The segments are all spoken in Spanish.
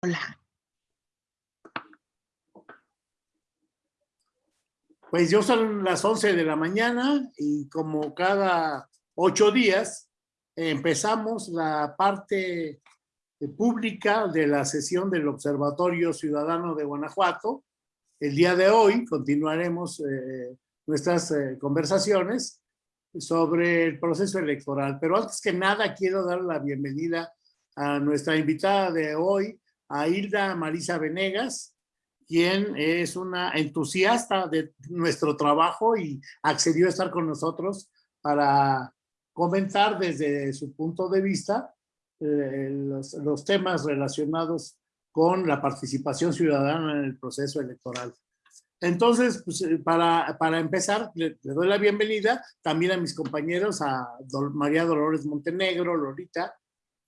Hola. Pues yo son las 11 de la mañana y como cada ocho días empezamos la parte pública de la sesión del Observatorio Ciudadano de Guanajuato. El día de hoy continuaremos eh, nuestras eh, conversaciones sobre el proceso electoral. Pero antes que nada quiero dar la bienvenida a nuestra invitada de hoy, a Hilda Marisa Venegas, quien es una entusiasta de nuestro trabajo y accedió a estar con nosotros para comentar desde su punto de vista eh, los, temas relacionados con la participación ciudadana en el proceso electoral. Entonces, pues, eh, para, para empezar, le, le, doy la bienvenida también a mis compañeros, a María Dolores Montenegro, Lorita,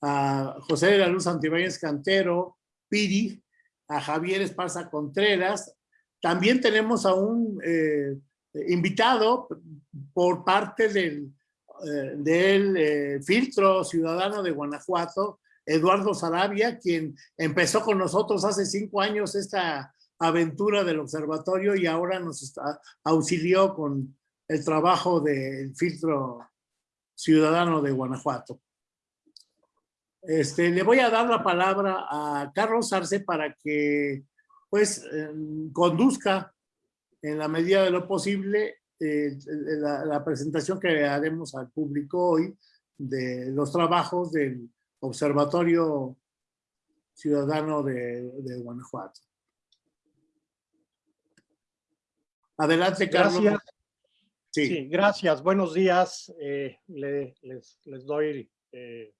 a José de la Luz Antibáñez Cantero, Piri, a Javier Esparza Contreras. También tenemos a un eh, invitado por parte del, eh, eh, filtro ciudadano de Guanajuato, Eduardo Sarabia, quien empezó con nosotros hace cinco años esta aventura del observatorio y ahora nos está, auxilió con el trabajo del filtro ciudadano de Guanajuato. Este, le voy a dar la palabra a Carlos Arce para que pues eh, conduzca en la medida de lo posible eh, la, la, presentación que haremos al público hoy de los trabajos del Observatorio Ciudadano de, de Guanajuato. Adelante, Carlos. Gracias. Sí. sí gracias. Buenos días. Eh, le, les, les, doy eh,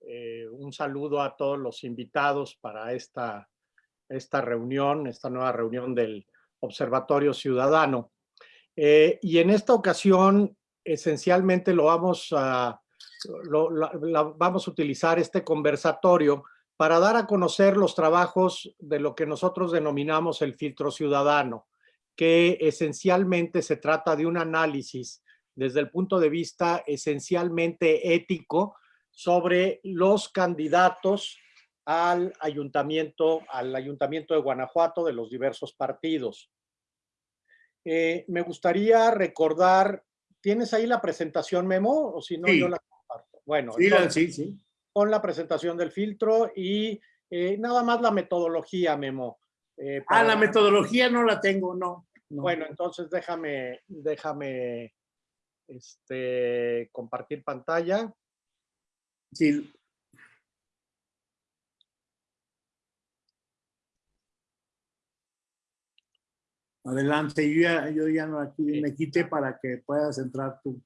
eh, un saludo a todos los invitados para esta, esta reunión, esta nueva reunión del Observatorio Ciudadano. Eh, y en esta ocasión, esencialmente lo vamos a, lo, la, la, vamos a utilizar este conversatorio para dar a conocer los trabajos de lo que nosotros denominamos el filtro ciudadano, que esencialmente se trata de un análisis desde el punto de vista esencialmente ético sobre los candidatos al ayuntamiento, al ayuntamiento de Guanajuato de los diversos partidos. Eh, me gustaría recordar, ¿tienes ahí la presentación, Memo? O si no, sí. yo la comparto. Bueno, sí, entonces, sí, sí. con la presentación del filtro y eh, nada más la metodología, Memo. Eh, para... Ah, la metodología no la tengo, no. no. Bueno, entonces déjame, déjame este, compartir pantalla. Sí. Adelante, yo ya, yo ya no aquí me quité para que puedas entrar tú.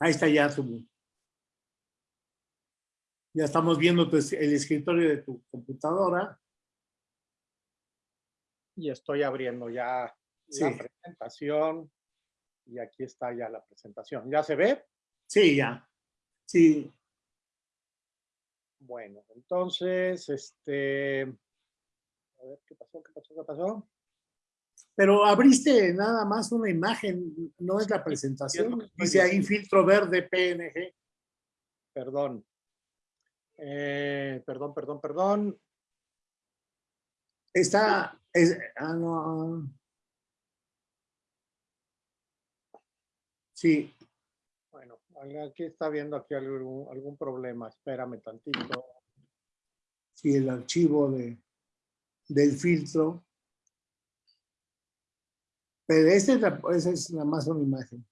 Ahí está ya tu... Ya estamos viendo tu, el escritorio de tu computadora. Y estoy abriendo ya sí. la presentación. Y aquí está ya la presentación. ¿Ya se ve? Sí, ya. Sí. Bueno, entonces, este... A ver, ¿qué pasó? ¿Qué pasó? ¿Qué pasó? Pero abriste nada más una imagen, no es la presentación. Dice ahí filtro verde PNG. Perdón. Eh, perdón, perdón, perdón. Está, es, ah, no. Sí. Bueno, aquí está viendo aquí algún, algún problema. Espérame tantito. Sí, el archivo de, del filtro. Pero esta es, la, esa es la más una imagen.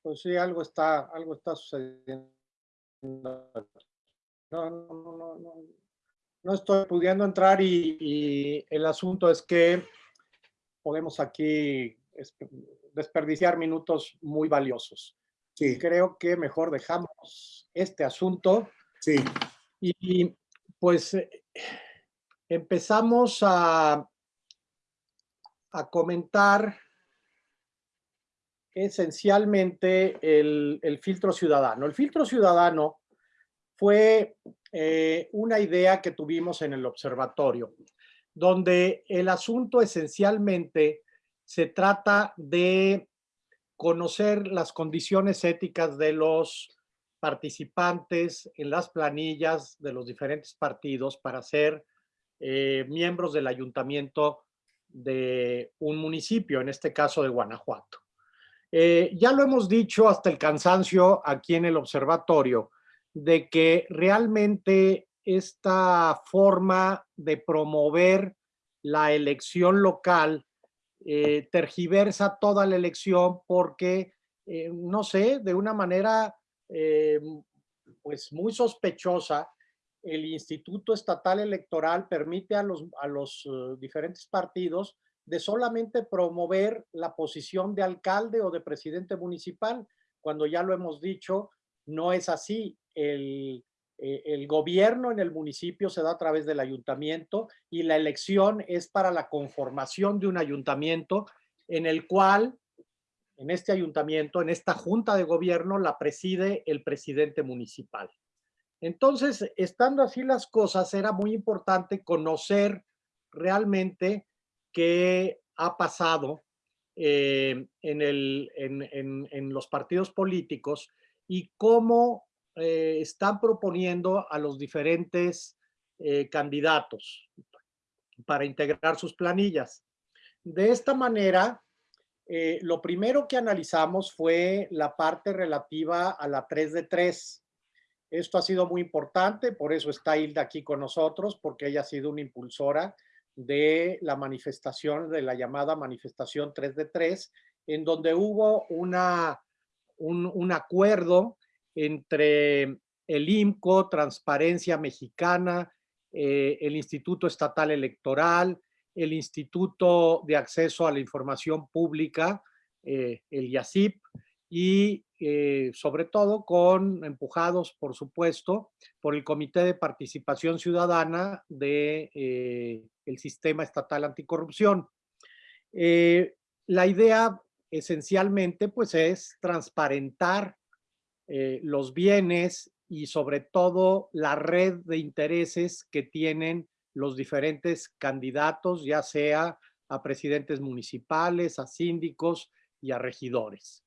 Pues sí, algo está, algo está sucediendo. No, no, no, no, no estoy pudiendo entrar y, y el asunto es que podemos aquí desperdiciar minutos muy valiosos. Sí. Creo que mejor dejamos este asunto. Sí. Y pues empezamos a, a comentar esencialmente el, el, filtro ciudadano. El filtro ciudadano fue eh, una idea que tuvimos en el observatorio, donde el asunto esencialmente se trata de conocer las condiciones éticas de los participantes en las planillas de los diferentes partidos para ser eh, miembros del ayuntamiento de un municipio, en este caso de Guanajuato. Eh, ya lo hemos dicho hasta el cansancio aquí en el observatorio, de que realmente esta forma de promover la elección local eh, tergiversa toda la elección porque, eh, no sé, de una manera pues muy sospechosa, el Instituto Estatal Electoral permite a los, a los diferentes partidos de solamente promover la posición de alcalde o de presidente municipal, cuando ya lo hemos dicho, no es así. El, eh, el gobierno en el municipio se da a través del ayuntamiento y la elección es para la conformación de un ayuntamiento en el cual, en este ayuntamiento, en esta junta de gobierno, la preside el presidente municipal. Entonces, estando así las cosas, era muy importante conocer realmente qué ha pasado eh, en, los partidos políticos y cómo eh, están proponiendo a los diferentes eh, candidatos para integrar sus planillas. De esta manera, lo primero que analizamos fue la parte relativa a la 3 de 3. Esto ha sido muy importante, por eso está Hilda aquí con nosotros, porque ella ha sido una impulsora de la manifestación, de la llamada manifestación 3 de 3, en donde hubo una, un, acuerdo entre el IMCO, Transparencia Mexicana, eh, el Instituto Estatal Electoral, el Instituto de Acceso a la Información Pública, eh, el IACIP, y eh, sobre todo con empujados, por supuesto, por el Comité de Participación Ciudadana del de, el Sistema Estatal Anticorrupción. La idea esencialmente pues es transparentar eh, los bienes y sobre todo la red de intereses que tienen los diferentes candidatos, ya sea a presidentes municipales, a síndicos y a regidores.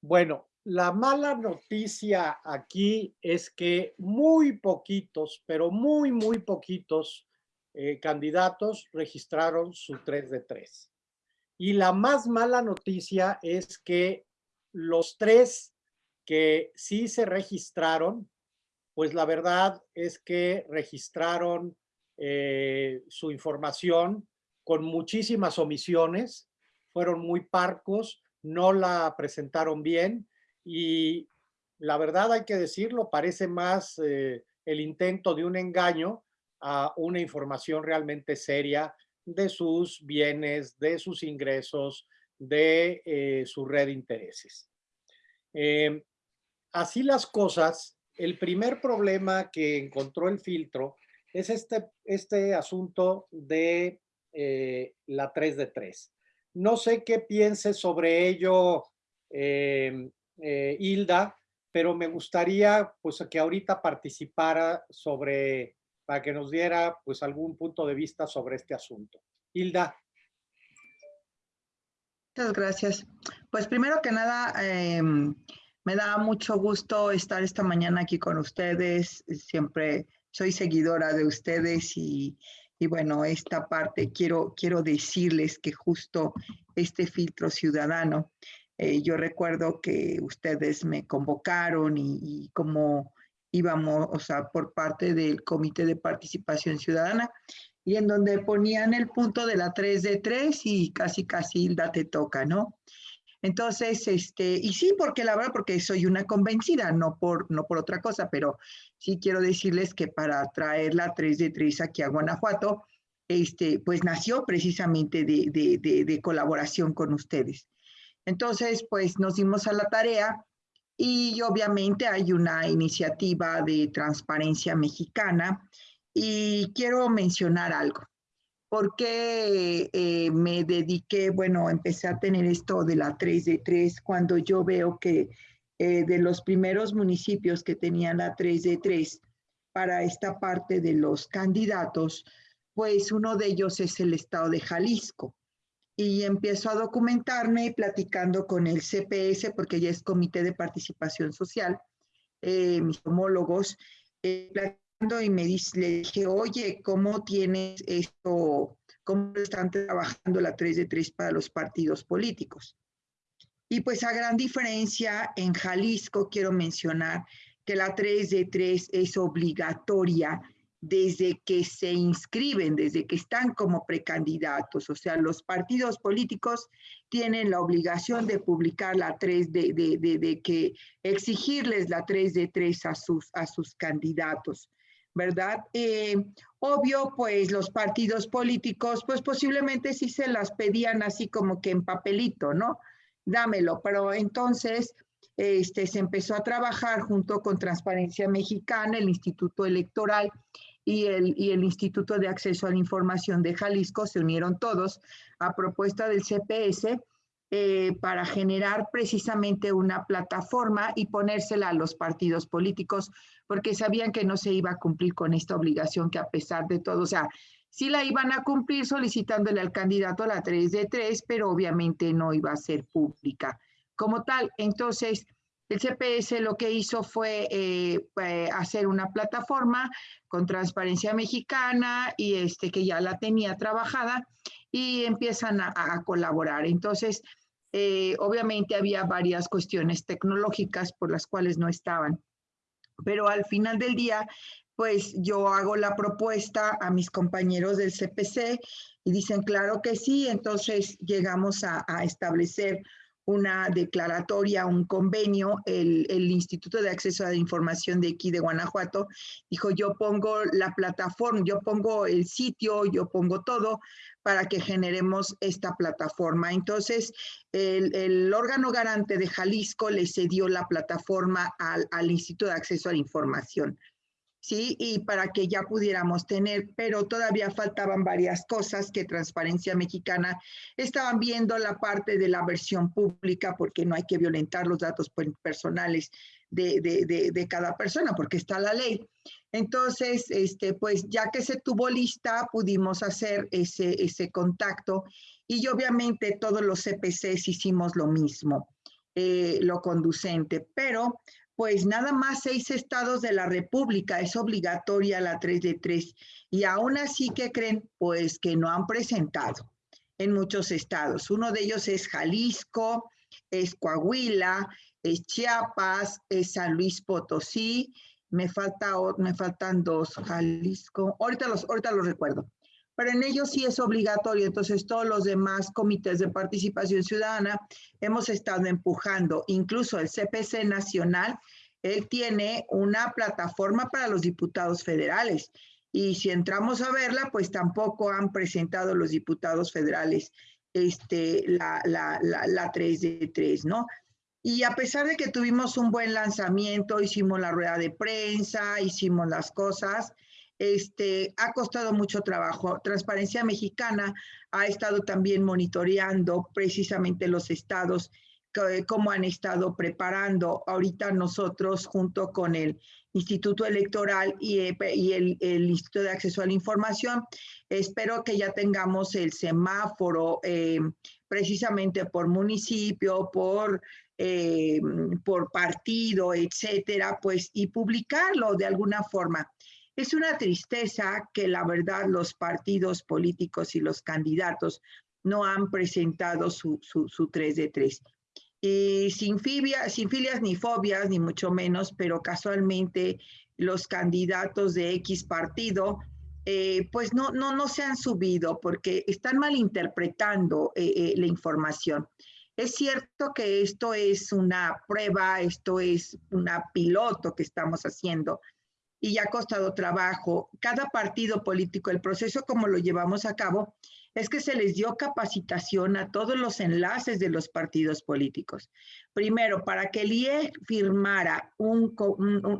Bueno, la mala noticia aquí es que muy poquitos, pero muy, muy poquitos eh, candidatos registraron su 3 de 3. Y la más mala noticia es que los tres que sí se registraron, pues la verdad es que registraron eh, su información con muchísimas omisiones, fueron muy parcos, no la presentaron bien y la verdad hay que decirlo, parece más eh, el intento de un engaño a una información realmente seria de sus bienes, de sus ingresos, de eh, su red de intereses. Em, así las cosas, el primer problema que encontró el filtro es este, este asunto de eh, la 3 de 3. No sé qué piense sobre ello em, eh, Hilda, pero me gustaría pues que ahorita participara sobre, para que nos diera pues algún punto de vista sobre este asunto. Hilda. Muchas gracias. Pues primero que nada, em, me da mucho gusto estar esta mañana aquí con ustedes. Siempre soy seguidora de ustedes y, y bueno, esta parte quiero, quiero decirles que justo este filtro ciudadano, eh, yo recuerdo que ustedes me convocaron y, como íbamos, o sea, por parte del Comité de Participación Ciudadana, y en donde ponían el punto de la 3 de 3 y casi casi Hilda te toca, ¿no? Entonces, este, y sí, porque la verdad, porque soy una convencida, no por, no por otra cosa, pero sí quiero decirles que para traer la 3 de 3 aquí a Guanajuato, este, pues nació precisamente de, de, de, colaboración con ustedes. Entonces, pues nos dimos a la tarea y obviamente hay una iniciativa de transparencia mexicana y quiero mencionar algo porque eh, me dediqué, bueno, empecé a tener esto de la 3 de 3 cuando yo veo que eh, de los primeros municipios que tenían la 3 de 3 para esta parte de los candidatos, pues uno de ellos es el estado de Jalisco. y empiezo a documentarme platicando con el CPS, porque ya es Comité de Participación Social, eh, mis homólogos, eh, y me dice, le dije, oye, ¿cómo tienes esto? ¿Cómo están trabajando la 3 de 3 para los partidos políticos? Y pues a gran diferencia, en Jalisco quiero mencionar que la 3 de 3 es obligatoria desde que se inscriben, desde que están como precandidatos. O sea, los partidos políticos tienen la obligación de publicar la 3 de, de, de, que exigirles la 3 de 3 a sus, a sus candidatos, ¿verdad? Eh, obvio, pues los partidos políticos, pues posiblemente sí se las pedían así como que en papelito, ¿no? Dámelo, pero entonces este, se empezó a trabajar junto con Transparencia Mexicana, el Instituto Electoral y el, y el Instituto de Acceso a la Información de Jalisco, se unieron todos a propuesta del CPS eh, para generar precisamente una plataforma y ponérsela a los partidos políticos, porque sabían que no se iba a cumplir con esta obligación que a pesar de todo, o sea, sí la iban a cumplir solicitándole al candidato la 3 de 3, pero obviamente no iba a ser pública como tal. Entonces, el CPS lo que hizo fue eh, eh, hacer una plataforma con transparencia mexicana y este que ya la tenía trabajada y empiezan a, colaborar. Entonces, eh, obviamente había varias cuestiones tecnológicas por las cuales no estaban. Pero al final del día, pues yo hago la propuesta a mis compañeros del CPC y dicen, claro que sí, entonces llegamos a, a establecer una declaratoria, un convenio, el, Instituto de Acceso a la Información de aquí de Guanajuato dijo, yo pongo la plataforma, yo pongo el sitio, yo pongo todo para que generemos esta plataforma. Entonces, el, órgano garante de Jalisco le cedió la plataforma al, al Instituto de Acceso a la Información. ¿sí? Y para que ya pudiéramos tener, pero todavía faltaban varias cosas que Transparencia Mexicana estaban viendo la parte de la versión pública, porque no hay que violentar los datos personales de, de, de, cada persona, porque está la ley. Entonces, este, pues ya que se tuvo lista, pudimos hacer ese, ese contacto y obviamente todos los CPCs hicimos lo mismo, eh, lo conducente, pero pues nada más seis estados de la República es obligatoria la 3 de 3 y aún así que creen pues que no han presentado en muchos estados. Uno de ellos es Jalisco, es Coahuila, es Chiapas, es San Luis Potosí, me, falta, me faltan dos, Jalisco, ahorita los, ahorita los recuerdo, pero en ellos sí es obligatorio, entonces todos los demás comités de participación ciudadana hemos estado empujando, incluso el CPC nacional, él tiene una plataforma para los diputados federales y si entramos a verla, pues tampoco han presentado los diputados federales este, la, la, la, la 3 de 3, ¿no? Y a pesar de que tuvimos un buen lanzamiento, hicimos la rueda de prensa, hicimos las cosas, este, ha costado mucho trabajo. Transparencia Mexicana ha estado también monitoreando precisamente los estados, cómo han estado preparando. Ahorita nosotros, junto con el Instituto Electoral y, eh, el, Instituto de Acceso a la Información, espero que ya tengamos el semáforo eh, precisamente por municipio, por eh, por partido, etcétera, pues, y publicarlo de alguna forma. Es una tristeza que la verdad los partidos políticos y los candidatos no han presentado su, su, 3 de 3. Y sin, sin filias ni fobias, ni mucho menos, pero casualmente los candidatos de X partido, eh, pues no, no, no se han subido porque están malinterpretando eh, eh, la información. Es cierto que esto es una prueba, esto es una piloto que estamos haciendo, y ha costado trabajo. Cada partido político, el proceso como lo llevamos a cabo, es que se les dio capacitación a todos los enlaces de los partidos políticos. Primero, para que el IE firmara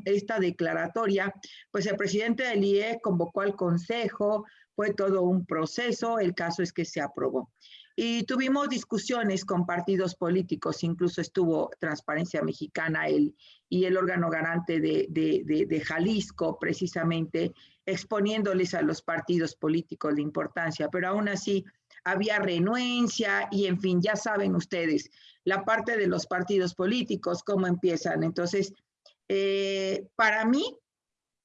esta declaratoria, pues el presidente del IE convocó al consejo, fue todo un proceso, el caso es que se aprobó. Y tuvimos discusiones con partidos políticos, incluso estuvo Transparencia Mexicana el, y el órgano garante de, de, de, Jalisco, precisamente exponiéndoles a los partidos políticos la importancia, pero aún así había renuencia y en fin, ya saben ustedes, la parte de los partidos políticos, cómo empiezan. Entonces, eh, para mí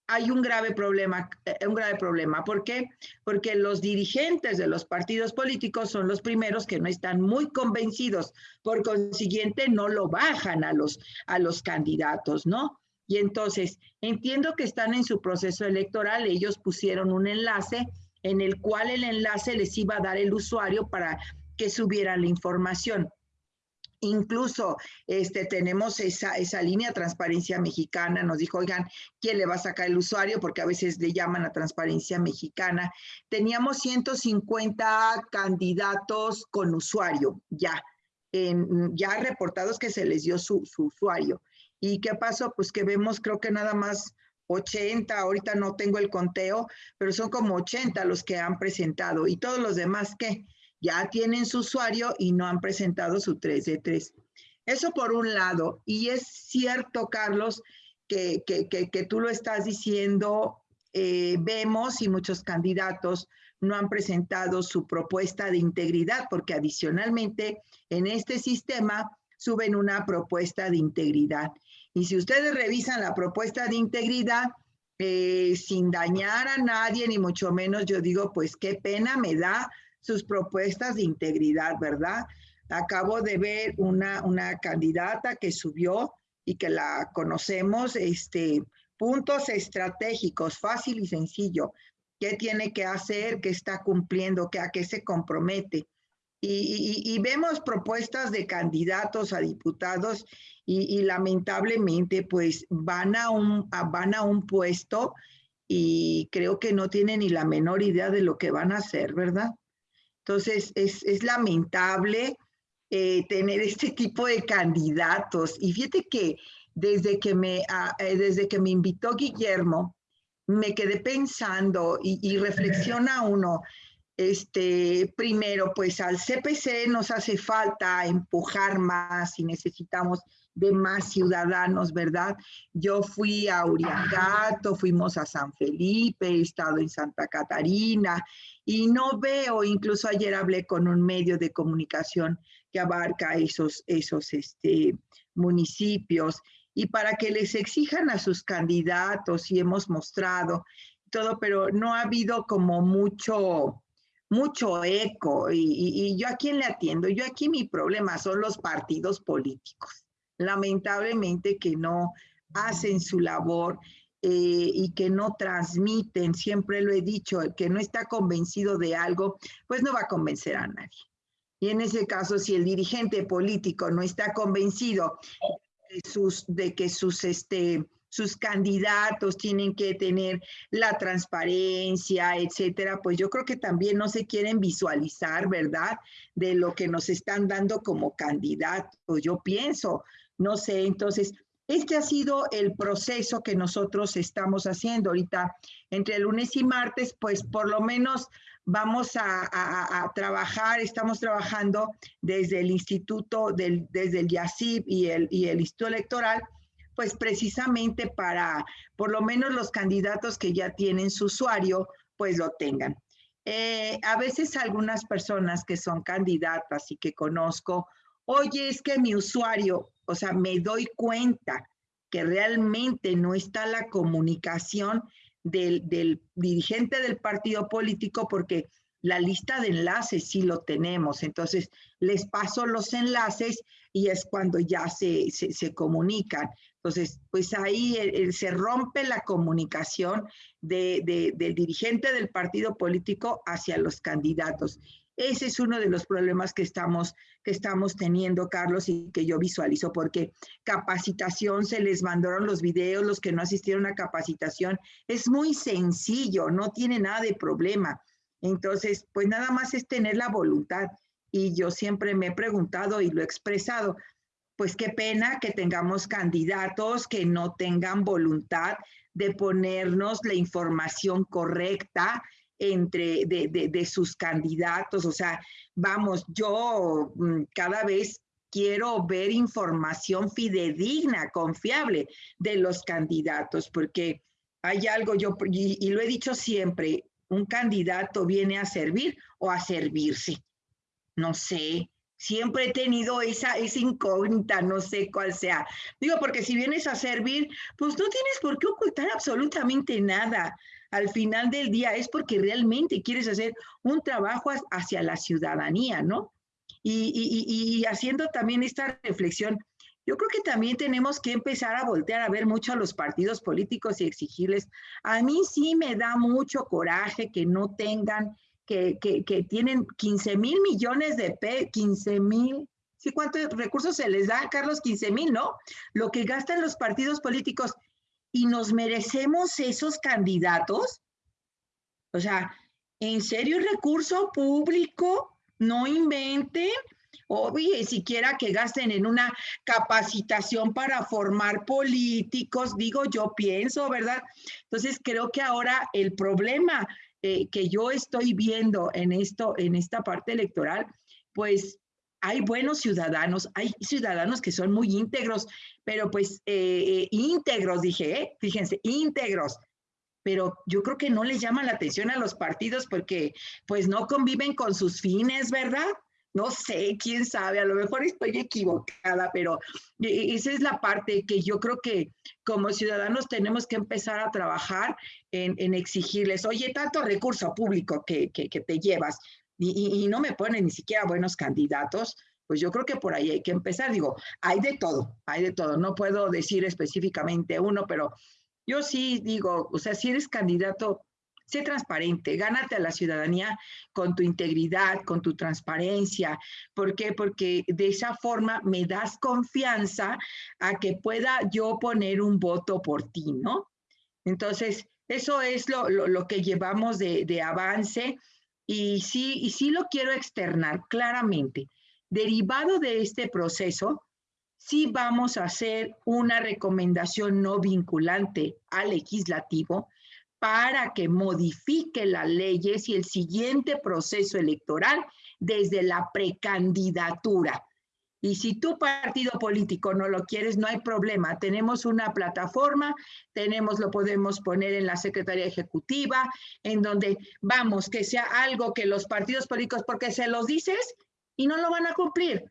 hay un grave problema, eh, un grave problema. ¿Por qué? Porque los dirigentes de los partidos políticos son los primeros que no están muy convencidos, por consiguiente no lo bajan a los, a los candidatos, ¿no? Y entonces, entiendo que están en su proceso electoral, ellos pusieron un enlace en el cual el enlace les iba a dar el usuario para que subieran la información. Incluso este, tenemos esa, esa línea Transparencia Mexicana, nos dijo, oigan, ¿quién le va a sacar el usuario? Porque a veces le llaman a Transparencia Mexicana. Teníamos 150 candidatos con usuario ya, en, ya reportados que se les dio su, su usuario. ¿Y qué pasó? Pues que vemos, creo que nada más 80, ahorita no tengo el conteo, pero son como 80 los que han presentado. ¿Y todos los demás qué? Ya tienen su usuario y no han presentado su 3 de 3. Eso por un lado. Y es cierto, Carlos, que, que, tú lo estás diciendo, eh, vemos y muchos candidatos no han presentado su propuesta de integridad, porque adicionalmente en este sistema suben una propuesta de integridad. Y si ustedes revisan la propuesta de integridad, eh, sin dañar a nadie, ni mucho menos, yo digo, pues qué pena me da sus propuestas de integridad, ¿verdad? Acabo de ver una, una candidata que subió y que la conocemos, este, puntos estratégicos, fácil y sencillo. ¿Qué tiene que hacer? ¿Qué está cumpliendo? ¿Qué, ¿A qué se compromete? Y, vemos propuestas de candidatos a diputados y, y, lamentablemente pues van a, un, van a un puesto y creo que no tienen ni la menor idea de lo que van a hacer, ¿verdad? Entonces, es, lamentable eh, tener este tipo de candidatos. Y fíjate que desde que me, ah, eh, desde que me invitó Guillermo, me quedé pensando y, y, reflexiona uno, este, primero, pues al CPC nos hace falta empujar más y necesitamos de más ciudadanos, ¿verdad? Yo fui a Uriangato, fuimos a San Felipe, he estado en Santa Catarina y no veo, incluso ayer hablé con un medio de comunicación que abarca esos, esos este, municipios y para que les exijan a sus candidatos y hemos mostrado todo, pero no ha habido como mucho, mucho eco y, y, yo a quién le atiendo, yo aquí mi problema son los partidos políticos. Lamentablemente que no hacen su labor eh, y que no transmiten, siempre lo he dicho, el que no está convencido de algo, pues no va a convencer a nadie. Y en ese caso, si el dirigente político no está convencido de, sus, de que sus, este, sus candidatos tienen que tener la transparencia, etcétera, pues yo creo que también no se quieren visualizar, ¿verdad? De lo que nos están dando como candidatos. Yo pienso, no sé, entonces, este ha sido el proceso que nosotros estamos haciendo ahorita. Entre lunes y martes, pues por lo menos vamos a, trabajar, estamos trabajando desde el instituto, del, desde el YACIB y el, y el Instituto Electoral, pues precisamente para por lo menos los candidatos que ya tienen su usuario, pues lo tengan. Eh, a veces algunas personas que son candidatas y que conozco, oye, es que mi usuario, o sea, me doy cuenta que realmente no está la comunicación del, dirigente del partido político porque la lista de enlaces sí lo tenemos. Entonces, les paso los enlaces y es cuando ya se, se, comunican. Entonces, pues ahí se rompe la comunicación del dirigente del partido político hacia los candidatos. Ese es uno de los problemas que estamos, que estamos teniendo, Carlos, y que yo visualizo, porque capacitación, se les mandaron los videos, los que no asistieron a capacitación, es muy sencillo, no tiene nada de problema. Entonces, pues nada más es tener la voluntad. Y yo siempre me he preguntado y lo he expresado, pues qué pena que tengamos candidatos que no tengan voluntad de ponernos la información correcta, entre de, sus candidatos. O sea, vamos, yo mm, cada vez quiero ver información fidedigna, confiable de los candidatos, porque hay algo, yo, y, lo he dicho siempre, un candidato viene a servir o a servirse. No sé, siempre he tenido esa, esa incógnita, no sé cuál sea. Digo, porque si vienes a servir, pues no tienes por qué ocultar absolutamente nada. Al final del día es porque realmente quieres hacer un trabajo hacia la ciudadanía, ¿no? Y, haciendo también esta reflexión, yo creo que también tenemos que empezar a voltear a ver mucho a los partidos políticos y exigirles. A mí sí me da mucho coraje que no tengan, que, que, que tienen 15 mil millones de P, 15 mil, ¿sí cuántos recursos se les da, Carlos? 15 mil, ¿no? Lo que gastan los partidos políticos y nos merecemos esos candidatos. O sea, ¿en serio recurso público? No inventen Oye, siquiera que gasten en una capacitación para formar políticos, digo, yo pienso, ¿verdad? Entonces, creo que ahora el problema eh, que yo estoy viendo en esto, en esta parte electoral, pues hay buenos ciudadanos, hay ciudadanos que son muy íntegros, pero pues eh, íntegros, dije, ¿eh? fíjense, íntegros, pero yo creo que no les llama la atención a los partidos porque pues no conviven con sus fines, ¿verdad? No sé, quién sabe, a lo mejor estoy equivocada, pero e, esa es la parte que yo creo que como ciudadanos tenemos que empezar a trabajar en, exigirles, oye, tanto recurso público que, te llevas y, no me ponen ni siquiera buenos candidatos, pues yo creo que por ahí hay que empezar. Digo, hay de todo, hay de todo. No puedo decir específicamente uno, pero yo sí digo, o sea, si eres candidato, Sé transparente, gánate a la ciudadanía con tu integridad, con tu transparencia. ¿Por qué? Porque de esa forma me das confianza a que pueda yo poner un voto por ti, ¿no? Entonces, eso es lo, que llevamos de, de, avance y sí, y sí lo quiero externar claramente. Derivado de este proceso, sí vamos a hacer una recomendación no vinculante al legislativo para que modifique las leyes y el siguiente proceso electoral desde la precandidatura. Y si tu partido político no lo quieres, no hay problema. Tenemos una plataforma, tenemos, lo podemos poner en la Secretaría Ejecutiva, en donde vamos, que sea algo que los partidos políticos, porque se los dices y no lo van a cumplir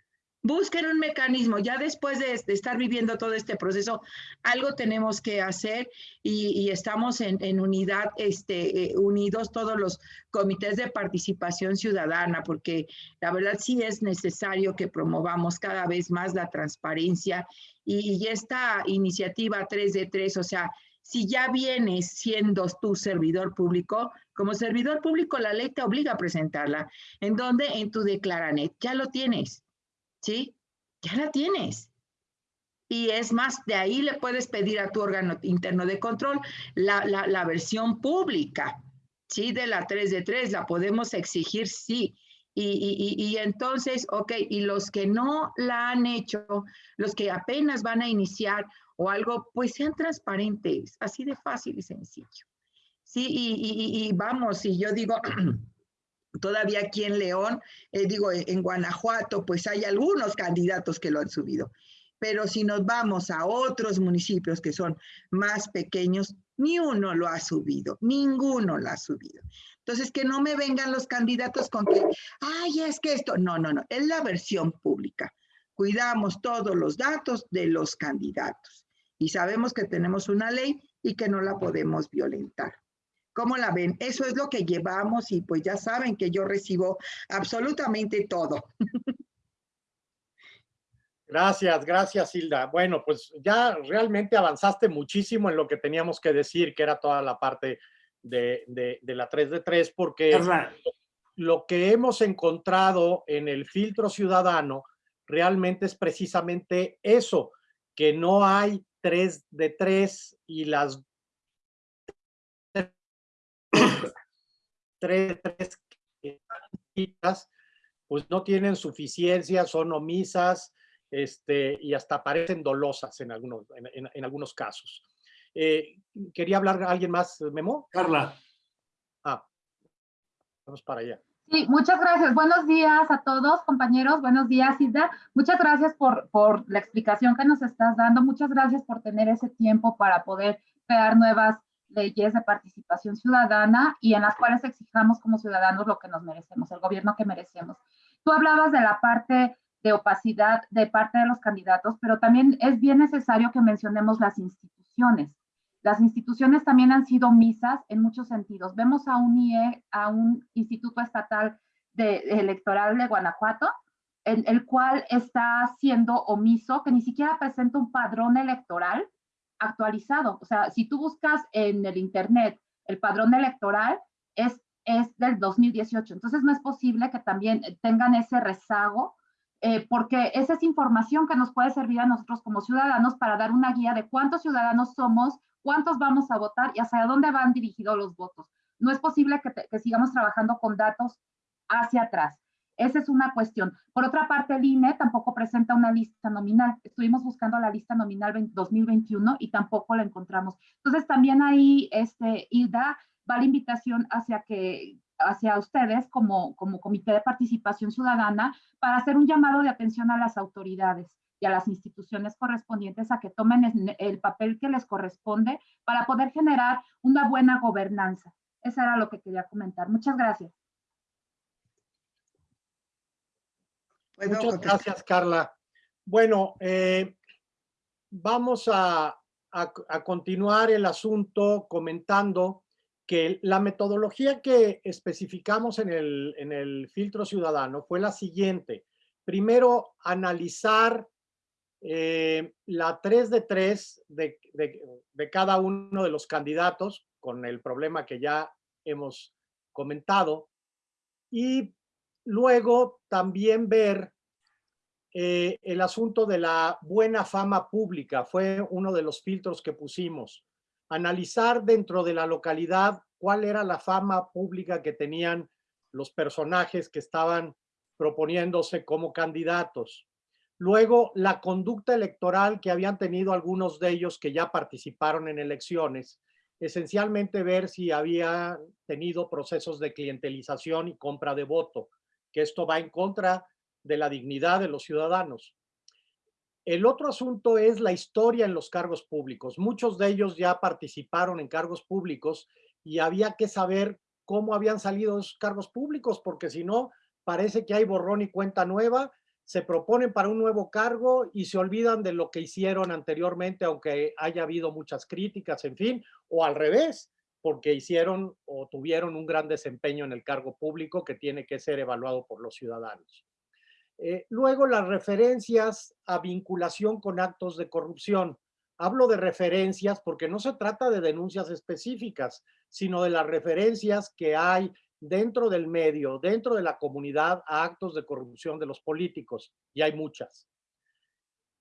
busquen un mecanismo. Ya después de, estar viviendo todo este proceso, algo tenemos que hacer y, estamos en, unidad, este, eh, unidos todos los comités de participación ciudadana, porque la verdad sí es necesario que promovamos cada vez más la transparencia y, esta iniciativa 3 de 3, o sea, si ya vienes siendo tu servidor público, como servidor público la ley te obliga a presentarla. ¿En dónde? En tu Declaranet. Ya lo tienes ¿sí? Ya la tienes. Y es más, de ahí le puedes pedir a tu órgano interno de control la, versión pública, ¿sí? De la 3 de 3, la podemos exigir, sí. Y, y, entonces, ok, y los que no la han hecho, los que apenas van a iniciar o algo, pues sean transparentes, así de fácil y sencillo. Sí, y, y vamos, y yo digo, Todavía aquí en León, eh, digo, en Guanajuato, pues hay algunos candidatos que lo han subido. Pero si nos vamos a otros municipios que son más pequeños, ni uno lo ha subido, ninguno lo ha subido. Entonces, que no me vengan los candidatos con que, ay, es que esto, no, no, no, es la versión pública. Cuidamos todos los datos de los candidatos y sabemos que tenemos una ley y que no la podemos violentar. ¿Cómo la ven? Eso es lo que llevamos y pues ya saben que yo recibo absolutamente todo. Gracias, gracias Hilda. Bueno, pues ya realmente avanzaste muchísimo en lo que teníamos que decir, que era toda la parte de, la 3 de 3, porque lo que hemos encontrado en el filtro ciudadano realmente es precisamente eso, que no hay 3 de 3 y las tres, tres pues no tienen suficiencia, son omisas este, y hasta parecen dolosas en algunos, en, algunos casos. Eh, ¿Quería hablar alguien más, Memo? Carla. Ah, vamos para allá. Sí, muchas gracias. Buenos días a todos, compañeros. Buenos días, Isda. Muchas gracias por, por la explicación que nos estás dando. Muchas gracias por tener ese tiempo para poder crear nuevas leyes de participación ciudadana y en las cuales exijamos como ciudadanos lo que nos merecemos, el gobierno que merecemos. Tú hablabas de la parte de opacidad de parte de los candidatos, pero también es bien necesario que mencionemos las instituciones. Las instituciones también han sido omisas en muchos sentidos. Vemos a un IE, a un Instituto Estatal de, Electoral de Guanajuato, en el cual está siendo omiso, que ni siquiera presenta un padrón electoral actualizado. O sea, si tú buscas en el Internet el padrón electoral, es, es del 2018. Entonces, no es posible que también tengan ese rezago eh, porque esa es información que nos puede servir a nosotros como ciudadanos para dar una guía de cuántos ciudadanos somos, cuántos vamos a votar y hacia dónde van dirigidos los votos. No es posible que, sigamos trabajando con datos hacia atrás. Esa es una cuestión. Por otra parte, el INE tampoco presenta una lista nominal. Estuvimos buscando la lista nominal 2021 y tampoco la encontramos. Entonces, también ahí, este, Hilda, va la invitación hacia que hacia ustedes como, como Comité de Participación Ciudadana para hacer un llamado de atención a las autoridades y a las instituciones correspondientes a que tomen el papel que les corresponde para poder generar una buena gobernanza. Eso era lo que quería comentar. Muchas gracias. Muchas gracias, Carla. Bueno, eh, vamos a, a continuar el asunto comentando que la metodología que especificamos en el, filtro ciudadano fue la siguiente. Primero, analizar eh, la 3 de 3 de, de, cada uno de los candidatos con el problema que ya hemos comentado y luego también ver eh, el asunto de la buena fama pública fue uno de los filtros que pusimos. Analizar dentro de la localidad cuál era la fama pública que tenían los personajes que estaban proponiéndose como candidatos. Luego, la conducta electoral que habían tenido algunos de ellos que ya participaron en elecciones, esencialmente ver si había tenido procesos de clientelización y compra de voto, que esto va en contra de la dignidad de los ciudadanos. El otro asunto es la historia en los cargos públicos. Muchos de ellos ya participaron en cargos públicos y había que saber cómo habían salido esos cargos públicos, porque si no, parece que hay borrón y cuenta nueva, se proponen para un nuevo cargo y se olvidan de lo que hicieron anteriormente, aunque haya habido muchas críticas, en fin, o al revés, porque hicieron o tuvieron un gran desempeño en el cargo público que tiene que ser evaluado por los ciudadanos. Eh, luego las referencias a vinculación con actos de corrupción. Hablo de referencias porque no se trata de denuncias específicas, sino de las referencias que hay dentro del medio, dentro de la comunidad a actos de corrupción de los políticos, y hay muchas.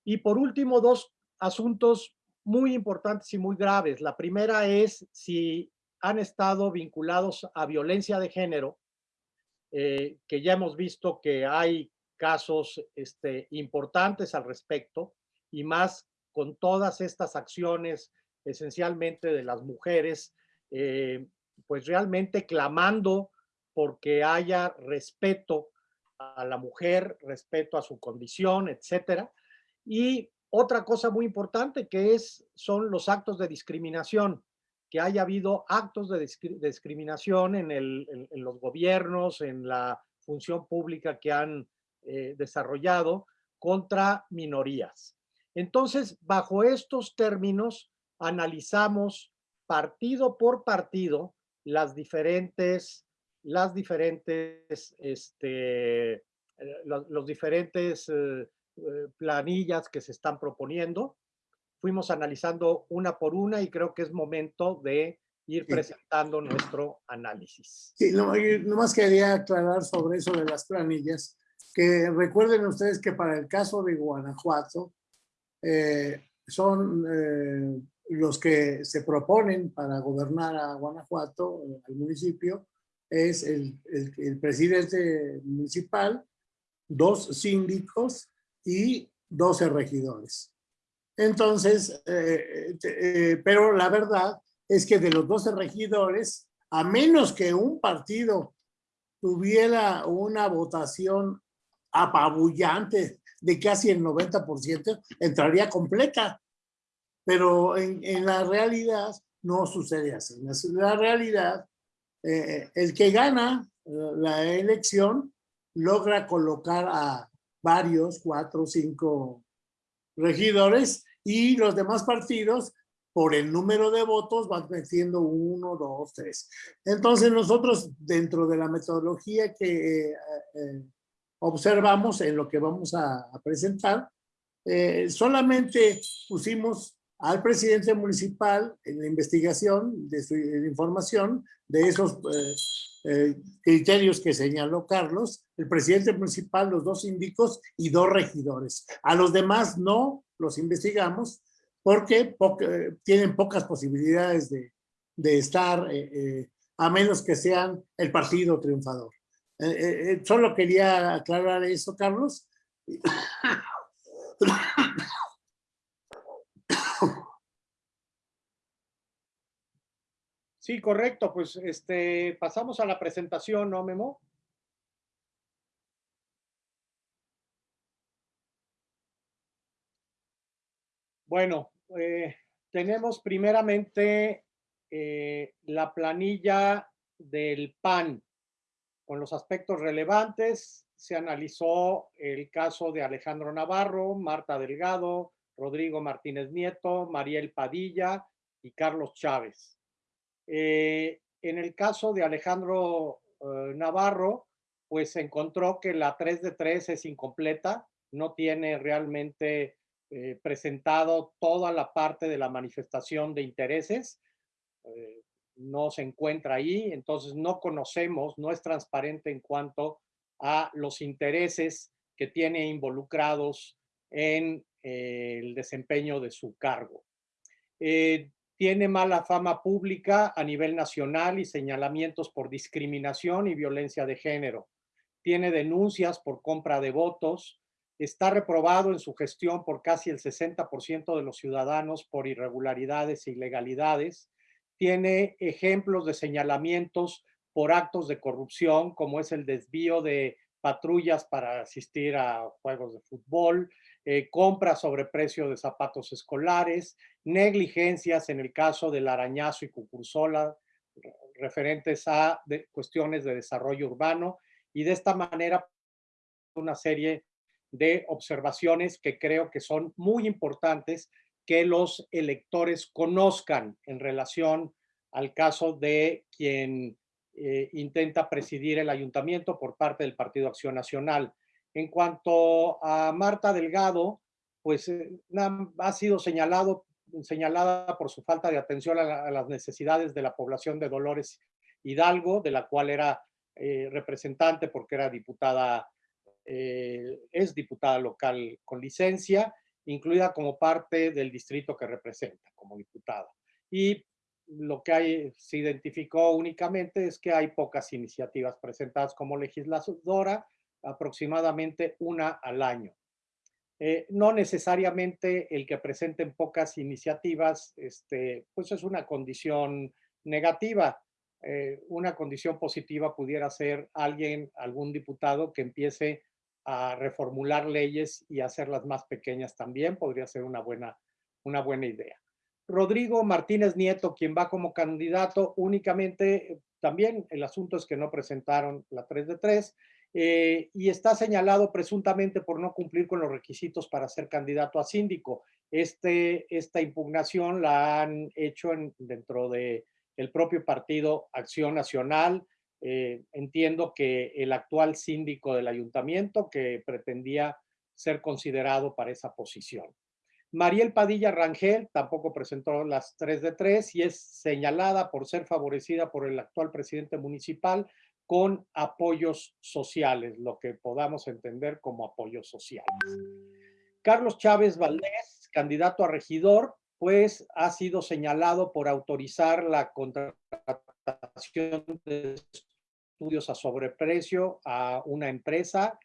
Y por último, dos asuntos muy importantes y muy graves. La primera es si han estado vinculados a violencia de género, eh, que ya hemos visto que hay casos este, importantes al respecto y más con todas estas acciones esencialmente de las mujeres, eh, pues realmente clamando porque haya respeto a la mujer, respeto a su condición, etcétera. Y otra cosa muy importante que es, son los actos de discriminación, que haya habido actos de discriminación en, los gobiernos, en la función pública que han eh, desarrollado contra minorías. Entonces, bajo estos términos, analizamos partido por partido las diferentes, las diferentes, este, eh, los, diferentes eh, planillas que se están proponiendo. Fuimos analizando una por una y creo que es momento de ir presentando nuestro análisis. Sí, no, nomás quería aclarar sobre eso de las planillas que recuerden ustedes que para el caso de Guanajuato, eh, son eh, los que se proponen para gobernar a Guanajuato, al municipio, es el, el, presidente municipal, dos síndicos y 12 regidores. Entonces, eh, pero la verdad es que de los 12 regidores, a menos que un partido tuviera una votación apabullante de casi el 90%, entraría completa. Pero en, en, la realidad no sucede así. En la realidad, eh, el que gana la elección logra colocar a varios, cuatro, cinco regidores y los demás partidos por el número de votos van metiendo uno, dos, tres. Entonces nosotros dentro de la metodología que eh, eh, observamos en lo que vamos a, presentar, eh, solamente pusimos al presidente municipal en la investigación de su información de esos criterios que señaló Carlos, el presidente municipal, los dos síndicos y dos regidores. A los demás no los investigamos porque tienen pocas posibilidades de, estar, eh, eh, a menos que sean el partido triunfador. Eh, solo quería aclarar eso, Carlos. Sí, correcto. Pues este, pasamos a la presentación, ¿no, Memo? Bueno, eh, tenemos primeramente eh, la planilla del PAN con los aspectos relevantes. Se analizó el caso de Alejandro Navarro, Marta Delgado, Rodrigo Martínez Nieto, Mariel Padilla y Carlos Chávez. Eh, en el caso de Alejandro Navarro, pues se encontró que la 3 de 3 es incompleta, no tiene realmente eh, presentado toda la parte de la manifestación de intereses. Eh, no se encuentra ahí, entonces no conocemos, no es transparente en cuanto a los intereses que tiene involucrados en eh, el desempeño de su cargo. Tiene mala fama pública a nivel nacional y señalamientos por discriminación y violencia de género. Tiene denuncias por compra de votos, está reprobado en su gestión por casi el 60% de los ciudadanos por irregularidades e ilegalidades. Tiene ejemplos de señalamientos por actos de corrupción, como es el desvío de patrullas para asistir a juegos de fútbol, eh, compra sobre precio de zapatos escolares, negligencias en el caso del arañazo y cucursola referentes a cuestiones de desarrollo urbano y de esta manera una serie de observaciones que creo que son muy importantes que los electores conozcan en relación al caso de quien eh, intenta presidir el ayuntamiento por parte del Partido Acción Nacional. En cuanto a Marta Delgado, pues eh, ha sido señalado, señalada por su falta de atención a, las necesidades de la población de Dolores Hidalgo, de la cual era eh, representante porque era diputada eh, es diputada local con licencia, incluida como parte del distrito que representa como diputada. Y lo que hay, se identificó únicamente es que hay pocas iniciativas presentadas como legisladora, aproximadamente una al año. Eh, no necesariamente el que presenten pocas iniciativas, este, pues es una condición negativa. Eh, una condición positiva pudiera ser alguien, algún diputado que empiece a reformular leyes y hacerlas más pequeñas también, podría ser una buena, una buena idea. Rodrigo Martínez Nieto, quien va como candidato únicamente, también el asunto es que no presentaron la 3 de 3, eh, y está señalado presuntamente por no cumplir con los requisitos para ser candidato a síndico. Este, esta impugnación la han hecho dentro de el propio partido Acción Nacional, eh, entiendo que el actual síndico del ayuntamiento que pretendía ser considerado para esa posición. Mariel Padilla Rangel tampoco presentó las 3 de 3 y es señalada por ser favorecida por el actual presidente municipal con apoyos sociales, lo que podamos entender como apoyos sociales. Carlos Chávez Valdés, candidato a regidor, pues ha sido señalado por autorizar la contratación de estudios a sobreprecio a una empresa,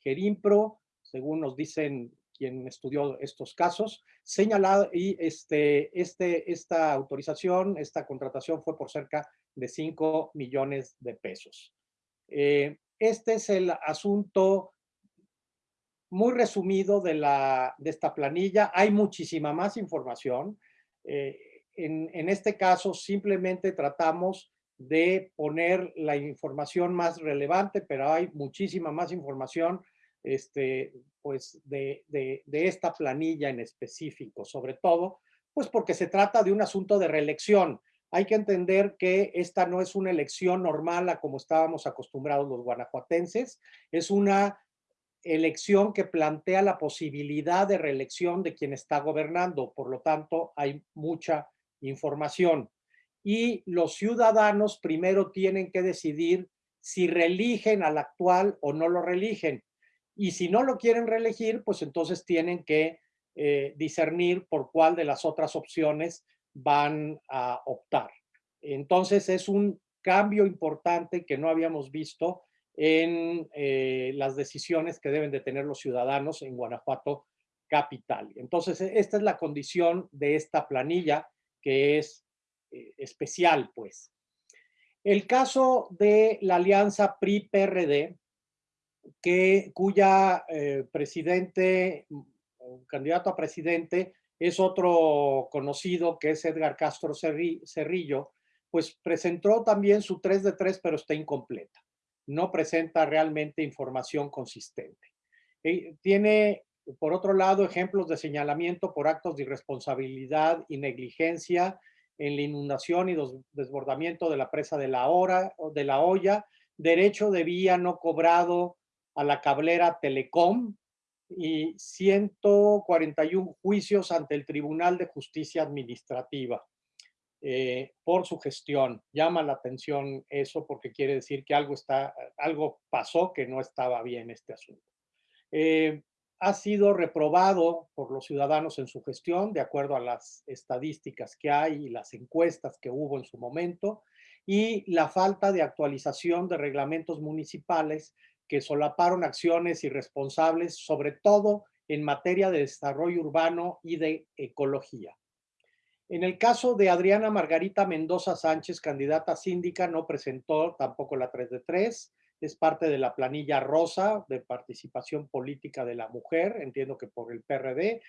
Gerimpro, según nos dicen quien estudió estos casos, señalado y este, este, esta autorización, esta contratación fue por cerca de 5 millones de pesos. Eh, este es el asunto muy resumido de, la, de esta planilla. Hay muchísima más información. Eh, en, en, este caso simplemente tratamos de poner la información más relevante, pero hay muchísima más información este, pues de, de, esta planilla en específico, sobre todo, pues porque se trata de un asunto de reelección. Hay que entender que esta no es una elección normal a como estábamos acostumbrados los guanajuatenses, es una elección que plantea la posibilidad de reelección de quien está gobernando, por lo tanto hay mucha información. Y los ciudadanos primero tienen que decidir si reeligen al actual o no lo reeligen. Y si no lo quieren reelegir, pues entonces tienen que eh, discernir por cuál de las otras opciones van a optar. Entonces es un cambio importante que no habíamos visto en eh, las decisiones que deben de tener los ciudadanos en Guanajuato capital. Entonces, esta es la condición de esta planilla que es eh, especial, pues. El caso de la alianza PRI-PRD, que cuya eh, presidente, candidato a presidente, es otro conocido que es Edgar Castro Cerrillo, pues presentó también su 3 de 3, pero está incompleta no presenta realmente información consistente. Eh, tiene, por otro lado, ejemplos de señalamiento por actos de irresponsabilidad y negligencia en la inundación y desbordamiento de la presa de la, hora, de la olla, derecho de vía no cobrado a la cablera Telecom y 141 juicios ante el Tribunal de Justicia Administrativa. Eh, por su gestión. Llama la atención eso porque quiere decir que algo, está, algo pasó que no estaba bien este asunto. Eh, ha sido reprobado por los ciudadanos en su gestión, de acuerdo a las estadísticas que hay y las encuestas que hubo en su momento, y la falta de actualización de reglamentos municipales que solaparon acciones irresponsables, sobre todo en materia de desarrollo urbano y de ecología. En el caso de Adriana Margarita Mendoza Sánchez, candidata síndica, no presentó tampoco la 3 de 3. Es parte de la planilla rosa de participación política de la mujer, entiendo que por el PRD.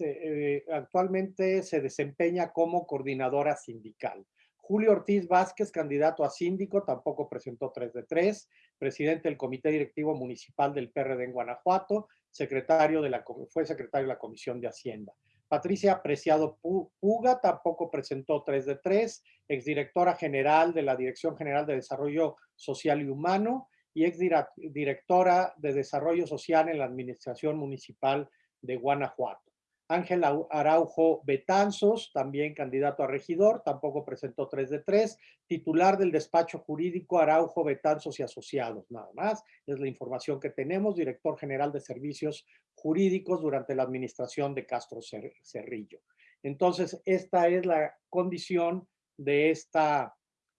Eh, actualmente se desempeña como coordinadora sindical. Julio Ortiz Vázquez, candidato a síndico, tampoco presentó 3 de 3, presidente del Comité Directivo Municipal del PRD en Guanajuato, secretario de la, fue secretario de la Comisión de Hacienda. Patricia Apreciado Puga tampoco presentó 3 de 3, exdirectora general de la Dirección General de Desarrollo Social y Humano y exdirectora de Desarrollo Social en la Administración Municipal de Guanajuato. Ángel Araujo Betanzos, también candidato a regidor, tampoco presentó 3 de 3. Titular del despacho jurídico Araujo Betanzos y Asociados, nada más. Es la información que tenemos. Director General de Servicios Jurídicos durante la administración de Castro Cerrillo. Entonces, esta es la condición de esta,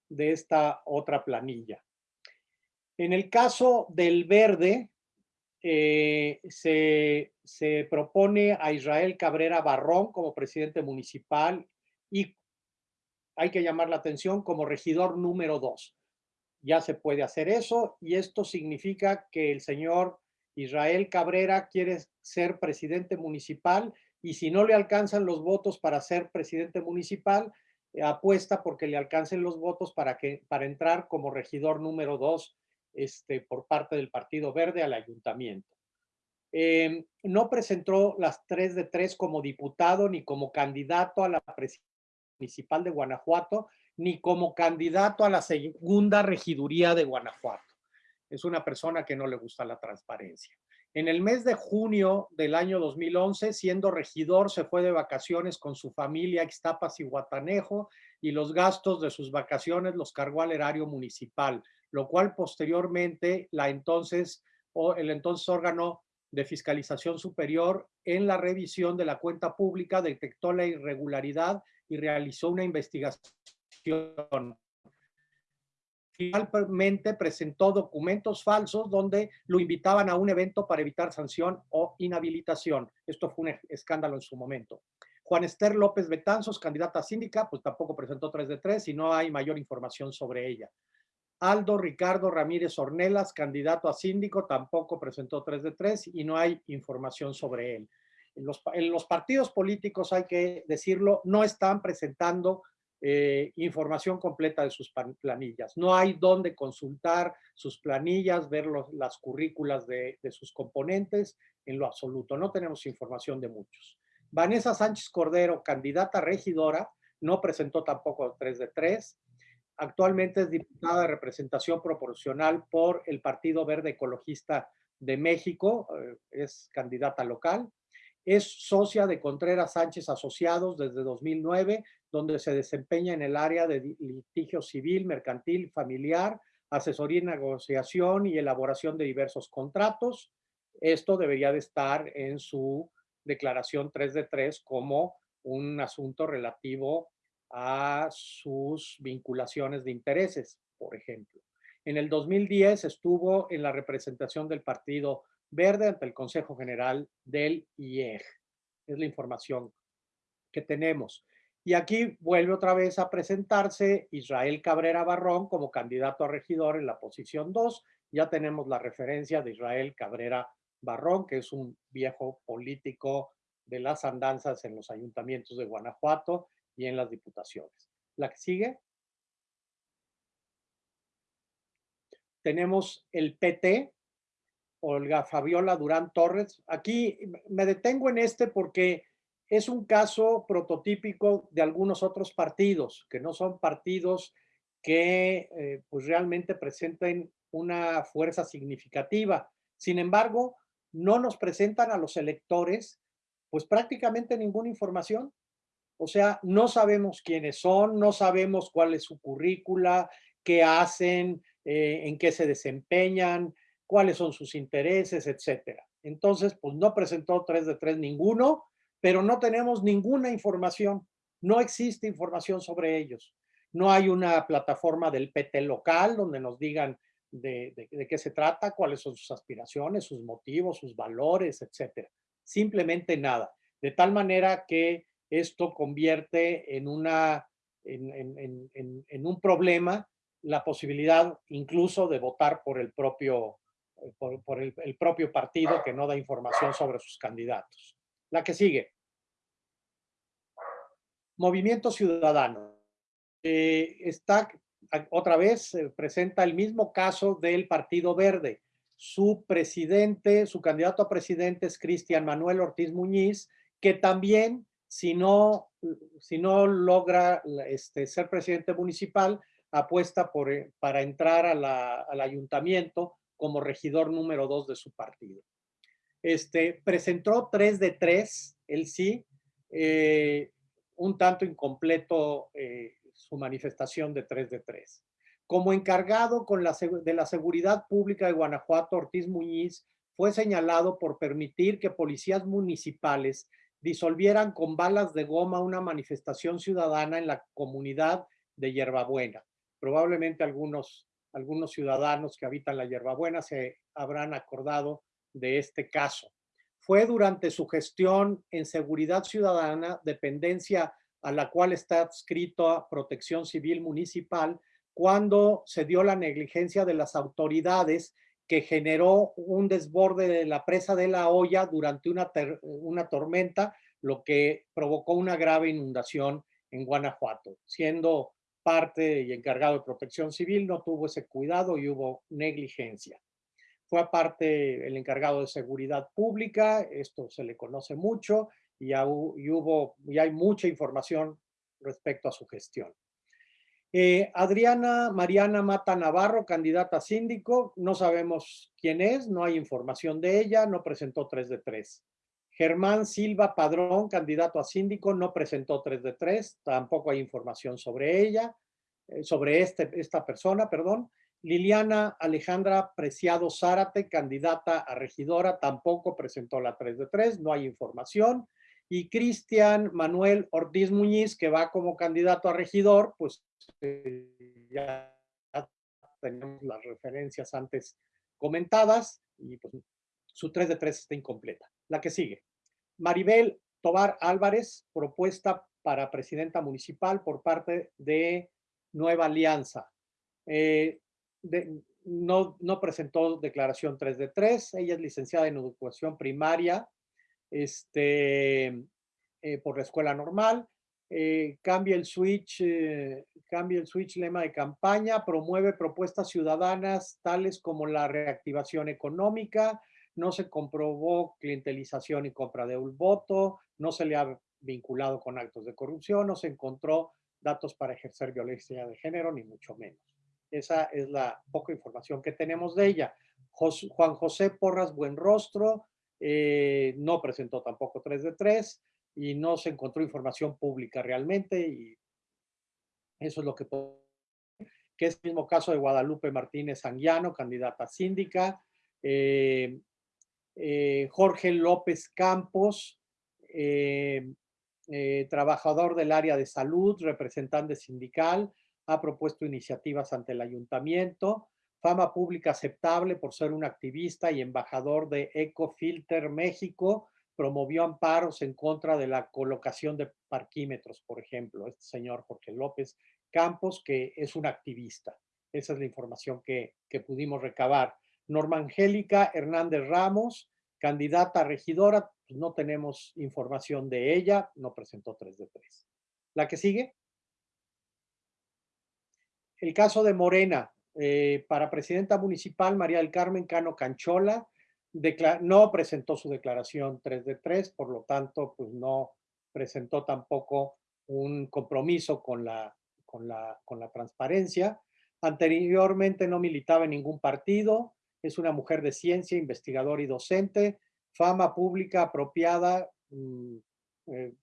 de esta otra planilla. En el caso del verde, eh, se, se, propone a Israel Cabrera Barrón como presidente municipal y hay que llamar la atención como regidor número dos. Ya se puede hacer eso y esto significa que el señor Israel Cabrera quiere ser presidente municipal y si no le alcanzan los votos para ser presidente municipal, apuesta porque le alcancen los votos para, que, para entrar como regidor número dos este, por parte del Partido Verde al ayuntamiento. Em, no presentó las tres de tres como diputado ni como candidato a la presidencia municipal de Guanajuato, ni como candidato a la segunda regiduría de Guanajuato. Es una persona que no le gusta la transparencia. En el mes de junio del año 2011, siendo regidor, se fue de vacaciones con su familia a Ixtapas y Guatanejo y los gastos de sus vacaciones los cargó al erario municipal lo cual posteriormente la entonces, o el entonces órgano de fiscalización superior en la revisión de la cuenta pública detectó la irregularidad y realizó una investigación. Finalmente presentó documentos falsos donde lo invitaban a un evento para evitar sanción o inhabilitación. Esto fue un escándalo en su momento. Juan Esther López Betanzos, candidata a síndica, pues tampoco presentó 3 de 3 y no hay mayor información sobre ella. Aldo Ricardo Ramírez Ornelas, candidato a síndico, tampoco presentó 3 de 3 y no hay información sobre él. En los, partidos políticos, hay que decirlo, no están presentando eh, información completa de sus planillas. No hay dónde consultar sus planillas, ver las currículas de, de, sus componentes, en lo absoluto. No tenemos información de muchos. Vanessa Sánchez Cordero, candidata regidora, no presentó tampoco 3 de 3. Actualmente es diputada de representación proporcional por el Partido Verde Ecologista de México, eh, es candidata local. Es socia de Contreras Sánchez Asociados desde 2009, donde se desempeña en el área de litigio civil, mercantil, familiar, asesoría y negociación y elaboración de diversos contratos. Esto debería de estar en su declaración 3 de 3 como un asunto relativo a sus vinculaciones de intereses, por ejemplo. En el 2010 estuvo en la representación del Partido Verde ante el Consejo General del IEG. Es la información que tenemos. Y aquí vuelve otra vez a presentarse Israel Cabrera Barrón como candidato a regidor en la posición 2. Ya tenemos la referencia de Israel Cabrera Barrón, que es un viejo político de las andanzas en los ayuntamientos de Guanajuato y en las diputaciones. La que sigue. Tenemos el PT, Olga Fabiola Durán Torres. Aquí me detengo en este porque es un caso prototípico de algunos otros partidos, que no son partidos que eh, pues realmente presenten una fuerza significativa. Sin embargo, no nos presentan a los electores pues prácticamente ninguna información. O sea, no sabemos quiénes son, no sabemos cuál es su currícula, qué hacen, eh, en qué se desempeñan, cuáles son sus intereses, etcétera. Entonces, pues no presentó tres de tres ninguno, pero no tenemos ninguna información. No existe información sobre ellos. No hay una plataforma del PT local donde nos digan de, de qué se trata, cuáles son sus aspiraciones, sus motivos, sus valores, etcétera simplemente nada. De tal manera que esto convierte en, una, en, un problema la posibilidad incluso de votar por el propio, por, el, propio partido que no da información sobre sus candidatos. La que sigue. Movimiento Ciudadano. Eh, está otra vez, presenta el mismo caso del Partido Verde su presidente, su candidato a presidente es Cristian Manuel Ortiz Muñiz, que también, si no, si no logra este, ser presidente municipal, apuesta por, eh, para entrar al ayuntamiento como regidor número dos de su partido. Este, presentó tres de tres, él sí, eh, un tanto incompleto eh, su manifestación de tres de tres. Como encargado con la, de la Seguridad Pública de Guanajuato, Ortiz Muñiz fue señalado por permitir que policías municipales disolvieran con balas de goma una manifestación ciudadana en la comunidad de Hierbabuena. Probablemente algunos, algunos ciudadanos que habitan la Hierbabuena se habrán acordado de este caso. Fue durante su gestión en Seguridad Ciudadana, dependencia a la cual está adscrito Protección Civil Municipal, cuando se dio la negligencia de las autoridades que generó un desborde de la presa de la olla durante una, una tormenta, lo que provocó una grave inundación en Guanajuato. Siendo parte y encargado de protección civil, no tuvo ese cuidado y hubo negligencia. Fue aparte el encargado de seguridad pública, esto se le conoce mucho y, y hay mucha información respecto a su gestión. Eh, Adriana Mariana Mata Navarro, candidata a síndico, no sabemos quién es, no hay información de ella, no presentó 3 de 3. Germán Silva Padrón, candidato a síndico, no presentó 3 de 3, tampoco hay información sobre ella, eh, sobre este, esta persona, perdón. Liliana Alejandra Preciado Zárate, candidata a regidora, tampoco presentó la 3 de 3, no hay información y Cristian Manuel Ortiz Muñiz, que va como candidato a regidor, pues eh, ya tenemos las referencias antes comentadas y pues su 3 de 3 está incompleta. La que sigue. Maribel Tobar Álvarez, propuesta para presidenta municipal por parte de Nueva Alianza. Eh, no, no presentó declaración 3 de 3. Ella es licenciada en educación primaria este, eh, por la escuela normal. Eh, cambia el switch, eh, cambia el switch lema de campaña, promueve propuestas ciudadanas tales como la reactivación económica, no se comprobó clientelización y compra de un voto, no se le ha vinculado con actos de corrupción, no se encontró datos para ejercer violencia de género, ni mucho menos. Esa es la poca información que tenemos de ella. Juan José Porras Buenrostro eh, no presentó tampoco 3 de 3 y no se encontró información pública realmente y eso es lo que que es el mismo caso de Guadalupe Martínez Anguiano, candidata síndica, eh, eh, Jorge López Campos, trabajador del área de salud, representante sindical, ha propuesto iniciativas ante el ayuntamiento, fama pública aceptable por ser un activista y embajador de Ecofilter México, promovió amparos en contra de la colocación de parquímetros, por ejemplo, este señor Jorge López Campos, que es un activista. Esa es la información que, que pudimos recabar. Norma Angélica Hernández Ramos, candidata a regidora, pues no tenemos información de ella, no presentó 3 de 3. La que sigue. El caso de Morena, eh, para presidenta municipal, María del Carmen Cano Canchola, no presentó su declaración 3 de 3, por lo tanto, pues no presentó tampoco un compromiso con la, con la, con la transparencia. Anteriormente no militaba en ningún partido, es una mujer de ciencia, investigadora y docente, fama pública apropiada mm, eh,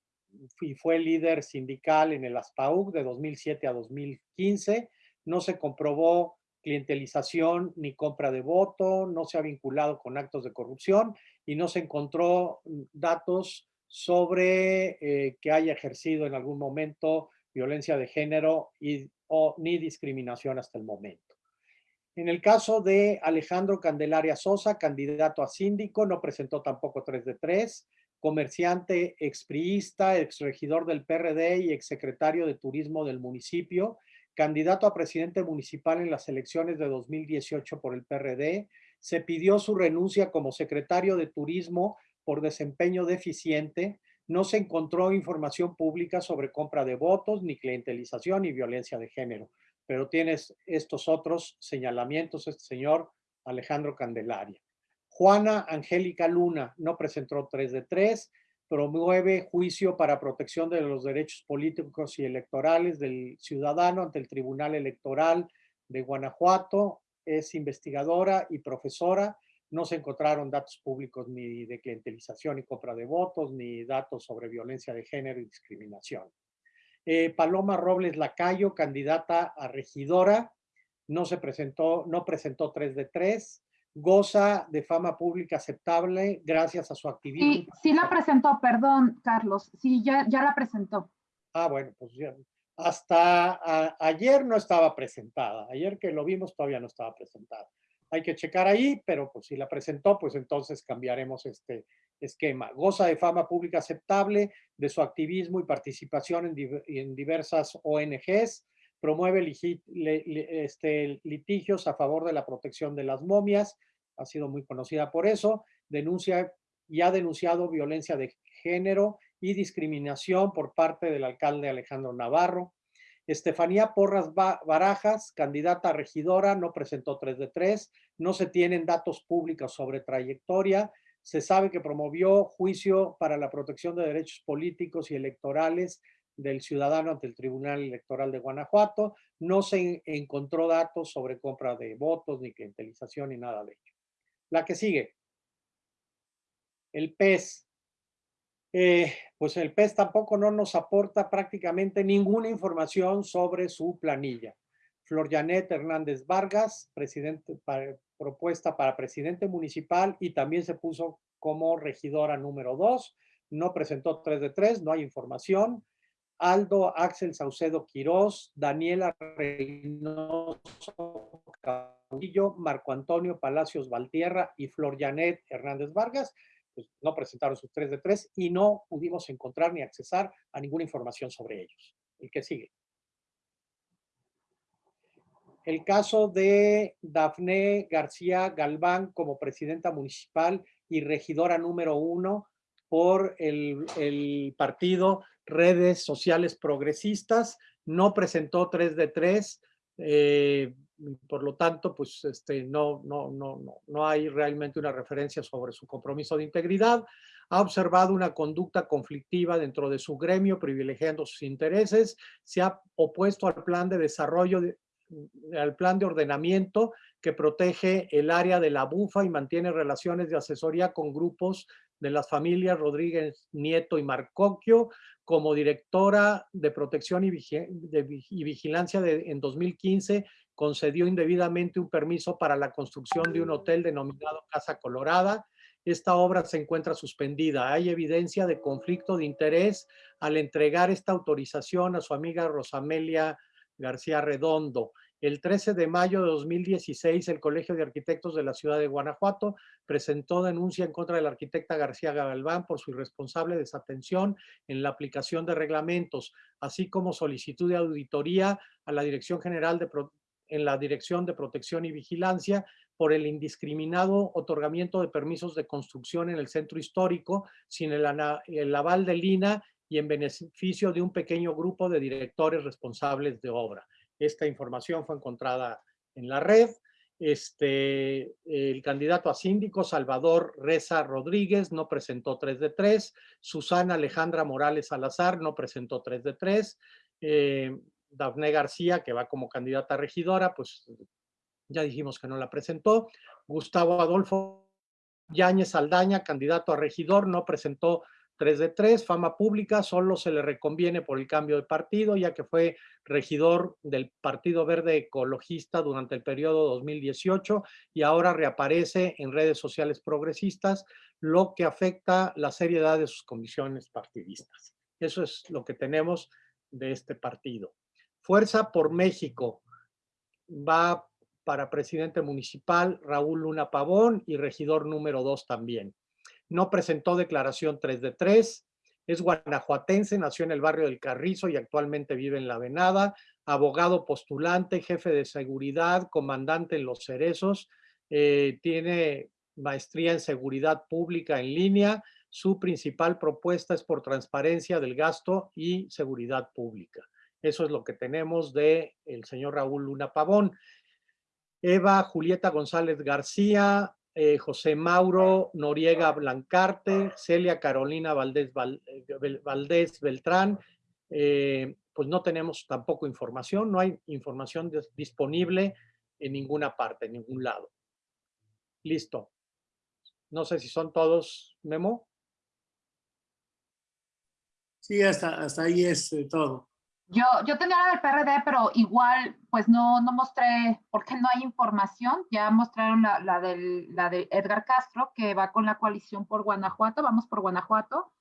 y fue líder sindical en el ASPAUC de 2007 a 2015 no se comprobó clientelización ni compra de voto, no se ha vinculado con actos de corrupción y no se encontró mm, datos sobre eh, que haya ejercido en algún momento violencia de género y, o, ni discriminación hasta el momento. En el caso de Alejandro Candelaria Sosa, candidato a síndico, no presentó tampoco 3 de 3, comerciante expriista, exregidor del PRD y exsecretario de Turismo del municipio, candidato a presidente municipal en las elecciones de 2018 por el PRD, se pidió su renuncia como secretario de Turismo por desempeño deficiente, no se encontró información pública sobre compra de votos, ni clientelización, ni violencia de género. Pero tienes estos otros señalamientos, este señor Alejandro Candelaria. Juana Angélica Luna no presentó 3 de 3, promueve juicio para protección de los derechos políticos y electorales del ciudadano ante el Tribunal Electoral de Guanajuato. Es investigadora y profesora. No se encontraron datos públicos ni de clientelización y compra de votos, ni datos sobre violencia de género y discriminación. Eh, Paloma Robles Lacayo, candidata a regidora, no se presentó, no presentó 3 de 3 goza de fama pública aceptable gracias a su activismo. Sí, sí la presentó, perdón, Carlos. Sí, ya, ya la presentó. Ah, bueno, pues ya. Hasta ayer no estaba presentada. Ayer que lo vimos todavía no estaba presentada. Hay que checar ahí, pero pues si la presentó, pues entonces cambiaremos este esquema. Goza de fama pública aceptable de su activismo y participación en, en diversas ONGs promueve este, litigios a favor de la protección de las momias, ha sido muy conocida por eso, denuncia y ha denunciado violencia de género y discriminación por parte del alcalde Alejandro Navarro. Estefanía Porras Barajas, candidata a regidora, no presentó 3 de 3, no se tienen datos públicos sobre trayectoria, se sabe que promovió juicio para la protección de derechos políticos y electorales del ciudadano ante el Tribunal Electoral de Guanajuato. No se encontró datos sobre compra de votos, ni clientelización, ni nada de ello. La que sigue. El PES. Eh, pues el PES tampoco no nos aporta prácticamente ninguna información sobre su planilla. Flor Janet Hernández Vargas, presidente, propuesta para presidente municipal y también se puso como regidora número dos. No presentó 3 de 3, no hay información. Aldo Axel Saucedo Quirós, Daniela Reynoso Caudillo, Marco Antonio Palacios Valtierra y Flor Janet Hernández Vargas, pues no presentaron sus 3 de 3 y no pudimos encontrar ni accesar a ninguna información sobre ellos. El que sigue. El caso de Dafne García Galván como presidenta municipal y regidora número uno por el, el partido Redes Sociales Progresistas, no presentó 3 de 3, eh, por lo tanto, pues este, no, no, no, no, no hay realmente una referencia sobre su compromiso de integridad. Ha observado una conducta conflictiva dentro de su gremio, privilegiando sus intereses. Se ha opuesto al plan de desarrollo, al plan de ordenamiento que protege el área de la bufa y mantiene relaciones de asesoría con grupos de las familias Rodríguez Nieto y Marcoquio, como directora de protección y, vigilancia de, en 2015 concedió indebidamente un permiso para la construcción de un hotel denominado Casa Colorada. Esta obra se encuentra suspendida. Hay evidencia de conflicto de interés al entregar esta autorización a su amiga Rosamelia García Redondo. El 13 de mayo de 2016, el Colegio de Arquitectos de la Ciudad de Guanajuato presentó denuncia en contra de la arquitecta García Galván por su irresponsable desatención en la aplicación de reglamentos, así como solicitud de auditoría a la Dirección General de, en la Dirección de Protección y Vigilancia por el indiscriminado otorgamiento de permisos de construcción en el centro histórico sin el, aval de Lina y en beneficio de un pequeño grupo de directores responsables de obra. Esta información fue encontrada en la red. Este, el candidato a síndico, Salvador Reza Rodríguez, no presentó 3 de 3. Susana Alejandra Morales Salazar no presentó 3 de 3. Eh, Dafne García, que va como candidata a regidora, pues ya dijimos que no la presentó. Gustavo Adolfo Yáñez Aldaña, candidato a regidor, no presentó 3 de 3, fama pública, solo se le reconviene por el cambio de partido, ya que fue regidor del Partido Verde Ecologista durante el periodo 2018 y ahora reaparece en redes sociales progresistas, lo que afecta la seriedad de sus condiciones partidistas. Eso es lo que tenemos de este partido. Fuerza por México va para presidente municipal Raúl Luna Pavón y regidor número 2 también. No presentó declaración 3 de 3, es guanajuatense, nació en el barrio del Carrizo y actualmente vive en La Venada, abogado postulante, jefe de seguridad, comandante en Los Cerezos, eh, tiene maestría en seguridad pública en línea, su principal propuesta es por transparencia del gasto y seguridad pública. Eso es lo que tenemos de el señor Raúl Luna Pavón. Eva Julieta González García, eh, José Mauro Noriega Blancarte, Celia Carolina Valdés, eh, Beltrán, eh, pues no tenemos tampoco información, no hay información disponible en ninguna parte, en ningún lado. Listo. No sé si son todos, Memo. Sí, hasta, hasta ahí es todo. Yo, yo tenía la del PRD, pero igual, pues no, no mostré, porque no hay información. Ya mostraron la, la, del, la de Edgar Castro, que va con la coalición por Guanajuato, vamos por Guanajuato.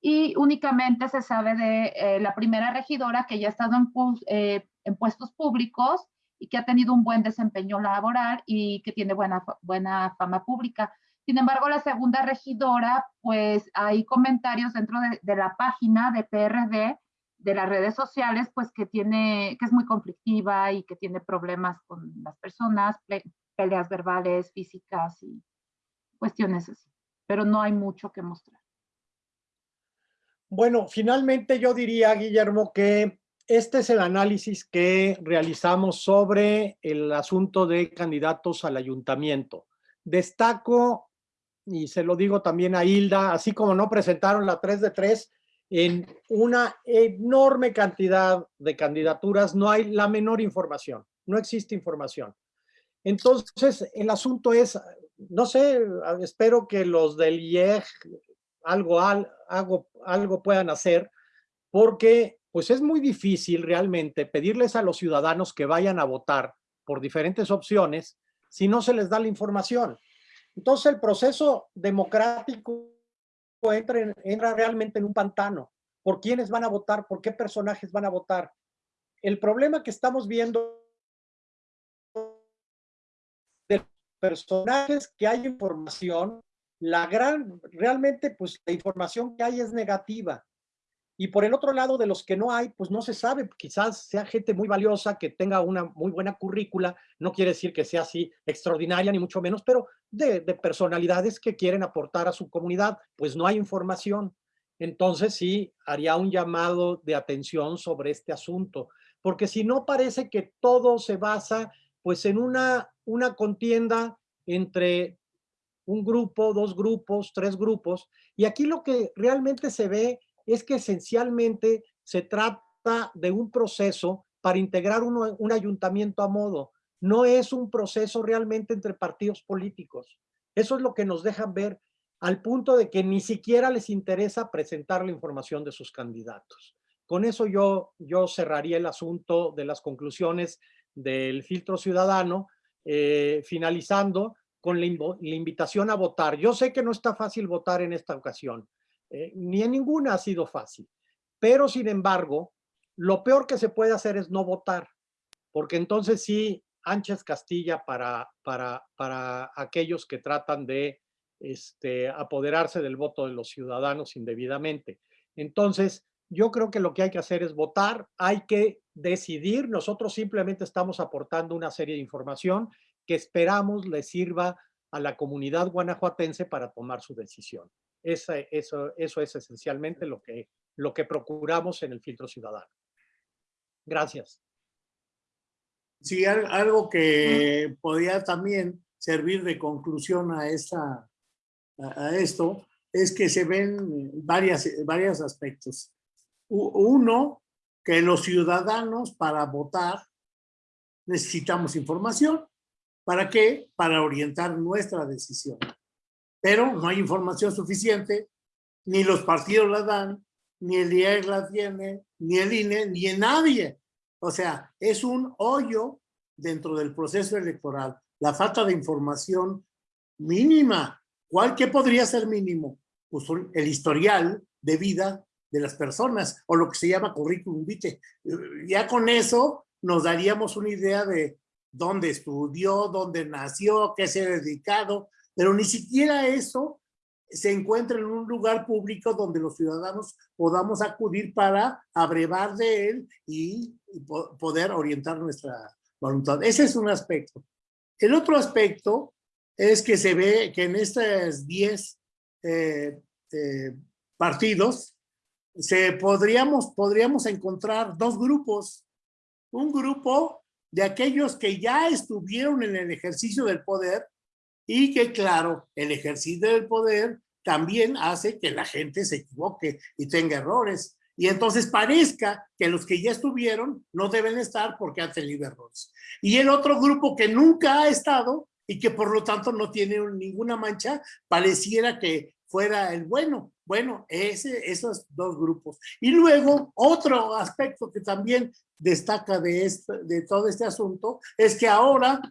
Y únicamente se sabe de eh, la primera regidora que ya ha estado en, eh, en puestos públicos y que ha tenido un buen desempeño laboral y que tiene buena, buena fama pública. Sin embargo, la segunda regidora, pues hay comentarios dentro de, de la página de PRD de las redes sociales, pues que tiene, que es muy conflictiva y que tiene problemas con las personas, peleas verbales, físicas y cuestiones así. Pero no hay mucho que mostrar. Bueno, finalmente yo diría, Guillermo, que este es el análisis que realizamos sobre el asunto de candidatos al ayuntamiento. Destaco, y se lo digo también a Hilda, así como no presentaron la 3 de 3, en una enorme cantidad de candidaturas no hay la menor información, no existe información. Entonces, el asunto es, no sé, espero que los del IEG algo, algo, algo puedan hacer, porque pues es muy difícil realmente pedirles a los ciudadanos que vayan a votar por diferentes opciones si no se les da la información. Entonces el proceso democrático entra, entra realmente en un pantano. ¿Por quiénes van a votar? ¿Por qué personajes van a votar? El problema que estamos viendo de personajes que hay información, la gran, realmente pues la información que hay es negativa. Y por el otro lado, de los que no hay, pues no se sabe, quizás sea gente muy valiosa, que tenga una muy buena currícula, no quiere decir que sea así extraordinaria, ni mucho menos, pero de, de personalidades que quieren aportar a su comunidad, pues no hay información. Entonces sí, haría un llamado de atención sobre este asunto, porque si no parece que todo se basa pues en una, una contienda entre un grupo, dos grupos, tres grupos, y aquí lo que realmente se ve es que esencialmente se trata de un proceso para integrar un ayuntamiento a modo. No es un proceso realmente entre partidos políticos. Eso es lo que nos dejan ver al punto de que ni siquiera les interesa presentar la información de sus candidatos. Con eso yo, yo cerraría el asunto de las conclusiones del filtro ciudadano, eh, finalizando con la, invitación a votar. Yo sé que no está fácil votar en esta ocasión, eh, ni en ninguna ha sido fácil. Pero, sin embargo, lo peor que se puede hacer es no votar, porque entonces sí, anchas Castilla para, para, para aquellos que tratan de este, apoderarse del voto de los ciudadanos indebidamente. Entonces, yo creo que lo que hay que hacer es votar, hay que decidir, nosotros simplemente estamos aportando una serie de información que esperamos le sirva a la comunidad guanajuatense para tomar su decisión. Esa, eso, eso es esencialmente lo que, lo que procuramos en el filtro ciudadano. Gracias. Sí, algo que podría también servir de conclusión a, esta, a esto es que se ven varias, varios aspectos. Uno, que los ciudadanos para votar necesitamos información. ¿Para qué? Para orientar nuestra decisión pero no hay información suficiente, ni los partidos la dan, ni el IEG la tiene, ni el INE, ni en nadie. O sea, es un hoyo dentro del proceso electoral. La falta de información mínima. ¿Cuál qué podría ser mínimo? Pues el historial de vida de las personas o lo que se llama currículum vitae. Ya con eso nos daríamos una idea de dónde estudió, dónde nació, qué se ha dedicado, pero ni siquiera eso se encuentra en un lugar público donde los ciudadanos podamos acudir para abrevar de él y, poder orientar nuestra voluntad. Ese es un aspecto. El otro aspecto es que se ve que en estos 10 eh, eh, partidos se podríamos, podríamos encontrar dos grupos. Un grupo de aquellos que ya estuvieron en el ejercicio del poder y que claro, el ejercicio del poder también hace que la gente se equivoque y tenga errores. Y entonces parezca que los que ya estuvieron no deben estar porque han tenido errores. Y el otro grupo que nunca ha estado y que por lo tanto no tiene ninguna mancha, pareciera que fuera el bueno. Bueno, ese, esos dos grupos. Y luego, otro aspecto que también destaca de, de todo este asunto es que ahora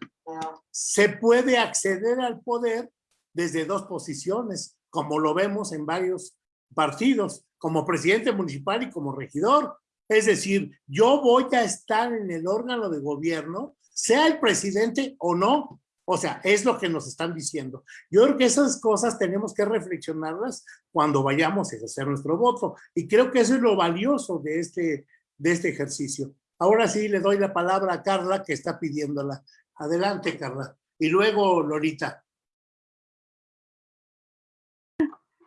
se puede acceder al poder desde dos posiciones, como lo vemos en varios partidos, como presidente municipal y como regidor. Es decir, yo voy a estar en el órgano de gobierno, sea el presidente o no, o sea, es lo que nos están diciendo. Yo creo que esas cosas tenemos que reflexionarlas cuando vayamos a hacer nuestro voto. Y creo que eso es lo valioso de este, de este ejercicio. Ahora sí le doy la palabra a Carla que está pidiéndola. Adelante, Carla. Y luego, Lorita.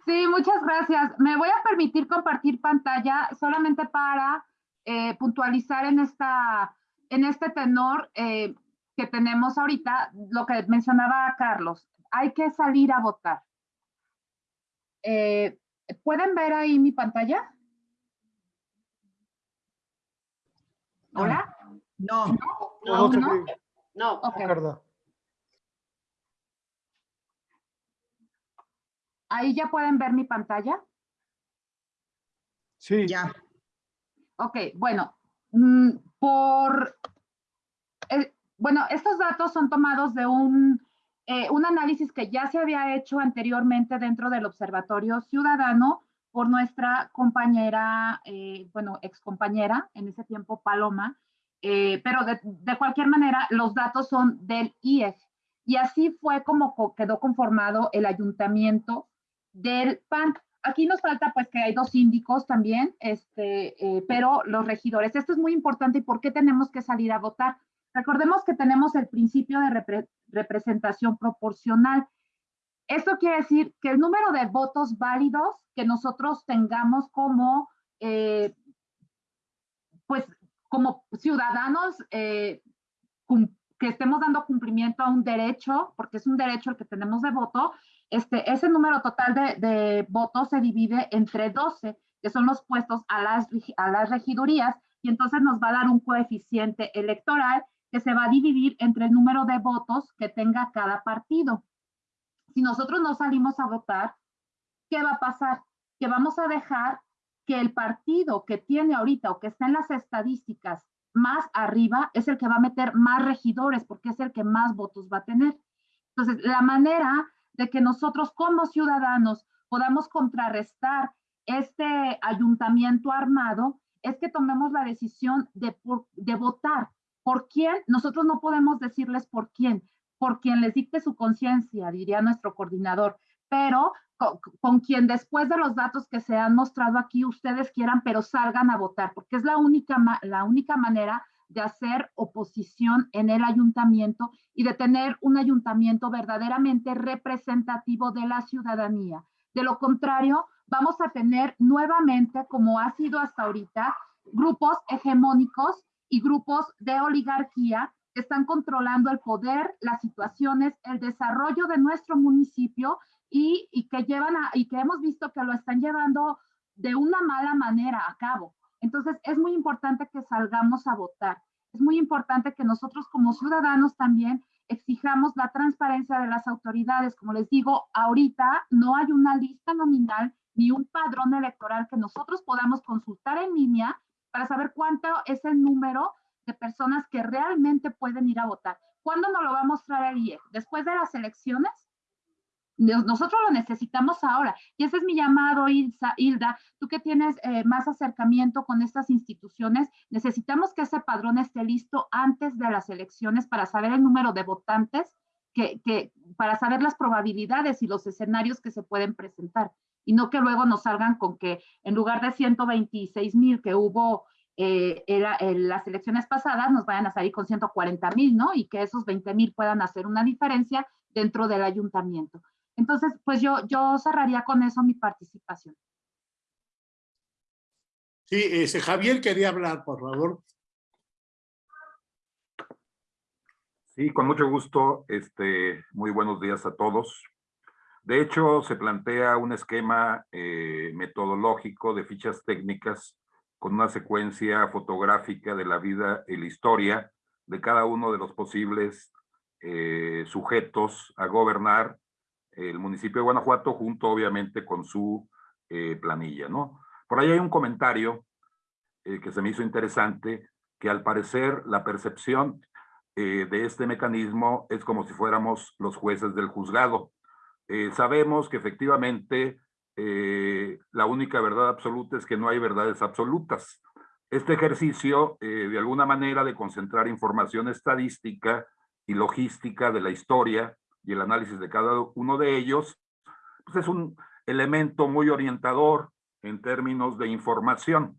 Sí, muchas gracias. Me voy a permitir compartir pantalla solamente para eh, puntualizar en, esta, en este tenor. Eh, que tenemos ahorita, lo que mencionaba Carlos, hay que salir a votar. Eh, ¿Pueden ver ahí mi pantalla? ¿Hola? No. No, no. No, no. ¿Ahí ya pueden ver mi pantalla? Sí. Ya. Ok, bueno, mm, por bueno, estos datos son tomados de un, eh, un análisis que ya se había hecho anteriormente dentro del Observatorio Ciudadano por nuestra compañera, eh, bueno, ex compañera, en ese tiempo Paloma, eh, pero de, de, cualquier manera los datos son del IEF. Y así fue como quedó conformado el ayuntamiento del PAN. Aquí nos falta pues que hay dos síndicos también, este, eh, pero los regidores. Esto es muy importante y por qué tenemos que salir a votar. Recordemos que tenemos el principio de representación proporcional. Esto quiere decir que el número de votos válidos que nosotros tengamos como, eh, pues, como ciudadanos eh, que estemos dando cumplimiento a un derecho, porque es un derecho el que tenemos de voto, este, ese número total de, votos se divide entre 12, que son los puestos a las, a las regidurías, y entonces nos va a dar un coeficiente electoral se va a dividir entre el número de votos que tenga cada partido. Si nosotros no salimos a votar, ¿qué va a pasar? Que vamos a dejar que el partido que tiene ahorita o que está en las estadísticas más arriba es el que va a meter más regidores porque es el que más votos va a tener. Entonces, la manera de que nosotros como ciudadanos podamos contrarrestar este ayuntamiento armado es que tomemos la decisión de, de votar. ¿Por quién? Nosotros no podemos decirles por quién, por quien les dicte su conciencia, diría nuestro coordinador, pero con, quien después de los datos que se han mostrado aquí ustedes quieran, pero salgan a votar, porque es la única, la única manera de hacer oposición en el ayuntamiento y de tener un ayuntamiento verdaderamente representativo de la ciudadanía. De lo contrario, vamos a tener nuevamente, como ha sido hasta ahorita, grupos hegemónicos y grupos de oligarquía que están controlando el poder, las situaciones, el desarrollo de nuestro municipio y, y que llevan a, y que hemos visto que lo están llevando de una mala manera a cabo. Entonces, es muy importante que salgamos a votar. Es muy importante que nosotros como ciudadanos también exijamos la transparencia de las autoridades. Como les digo, ahorita no hay una lista nominal ni un padrón electoral que nosotros podamos consultar en línea para saber cuánto es el número de personas que realmente pueden ir a votar. ¿Cuándo nos lo va a mostrar el IEF? ¿Después de las elecciones? Nosotros lo necesitamos ahora. Y ese es mi llamado, Hilda. Tú que tienes eh, más acercamiento con estas instituciones, necesitamos que ese padrón esté listo antes de las elecciones para saber el número de votantes, que, que, para saber las probabilidades y los escenarios que se pueden presentar. Y no que luego nos salgan con que en lugar de 126 mil que hubo eh, en las elecciones pasadas, nos vayan a salir con 140 mil, ¿no? Y que esos 20 mil puedan hacer una diferencia dentro del ayuntamiento. Entonces, pues yo, yo cerraría con eso mi participación. Sí, ese Javier quería hablar, por favor. Sí, con mucho gusto. Este, muy buenos días a todos. De hecho, se plantea un esquema eh, metodológico de fichas técnicas con una secuencia fotográfica de la vida y la historia de cada uno de los posibles eh, sujetos a gobernar el municipio de Guanajuato junto obviamente con su eh, planilla, ¿no? Por ahí hay un comentario que se me hizo interesante, que al parecer la percepción de este mecanismo es como si fuéramos los jueces del juzgado. Sabemos que efectivamente la única verdad absoluta es que no hay verdades absolutas. Este ejercicio, de alguna manera, de concentrar información estadística y logística de la historia y el análisis de cada uno de ellos, pues es un elemento muy orientador en términos de información.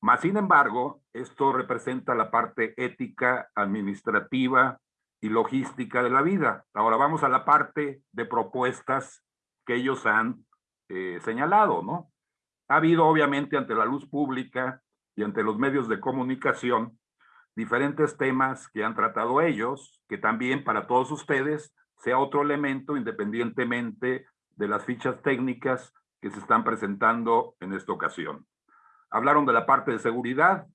Más sin embargo, esto representa la parte ética, administrativa y logística de la vida. Ahora vamos a la parte de propuestas que ellos han eh, señalado, ¿no? Ha habido obviamente ante la luz pública y ante los medios de comunicación diferentes temas que han tratado ellos, que también para todos ustedes sea otro elemento independientemente de las fichas técnicas que se están presentando en esta ocasión. Hablaron de la parte de seguridad,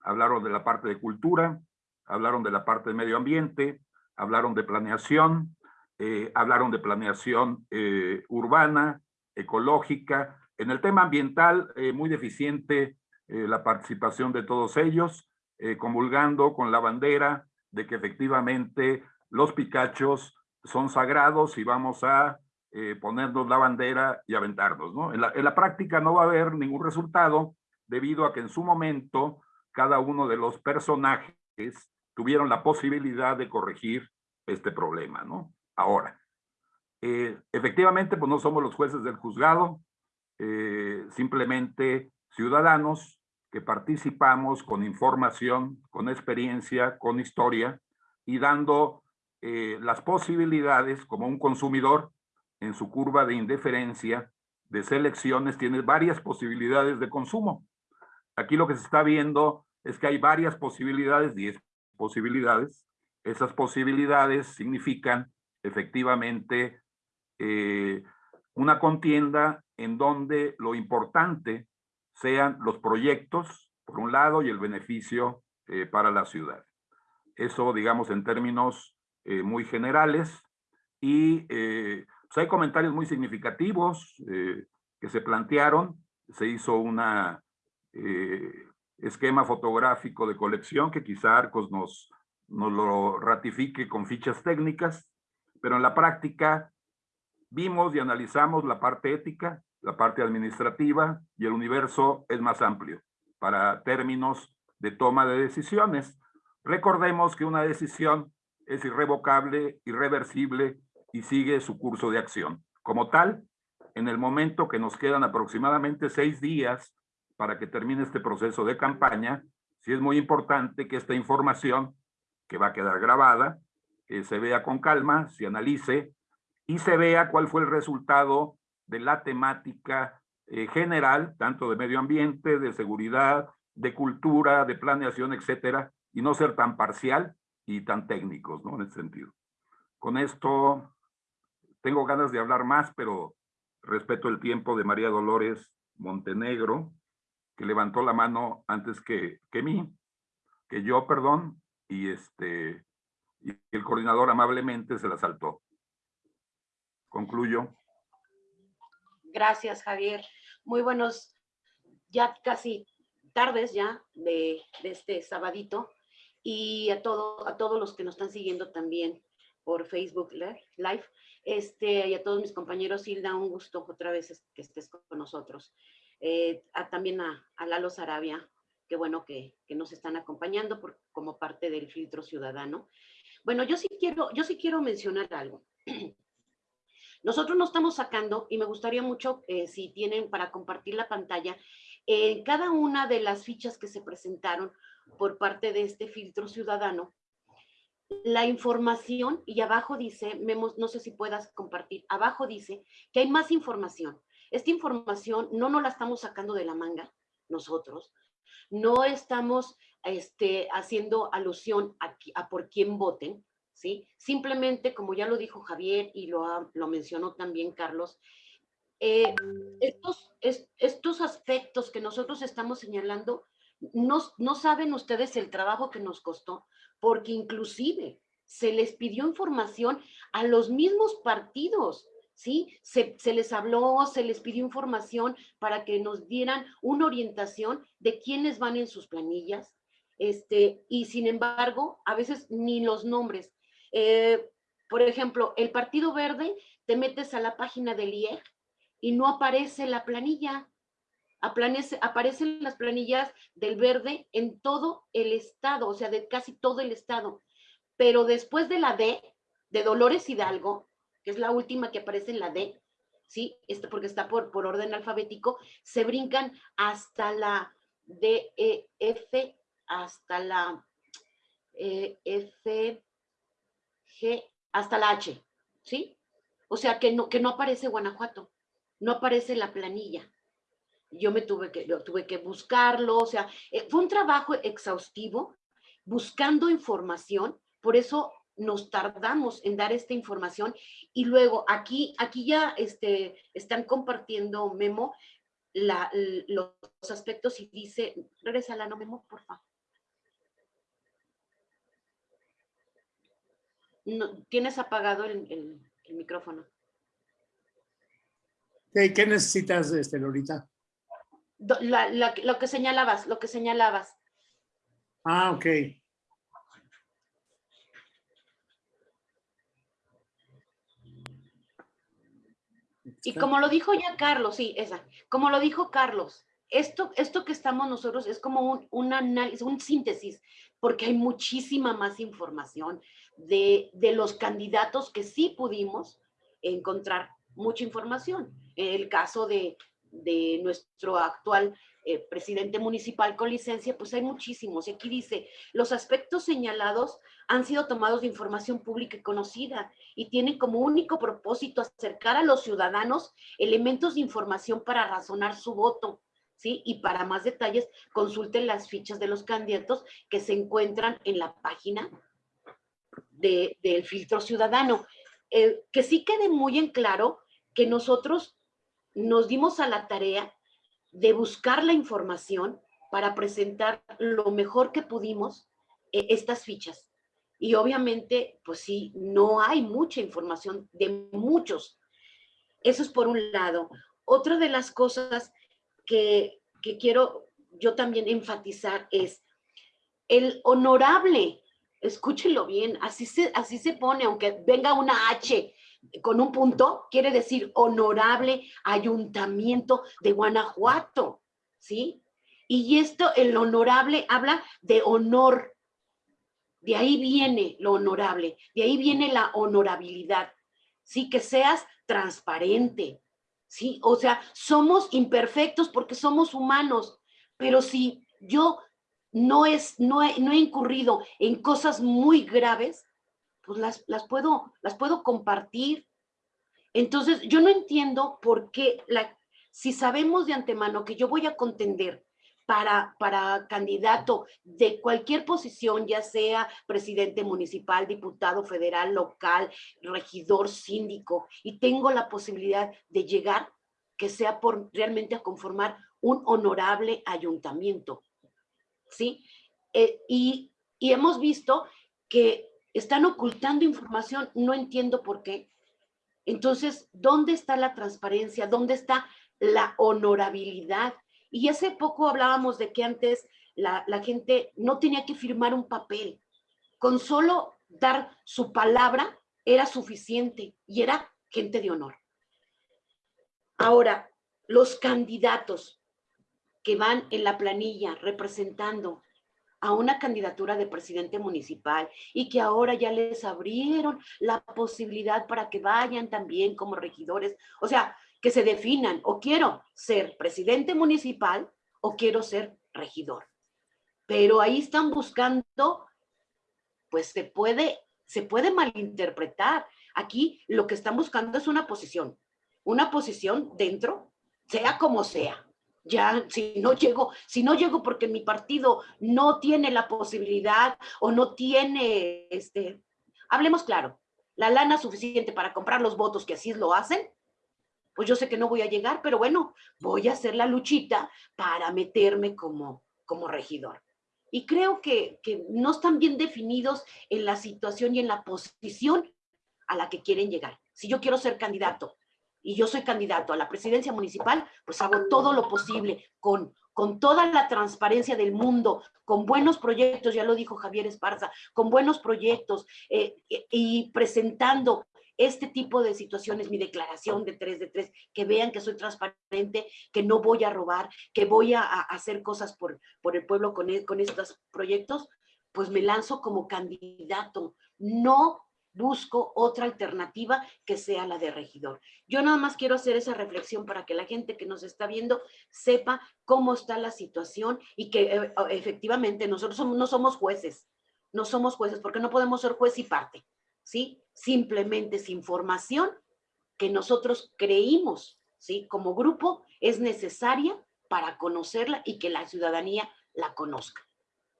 hablaron de la parte de cultura, hablaron de la parte de medio ambiente, hablaron de planeación, eh, hablaron de planeación eh, urbana, ecológica. En el tema ambiental, eh, muy deficiente la participación de todos ellos, comulgando con la bandera de que efectivamente los picachos son sagrados y vamos a ponernos la bandera y aventarnos. ¿no? En la práctica no va a haber ningún resultado debido a que en su momento cada uno de los personajes tuvieron la posibilidad de corregir este problema. ¿no? Ahora, eh, efectivamente, pues no somos los jueces del juzgado, eh, simplemente ciudadanos que participamos con información, con experiencia, con historia y dando eh, las posibilidades como un consumidor en su curva de indiferencia de selecciones tiene varias posibilidades de consumo. Aquí lo que se está viendo es que hay varias posibilidades, 10 posibilidades. Esas posibilidades significan efectivamente eh, una contienda en donde lo importante sean los proyectos, por un lado, y el beneficio eh, para la ciudad. Eso, digamos, en términos eh, muy generales. Y pues hay comentarios muy significativos que se plantearon. Se hizo una esquema fotográfico de colección que quizá Arcos nos, nos lo ratifique con fichas técnicas, pero en la práctica vimos y analizamos la parte ética, la parte administrativa y el universo es más amplio para términos de toma de decisiones. Recordemos que una decisión es irrevocable, irreversible y sigue su curso de acción. Como tal, en el momento que nos quedan aproximadamente seis días para que termine este proceso de campaña, sí es muy importante que esta información, que va a quedar grabada, eh, se vea con calma, se analice y se vea cuál fue el resultado de la temática eh, general, tanto de medio ambiente, de seguridad, de cultura, de planeación, etcétera, y no ser tan parcial y tan técnicos, ¿no? En ese sentido. Con esto tengo ganas de hablar más, pero respeto el tiempo de María Dolores Montenegro, que levantó la mano antes que, que mí, que yo, perdón, y este y el coordinador amablemente se la saltó. Concluyo. Gracias, Javier. Muy buenos, ya casi tardes ya de, de este sabadito y a, todo, a todos los que nos están siguiendo también por Facebook Live. Este, y a todos mis compañeros, Hilda, un gusto otra vez que estés con nosotros. Eh, también a, Lalo Sarabia, qué bueno que, nos están acompañando por, como parte del filtro ciudadano. Bueno, yo sí quiero, yo sí quiero mencionar algo. Nosotros no estamos sacando, y me gustaría mucho, eh, si tienen para compartir la pantalla, en cada una de las fichas que se presentaron por parte de este filtro ciudadano, la información, y abajo dice, no sé si puedas compartir, abajo dice que hay más información. Esta información no nos la estamos sacando de la manga nosotros, no estamos este, haciendo alusión a, por quién voten, ¿sí? Simplemente, como ya lo dijo Javier y lo, lo mencionó también Carlos, eh, estos, estos aspectos que nosotros estamos señalando, no, no saben ustedes el trabajo que nos costó, porque inclusive se les pidió información a los mismos partidos, ¿sí? Se, les habló, se les pidió información para que nos dieran una orientación de quiénes van en sus planillas, este, y sin embargo, a veces ni los nombres. Eh, por ejemplo, el Partido Verde, te metes a la página del IEG y no aparece la planilla. Aparece, aparecen las planillas del verde en todo el estado, o sea, de casi todo el estado. Pero después de la D, de Dolores Hidalgo, que es la última que aparece en la D, ¿sí? Esto porque está por, por orden alfabético, se brincan hasta la D, E, F, hasta la e, F, G, hasta la H, ¿sí? O sea, que no, que no aparece Guanajuato, no aparece la planilla. Yo me tuve que, tuve que buscarlo, o sea, eh, fue un trabajo exhaustivo buscando información, por eso nos tardamos en dar esta información y luego aquí, aquí ya este, están compartiendo Memo la, los aspectos y dice, regresa la no Memo, por favor. No, ¿Tienes apagado el, micrófono? ¿Qué, necesitas, este, Lorita? lo que señalabas, lo que señalabas. Ah, ok. Y como lo dijo ya Carlos, sí, esa, como lo dijo Carlos, esto, esto que estamos nosotros es como un, un análisis, un síntesis, porque hay muchísima más información de, de los candidatos que sí pudimos encontrar mucha información. El caso de, de nuestro actual eh, presidente municipal con licencia, pues hay muchísimos. Y aquí dice, los aspectos señalados han sido tomados de información pública y conocida y tienen como único propósito acercar a los ciudadanos elementos de información para razonar su voto. ¿Sí? Y para más detalles, consulten las fichas de los candidatos que se encuentran en la página del filtro ciudadano. Eh, que sí quede muy en claro que nosotros nos dimos a la tarea de buscar la información para presentar lo mejor que pudimos eh, estas fichas. Y obviamente, pues sí, no hay mucha información de muchos. Eso es por un lado. Otra de las cosas que, que quiero yo también enfatizar es el honorable, escúchenlo bien, así se, así se pone, aunque venga una H con un punto, quiere decir honorable ayuntamiento de Guanajuato, ¿sí? Y esto, el honorable, habla de honor. De ahí viene lo honorable, de ahí viene la honorabilidad, ¿sí? Que seas transparente, ¿sí? O sea, somos imperfectos porque somos humanos, pero si yo no, es, no, no he incurrido en cosas muy graves, pues las, puedo, las puedo compartir. Entonces, yo no entiendo por qué, si sabemos de antemano que yo voy a contender para, para candidato de cualquier posición, ya sea presidente municipal, diputado federal, local, regidor, síndico, y tengo la posibilidad de llegar, que sea por realmente a conformar un honorable ayuntamiento. ¿Sí? Eh, y, y hemos visto que están ocultando información, no entiendo por qué. Entonces, ¿dónde está la transparencia? ¿Dónde está la honorabilidad? Y hace poco hablábamos de que antes la, gente no tenía que firmar un papel. Con solo dar su palabra era suficiente y era gente de honor. Ahora, los candidatos que van en la planilla representando a una candidatura de presidente municipal y que ahora ya les abrieron la posibilidad para que vayan también como regidores. O sea, que se definan o quiero ser presidente municipal o quiero ser regidor. Pero ahí están buscando, pues se puede, se puede malinterpretar. Aquí lo que están buscando es una posición, una posición dentro, sea como sea ya si no llego, si no llego porque mi partido no tiene la posibilidad o no tiene, este, hablemos claro, la lana suficiente para comprar los votos que así lo hacen, pues yo sé que no voy a llegar, pero bueno, voy a hacer la luchita para meterme como, como regidor. Y creo que, que no están bien definidos en la situación y en la posición a la que quieren llegar. Si yo quiero ser candidato y yo soy candidato a la presidencia municipal, pues hago todo lo posible con, con toda la transparencia del mundo, con buenos proyectos, ya lo dijo Javier Esparza, con buenos proyectos eh, y presentando este tipo de situaciones, mi declaración de 3 de 3, que vean que soy transparente, que no voy a robar, que voy a, hacer cosas por, por el pueblo e, con estos proyectos, pues me lanzo como candidato. No busco otra alternativa que sea la de regidor. Yo nada más quiero hacer esa reflexión para que la gente que nos está viendo sepa cómo está la situación y que eh, efectivamente nosotros no somos jueces, no somos jueces porque no podemos ser juez y parte, ¿sí? Simplemente es información que nosotros creímos, ¿sí? Como grupo es necesaria para conocerla y que la ciudadanía la conozca,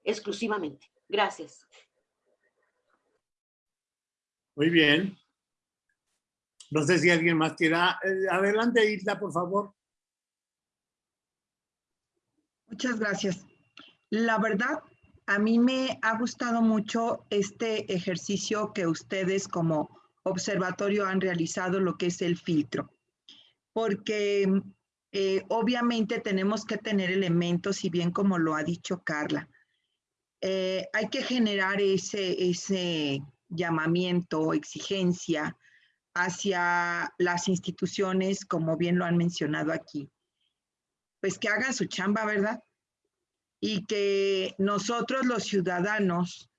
exclusivamente. Gracias. Muy bien. No sé si alguien más quiera. Eh, adelante, Isla, por favor. Muchas gracias. La verdad, a mí me ha gustado mucho este ejercicio que ustedes como observatorio han realizado, lo que es el filtro, porque eh, obviamente tenemos que tener elementos, y bien como lo ha dicho Carla, eh, hay que generar ese, ese llamamiento, exigencia hacia las instituciones, como bien lo han mencionado aquí, pues que hagan su chamba, ¿verdad? Y que nosotros los ciudadanos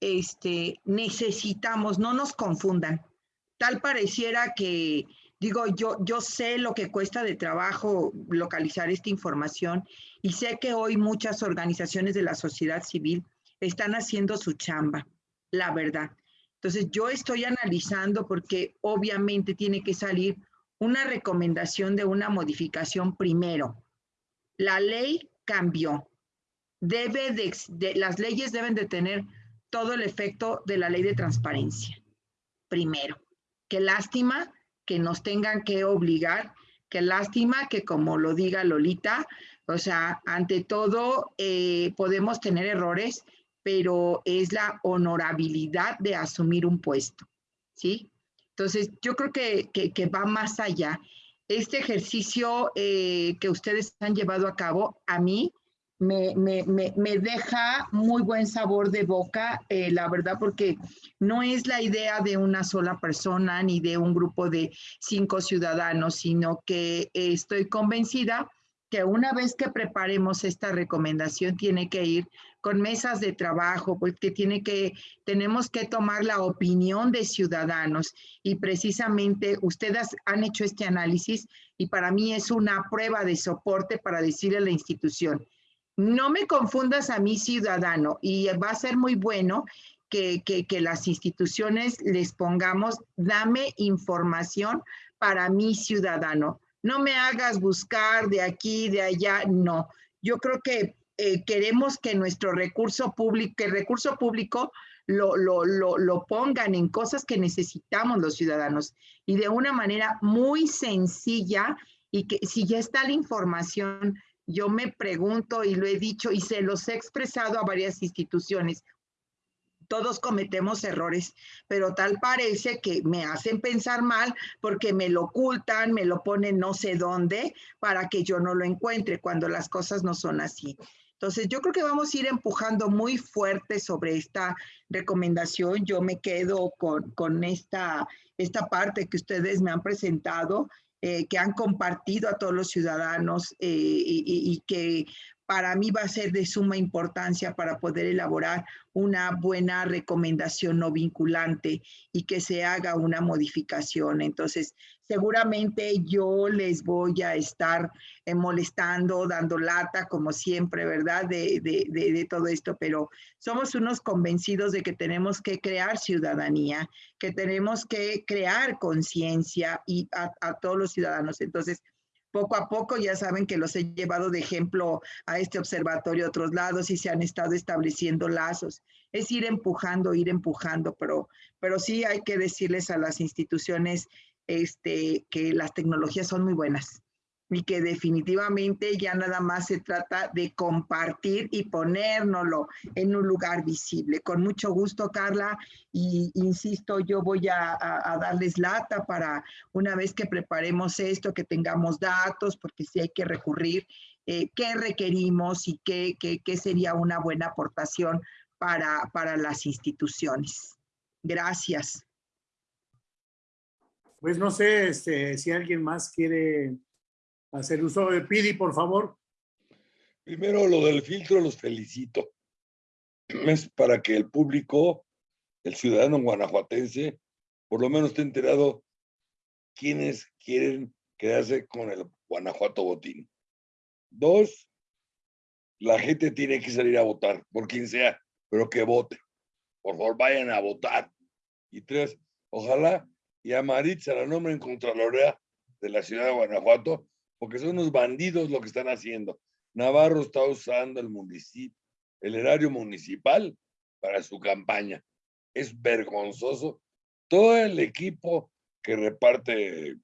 este, necesitamos, no nos confundan. Tal pareciera que, Digo, yo, yo sé lo que cuesta de trabajo localizar esta información y sé que hoy muchas organizaciones de la sociedad civil están haciendo su chamba, la verdad. Entonces, yo estoy analizando porque obviamente tiene que salir una recomendación de una modificación primero. La ley cambió. Debe de, las leyes deben de tener todo el efecto de la ley de transparencia. Primero, qué lástima que nos tengan que obligar, qué lástima que como lo diga Lolita, o sea, ante todo eh, podemos tener errores, pero es la honorabilidad de asumir un puesto, ¿sí? Entonces, yo creo que, que, va más allá. Este ejercicio eh, que ustedes han llevado a cabo, a mí me, me, me, deja muy buen sabor de boca, eh, la verdad, porque no es la idea de una sola persona ni de un grupo de cinco ciudadanos, sino que estoy convencida que una vez que preparemos esta recomendación tiene que ir con mesas de trabajo, porque tiene que, tenemos que tomar la opinión de ciudadanos y precisamente ustedes han hecho este análisis y para mí es una prueba de soporte para decirle a la institución, no me confundas a mi ciudadano y va a ser muy bueno que, que, las instituciones les pongamos, dame información para mi ciudadano. No me hagas buscar de aquí, de allá, no. Yo creo que eh, queremos que nuestro recurso público, que el recurso público lo, lo, lo, lo, pongan en cosas que necesitamos los ciudadanos y de una manera muy sencilla y que si ya está la información yo me pregunto y lo he dicho y se los he expresado a varias instituciones. Todos cometemos errores, pero tal parece que me hacen pensar mal porque me lo ocultan, me lo ponen no sé dónde para que yo no lo encuentre cuando las cosas no son así. Entonces, yo creo que vamos a ir empujando muy fuerte sobre esta recomendación. Yo me quedo con, con esta, esta parte que ustedes me han presentado eh, que han compartido a todos los ciudadanos eh, y, que para mí va a ser de suma importancia para poder elaborar una buena recomendación no vinculante y que se haga una modificación. Entonces, seguramente yo les voy a estar eh, molestando, dando lata, como siempre, ¿verdad? De, todo esto, pero somos unos convencidos de que tenemos que crear ciudadanía, que tenemos que crear conciencia y a todos los ciudadanos. Entonces, poco a poco ya saben que los he llevado de ejemplo a este observatorio a otros lados y se han estado estableciendo lazos. Es ir empujando, ir empujando, pero, pero sí hay que decirles a las instituciones este, que las tecnologías son muy buenas y que definitivamente ya nada más se trata de compartir y ponérnoslo en un lugar visible. Con mucho gusto, Carla, y insisto, yo voy a, darles lata para una vez que preparemos esto, que tengamos datos, porque sí hay que recurrir, eh, qué requerimos y qué, qué, sería una buena aportación para, para las instituciones. Gracias. Pues no sé este, si alguien más quiere hacer uso de PIDI, por favor. Primero, lo del filtro, los felicito. Es para que el público, el ciudadano guanajuatense, por lo menos esté enterado quiénes quieren quedarse con el Guanajuato Botín. Dos, la gente tiene que salir a votar, por quien sea, pero que vote. Por favor, vayan a votar. Y tres, ojalá y a Maritza la nombren Contralorea de la ciudad de Guanajuato porque son unos bandidos lo que están haciendo. Navarro está usando el municipio, el erario municipal para su campaña. Es vergonzoso. Todo el equipo que reparte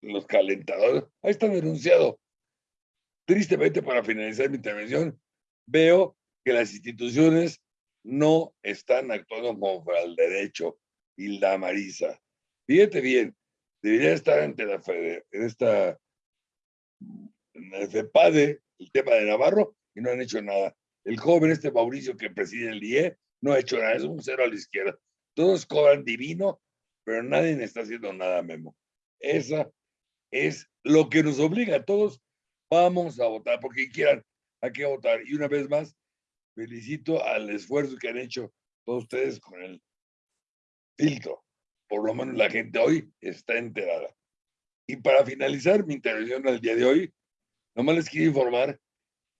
los calentadores, ahí está denunciado. Tristemente, para finalizar mi intervención, veo que las instituciones no están actuando como el derecho. Hilda Marisa. Fíjate bien, debería estar ante la en esta en FEPADE el tema de Navarro y no han hecho nada. El joven, este Mauricio que preside el IE, no ha hecho nada, es un cero a la izquierda. Todos cobran divino, pero nadie está haciendo nada, Memo. Esa es lo que nos obliga a todos. Vamos a votar, porque quieran, hay que votar. Y una vez más, felicito al esfuerzo que han hecho todos ustedes con el filtro. Por lo menos la gente hoy está enterada. Y para finalizar mi intervención al día de hoy, nomás les quiero informar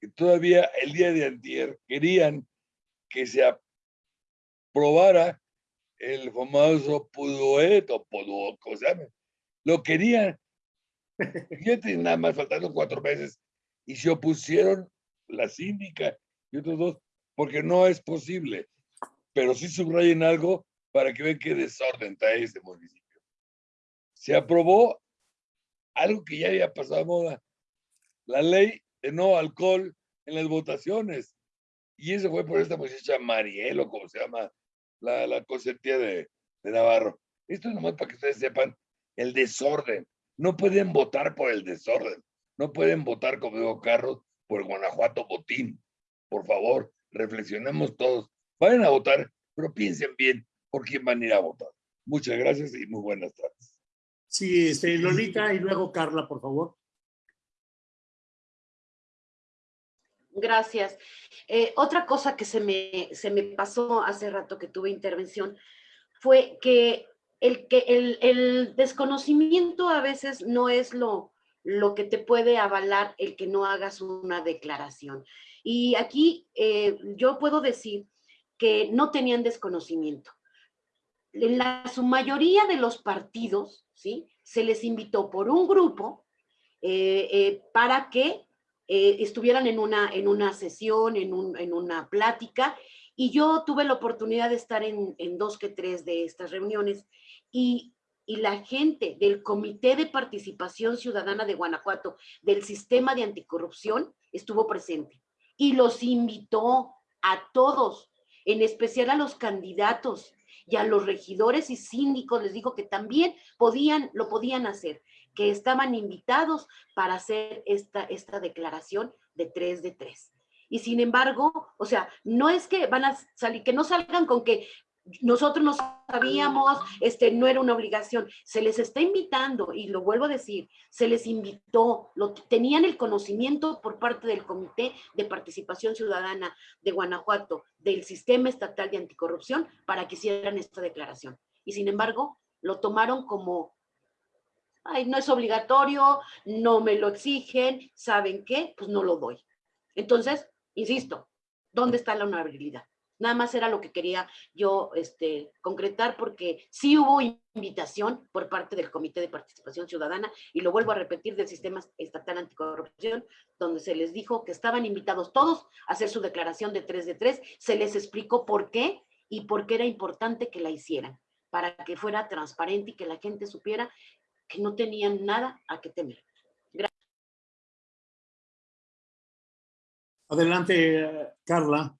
que todavía el día de antier querían que se aprobara el famoso Puduet o Puduo, ¿cómo se llama? Lo querían. Fíjate, nada más faltando cuatro meses. Y se opusieron la síndica y otros dos, porque no es posible. Pero sí subrayen algo para que vean qué desorden trae este municipio. Se aprobó algo que ya había pasado a moda, la ley de no alcohol en las votaciones. Y eso fue por esta muchacha Marielo, como se llama, la, la de, de Navarro. Esto es nomás para que ustedes sepan el desorden. No pueden votar por el desorden. No pueden votar, como digo, Carlos, por Guanajuato botín. Por favor, reflexionemos todos. Vayan a votar, pero piensen bien por quién van a ir a votar. Muchas gracias y muy buenas tardes. Sí, este, Lolita y luego Carla, por favor. Gracias. Eh, otra cosa que se me, se me pasó hace rato que tuve intervención fue que el, que el, el desconocimiento a veces no es lo, lo que te puede avalar el que no hagas una declaración. Y aquí eh, yo puedo decir que no tenían desconocimiento. En la su mayoría de los partidos, Se les invitó por un grupo eh, eh, para que estuvieran en una, en una sesión, en, un, en, una plática, y yo tuve la oportunidad de estar en, en dos que tres de estas reuniones, y y la gente del Comité de Participación Ciudadana de Guanajuato, del Sistema de Anticorrupción, estuvo presente y los invitó a todos, en especial a los candidatos y a los regidores y síndicos, les dijo que también podían, lo podían hacer, que estaban invitados para hacer esta, esta declaración de tres de tres. Y sin embargo, o sea, no es que van a salir, que no salgan con que nosotros no sabíamos, este, no era una obligación, se les está invitando, y lo vuelvo a decir, se les invitó, lo, tenían el conocimiento por parte del Comité de Participación Ciudadana de Guanajuato, del Sistema Estatal de Anticorrupción, para que hicieran esta declaración. Y sin embargo, lo tomaron como, ay, no es obligatorio, no me lo exigen, ¿saben qué? Pues no lo doy. Entonces, insisto, ¿dónde está la honorabilidad? Nada más era lo que quería yo este, concretar porque sí hubo invitación por parte del Comité de Participación Ciudadana y lo vuelvo a repetir del Sistema Estatal Anticorrupción, donde se les dijo que estaban invitados todos a hacer su declaración de 3 de 3, se les explicó por qué y por qué era importante que la hicieran, para que fuera transparente y que la gente supiera que no tenían nada a qué temer. Gracias. Adelante, Carla.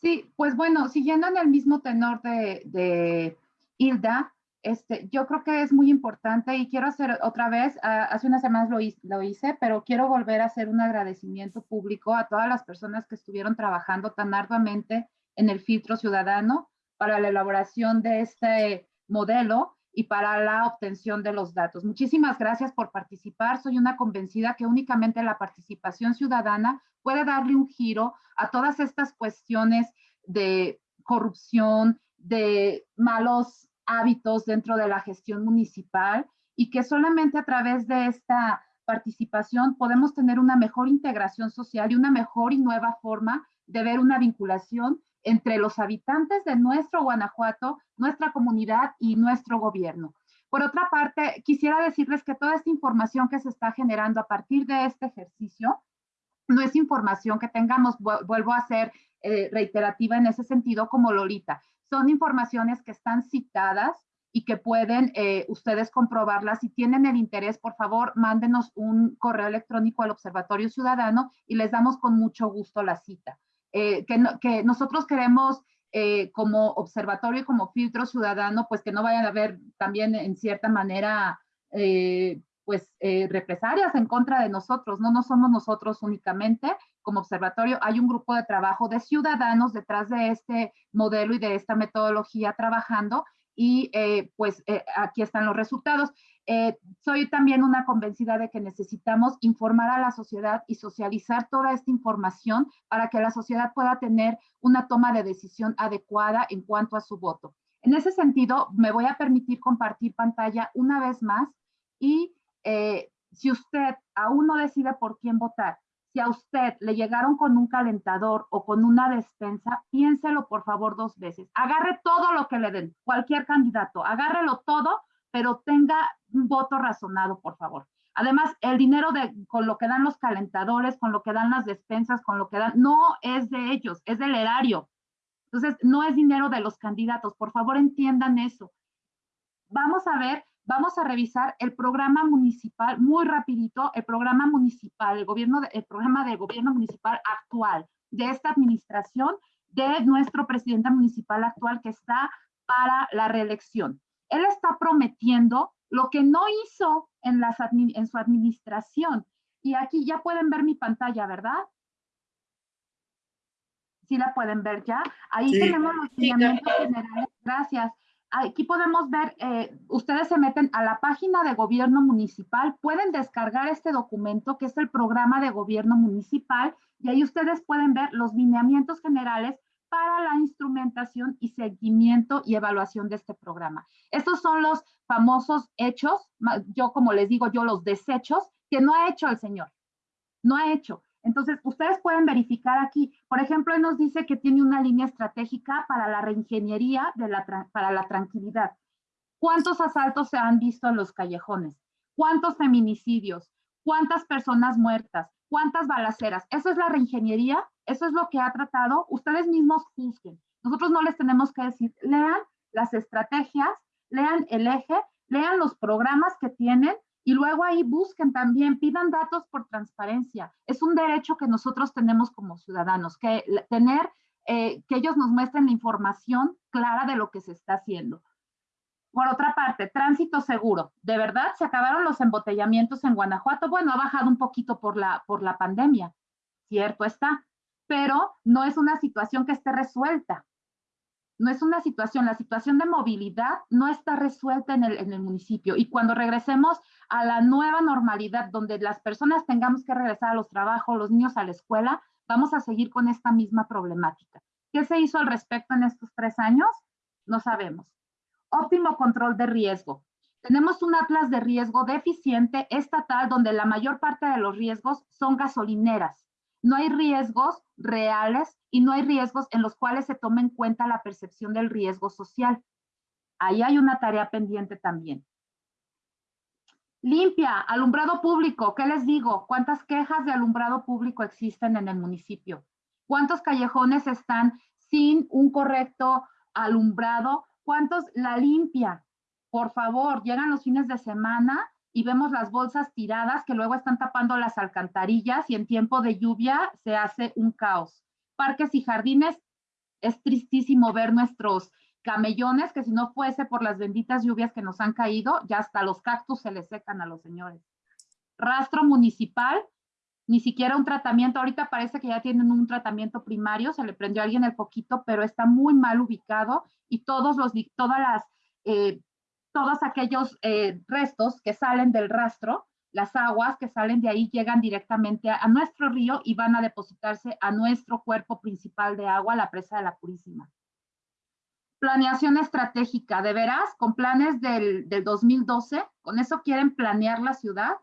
Sí, pues bueno, siguiendo en el mismo tenor de, Hilda, este, yo creo que es muy importante y quiero hacer otra vez, uh, hace unas semanas lo, lo, hice, pero quiero volver a hacer un agradecimiento público a todas las personas que estuvieron trabajando tan arduamente en el filtro ciudadano para la elaboración de este modelo y para la obtención de los datos. Muchísimas gracias por participar. Soy una convencida que únicamente la participación ciudadana puede darle un giro a todas estas cuestiones de corrupción, de malos hábitos dentro de la gestión municipal y que solamente a través de esta participación podemos tener una mejor integración social y una mejor y nueva forma de ver una vinculación entre los habitantes de nuestro Guanajuato, nuestra comunidad y nuestro gobierno. Por otra parte, quisiera decirles que toda esta información que se está generando a partir de este ejercicio no es información que tengamos, vuelvo a ser eh, reiterativa en ese sentido como Lolita, son informaciones que están citadas y que pueden eh, ustedes comprobarlas. Si tienen el interés, por favor, mándenos un correo electrónico al Observatorio Ciudadano y les damos con mucho gusto la cita. Eh, que, nosotros queremos como observatorio y como filtro ciudadano, pues que no vayan a haber también en cierta manera, eh, pues represalias en contra de nosotros, no, no somos nosotros únicamente como observatorio, hay un grupo de trabajo de ciudadanos detrás de este modelo y de esta metodología trabajando y pues aquí están los resultados. Eh, soy también una convencida de que necesitamos informar a la sociedad y socializar toda esta información para que la sociedad pueda tener una toma de decisión adecuada en cuanto a su voto. En ese sentido, me voy a permitir compartir pantalla una vez más Y eh, si usted aún no decide por quién votar, si a usted le llegaron con un calentador o con una despensa, piénselo por favor dos veces. Agarre todo lo que le den, cualquier candidato, agárrelo todo, pero tenga un voto razonado, por favor. Además, el dinero de, con lo que dan los calentadores, con lo que dan las despensas, con lo que dan, no es de ellos, es del erario. Entonces, no es dinero de los candidatos. Por favor, entiendan eso. Vamos a ver vamos a revisar el programa municipal, muy rapidito, el programa municipal, el, gobierno, el programa de gobierno municipal actual de esta administración, de nuestro presidente municipal actual que está para la reelección. Él está prometiendo lo que no hizo en, las, en su administración. Y aquí ya pueden ver mi pantalla, ¿verdad? Sí la pueden ver ya. Ahí tenemos los lineamientos generales. Gracias aquí podemos ver, eh, ustedes se meten a la página de gobierno municipal, pueden descargar este documento que es el programa de gobierno municipal y ahí ustedes pueden ver los lineamientos generales para la instrumentación y seguimiento y evaluación de este programa. Estos son los famosos hechos, yo como les digo yo, los desechos que no ha hecho el señor, no ha hecho. Entonces, ustedes pueden verificar aquí, por ejemplo, él nos dice que tiene una línea estratégica para la reingeniería de la, para la tranquilidad. ¿Cuántos asaltos se han visto en los callejones? ¿Cuántos feminicidios? ¿Cuántas personas muertas? ¿Cuántas balaceras? Eso es la reingeniería, eso es lo que ha tratado. Ustedes mismos juzguen. Nosotros no les tenemos que decir, lean las estrategias, lean el eje, lean los programas que tienen y luego ahí busquen también, pidan datos por transparencia. Es un derecho que nosotros tenemos como ciudadanos, que tener, eh, que ellos nos muestren la información clara de lo que se está haciendo. Por otra parte, tránsito seguro. ¿De verdad se acabaron los embotellamientos en Guanajuato? Bueno, ha bajado un poquito por la, por la pandemia, cierto está, pero no es una situación que esté resuelta no es una situación, la situación de movilidad no está resuelta en el, municipio. Y cuando regresemos a la nueva normalidad, donde las personas tengamos que regresar a los trabajos, los niños a la escuela, vamos a seguir con esta misma problemática. ¿Qué se hizo al respecto en estos tres años? No sabemos. Óptimo control de riesgo. Tenemos un atlas de riesgo deficiente estatal donde la mayor parte de los riesgos son gasolineras. No hay riesgos reales y no hay riesgos en los cuales se tome en cuenta la percepción del riesgo social. Ahí hay una tarea pendiente también. Limpia, alumbrado público, ¿qué les digo? ¿Cuántas quejas de alumbrado público existen en el municipio? ¿Cuántos callejones están sin un correcto alumbrado? ¿Cuántos la limpia? Por favor, llegan los fines de semana y vemos las bolsas tiradas que luego están tapando las alcantarillas y en tiempo de lluvia se hace un caos. Parques y jardines, es tristísimo ver nuestros camellones que si no fuese por las benditas lluvias que nos han caído, ya hasta los cactus se les secan a los señores. Rastro municipal, ni siquiera un tratamiento, ahorita parece que ya tienen un tratamiento primario, se le prendió a alguien el poquito, pero está muy mal ubicado y todos los, todas las eh, todos aquellos eh, restos que salen del rastro, las aguas que salen de ahí llegan directamente a, nuestro río y van a depositarse a nuestro cuerpo principal de agua, la presa de la Purísima. Planeación estratégica, de veras, con planes del, del 2012, con eso quieren planear la ciudad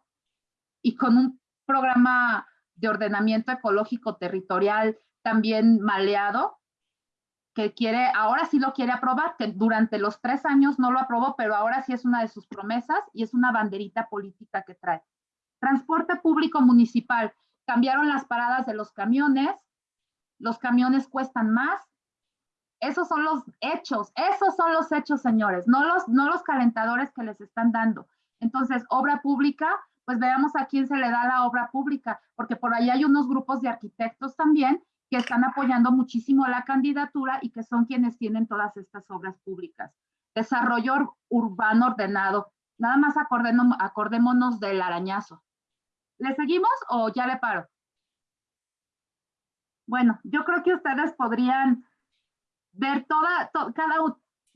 y con un programa de ordenamiento ecológico territorial también maleado, que quiere, ahora sí lo quiere aprobar, que durante los tres años no lo aprobó, pero ahora sí es una de sus promesas y es una banderita política que trae. Transporte público municipal. Cambiaron las paradas de los camiones, los camiones cuestan más. Esos son los hechos, esos son los hechos, señores, no los, no los calentadores que les están dando. Entonces, obra pública, pues veamos a quién se le da la obra pública, porque por ahí hay unos grupos de arquitectos también que están apoyando muchísimo la candidatura y que son quienes tienen todas estas obras públicas. Desarrollo urbano ordenado. Nada más acordémonos del arañazo. ¿Le seguimos o ya le paro? Bueno, yo creo que ustedes podrían ver toda, cada,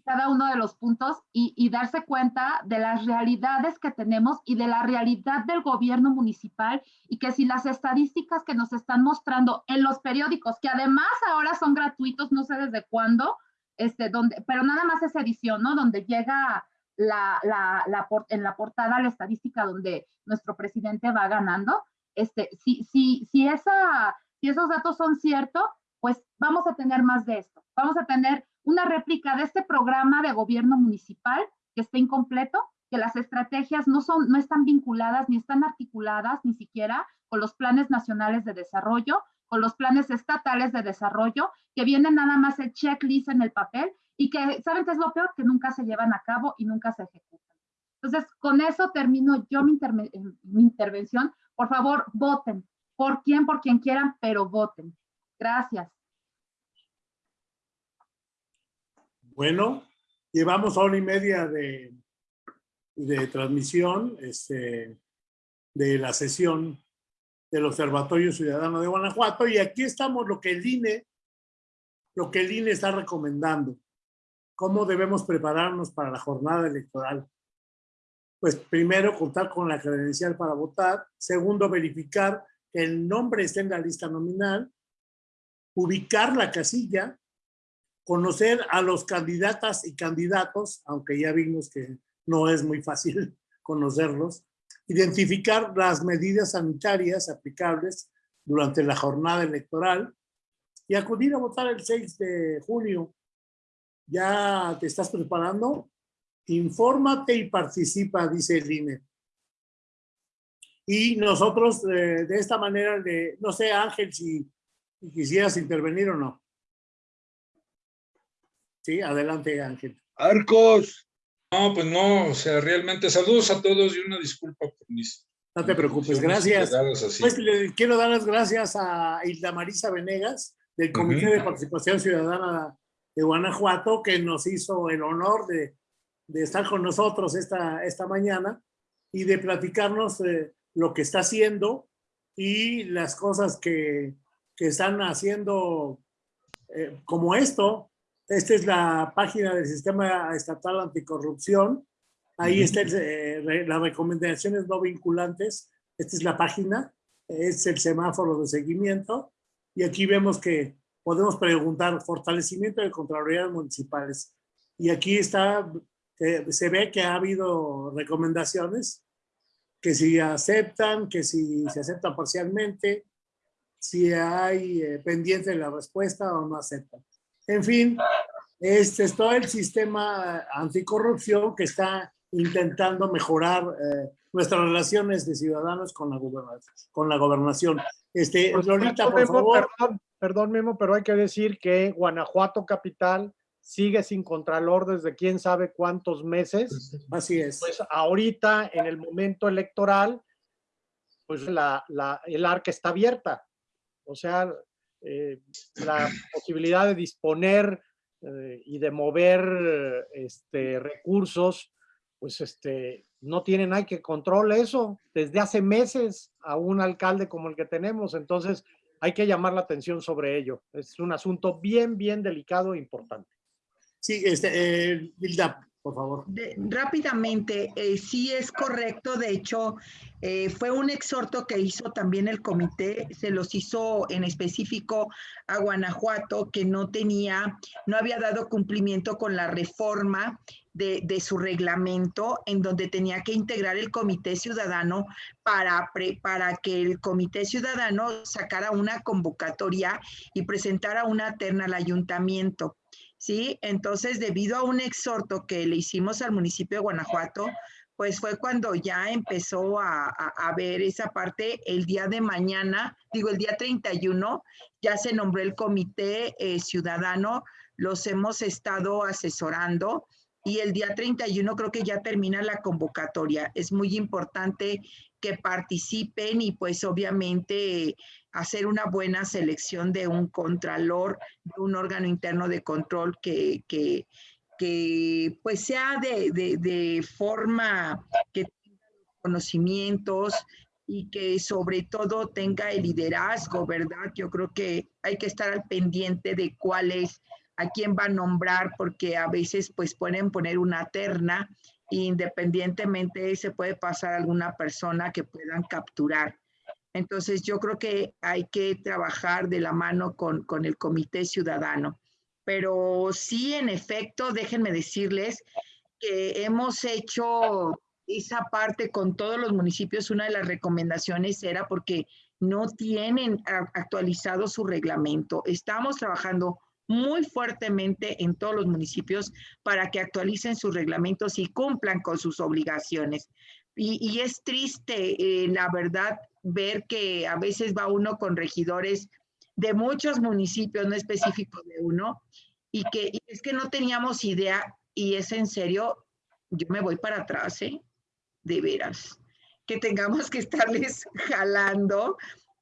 cada uno de los puntos y, darse cuenta de las realidades que tenemos y de la realidad del gobierno municipal y que si las estadísticas que nos están mostrando en los periódicos, que además ahora son gratuitos, no sé desde cuándo, este, donde, pero nada más es edición, ¿no? Donde llega la, la, la en la portada la estadística donde nuestro presidente va ganando, este, si, si, si, esa, si esos datos son ciertos, pues vamos a tener más de esto. Vamos a tener una réplica de este programa de gobierno municipal que está incompleto, que las estrategias no, son, no están vinculadas ni están articuladas ni siquiera con los planes nacionales de desarrollo, con los planes estatales de desarrollo, que vienen nada más el checklist en el papel y que, ¿saben qué es lo peor? Que nunca se llevan a cabo y nunca se ejecutan. Entonces, con eso termino yo mi, mi intervención. Por favor, voten. ¿Por quién? Por quien quieran, pero voten. Gracias. Bueno, llevamos hora y media de, de transmisión este, de la sesión del Observatorio Ciudadano de Guanajuato y aquí estamos lo que el INE, lo que el INE está recomendando. ¿Cómo debemos prepararnos para la jornada electoral? Pues primero, contar con la credencial para votar. Segundo, verificar que el nombre esté en la lista nominal. Ubicar la casilla conocer a los candidatas y candidatos, aunque ya vimos que no es muy fácil conocerlos, identificar las medidas sanitarias aplicables durante la jornada electoral y acudir a votar el 6 de junio. ¿Ya te estás preparando? Infórmate y participa, dice el INE. Y nosotros eh, de esta manera, de, no sé Ángel, si quisieras intervenir o no. Sí, adelante Ángel. Arcos. No, pues no, o sea, realmente saludos a todos y una disculpa por mis... No te preocupes, gracias. Pues le quiero dar las gracias a Hilda Marisa Venegas del Comité de Participación Ciudadana de Guanajuato que nos hizo el honor de, de estar con nosotros esta, esta mañana y de platicarnos lo que está haciendo y las cosas que, que están haciendo eh, como esto, esta es la página del Sistema Estatal Anticorrupción. Ahí están eh, las recomendaciones no vinculantes. Esta es la página. Es el semáforo de seguimiento. Y aquí vemos que podemos preguntar fortalecimiento de Contralorías Municipales. Y aquí está, se ve que ha habido recomendaciones que si aceptan, que si se aceptan parcialmente, si hay eh, pendiente la respuesta o no aceptan. En fin, este es todo el sistema anticorrupción que está intentando mejorar eh, nuestras relaciones de ciudadanos con la gobernación. Con la gobernación. Este, por, por favor. Perdón, perdón, Memo, pero hay que decir que Guanajuato Capital sigue sin contralor desde quién sabe cuántos meses. Así es. Pues ahorita, en el momento electoral, pues la, la, el arca está abierta. O sea, eh, la posibilidad de disponer eh, y de mover este, recursos, pues este, no tiene nadie que controle eso desde hace meses a un alcalde como el que tenemos. Entonces hay que llamar la atención sobre ello. Es un asunto bien, bien delicado e importante. Sí, este, eh, por favor. rápidamente, eh, sí es correcto, de hecho, eh, fue un exhorto que hizo también el comité, se los hizo en específico a Guanajuato, que no tenía, no había dado cumplimiento con la reforma de, de, su reglamento, en donde tenía que integrar el comité ciudadano para, para que el comité ciudadano sacara una convocatoria y presentara una terna al ayuntamiento. ¿Sí? Entonces, debido a un exhorto que le hicimos al municipio de Guanajuato, pues fue cuando ya empezó a, ver esa parte el día de mañana, digo el día 31, ya se nombró el comité eh, ciudadano, los hemos estado asesorando y el día 31 creo que ya termina la convocatoria. Es muy importante que participen y pues obviamente hacer una buena selección de un contralor, de un órgano interno de control que, que, que pues sea de, de, de forma que tenga conocimientos y que sobre todo tenga el liderazgo, ¿verdad? Yo creo que hay que estar al pendiente de cuál es, a quién va a nombrar, porque a veces pues pueden poner una terna independientemente se puede pasar alguna persona que puedan capturar. Entonces yo creo que hay que trabajar de la mano con, con el comité ciudadano. Pero sí, en efecto, déjenme decirles que hemos hecho esa parte con todos los municipios, una de las recomendaciones era porque no tienen actualizado su reglamento. Estamos trabajando muy fuertemente en todos los municipios para que actualicen sus reglamentos y cumplan con sus obligaciones. Y, es triste, eh, la verdad, ver que a veces va uno con regidores de muchos municipios, no específicos de uno, y que es que no teníamos idea, y es en serio, yo me voy para atrás, ¿eh? de veras, que tengamos que estarles jalando,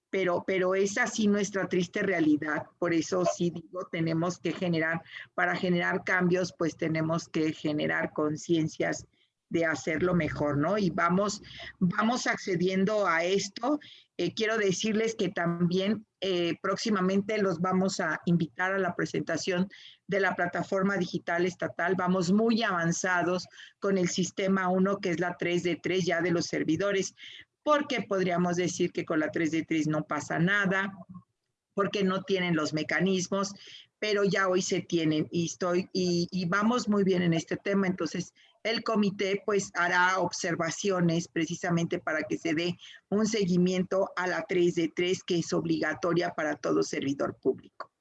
pero, pero es así nuestra triste realidad. Por eso sí digo, tenemos que generar, para generar cambios, pues tenemos que generar conciencias de hacerlo mejor, ¿no? Y vamos, vamos accediendo a esto. Eh, quiero decirles que también eh, próximamente los vamos a invitar a la presentación de la plataforma digital estatal. Vamos muy avanzados con el sistema 1, que es la 3 de 3 ya de los servidores, porque podríamos decir que con la 3 de 3 no pasa nada, porque no tienen los mecanismos, pero ya hoy se tienen y estoy y, y vamos muy bien en este tema. Entonces, el comité pues hará observaciones precisamente para que se dé un seguimiento a la 3 de 3 que es obligatoria para todo servidor público.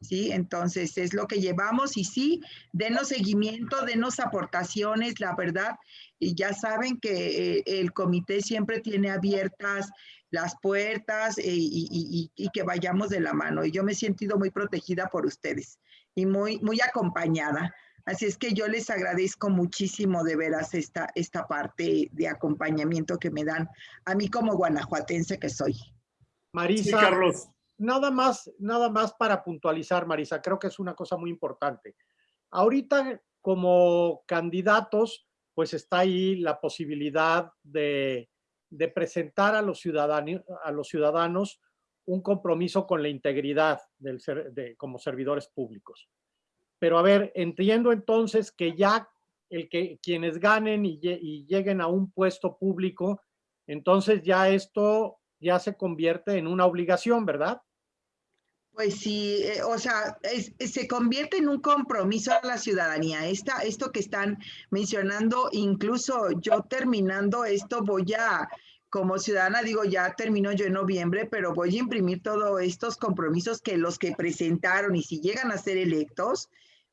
¿Sí? Entonces es lo que llevamos y sí, denos seguimiento, denos aportaciones, la verdad, y ya saben que eh, el comité siempre tiene abiertas las puertas eh, y, y, que vayamos de la mano. Y yo me he sentido muy protegida por ustedes y muy, muy acompañada. Así es que yo les agradezco muchísimo de veras esta, esta parte de acompañamiento que me dan a mí como guanajuatense que soy. Marisa, Carlos. Nada más, nada más para puntualizar, Marisa, creo que es una cosa muy importante. Ahorita como candidatos, pues está ahí la posibilidad de, de presentar a los, ciudadanos, a los ciudadanos un compromiso con la integridad del ser, de, como servidores públicos. Pero a ver, entiendo entonces que ya el que quienes ganen y, lleguen a un puesto público, entonces ya esto ya se convierte en una obligación, ¿verdad? Pues sí, eh, o sea, se convierte en un compromiso a la ciudadanía. Esta, esto que están mencionando, incluso yo terminando esto voy a, como ciudadana, digo, ya termino yo en noviembre, pero voy a imprimir todos estos compromisos que los que presentaron y si llegan a ser electos,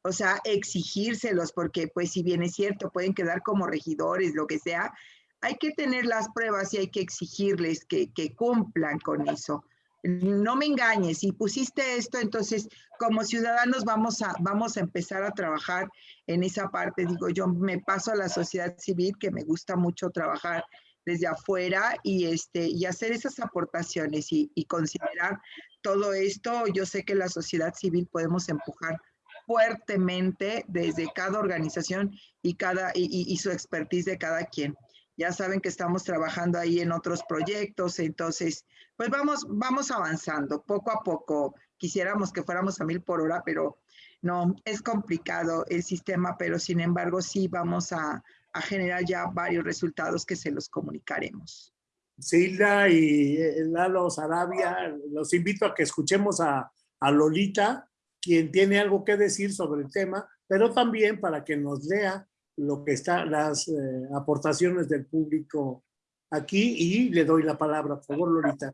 o sea, exigírselos, porque pues si bien es cierto, pueden quedar como regidores, lo que sea, hay que tener las pruebas y hay que exigirles que, que cumplan con eso. No me engañes, si pusiste esto, entonces como ciudadanos vamos a, vamos a empezar a trabajar en esa parte. Digo, yo me paso a la sociedad civil, que me gusta mucho trabajar desde afuera y, este, y hacer esas aportaciones y, y considerar todo esto. Yo sé que la sociedad civil podemos empujar fuertemente desde cada organización y, cada, y, su expertise de cada quien. Ya saben que estamos trabajando ahí en otros proyectos, entonces, pues vamos, vamos avanzando poco a poco. Quisiéramos que fuéramos a mil por hora, pero no, es complicado el sistema, pero sin embargo sí vamos a, a generar ya varios resultados que se los comunicaremos. Silda y eh, Lalo Sarabia, los invito a que escuchemos a, a Lolita quien tiene algo que decir sobre el tema, pero también para que nos lea lo que está, las eh, aportaciones del público aquí y le doy la palabra, por favor, Lorita.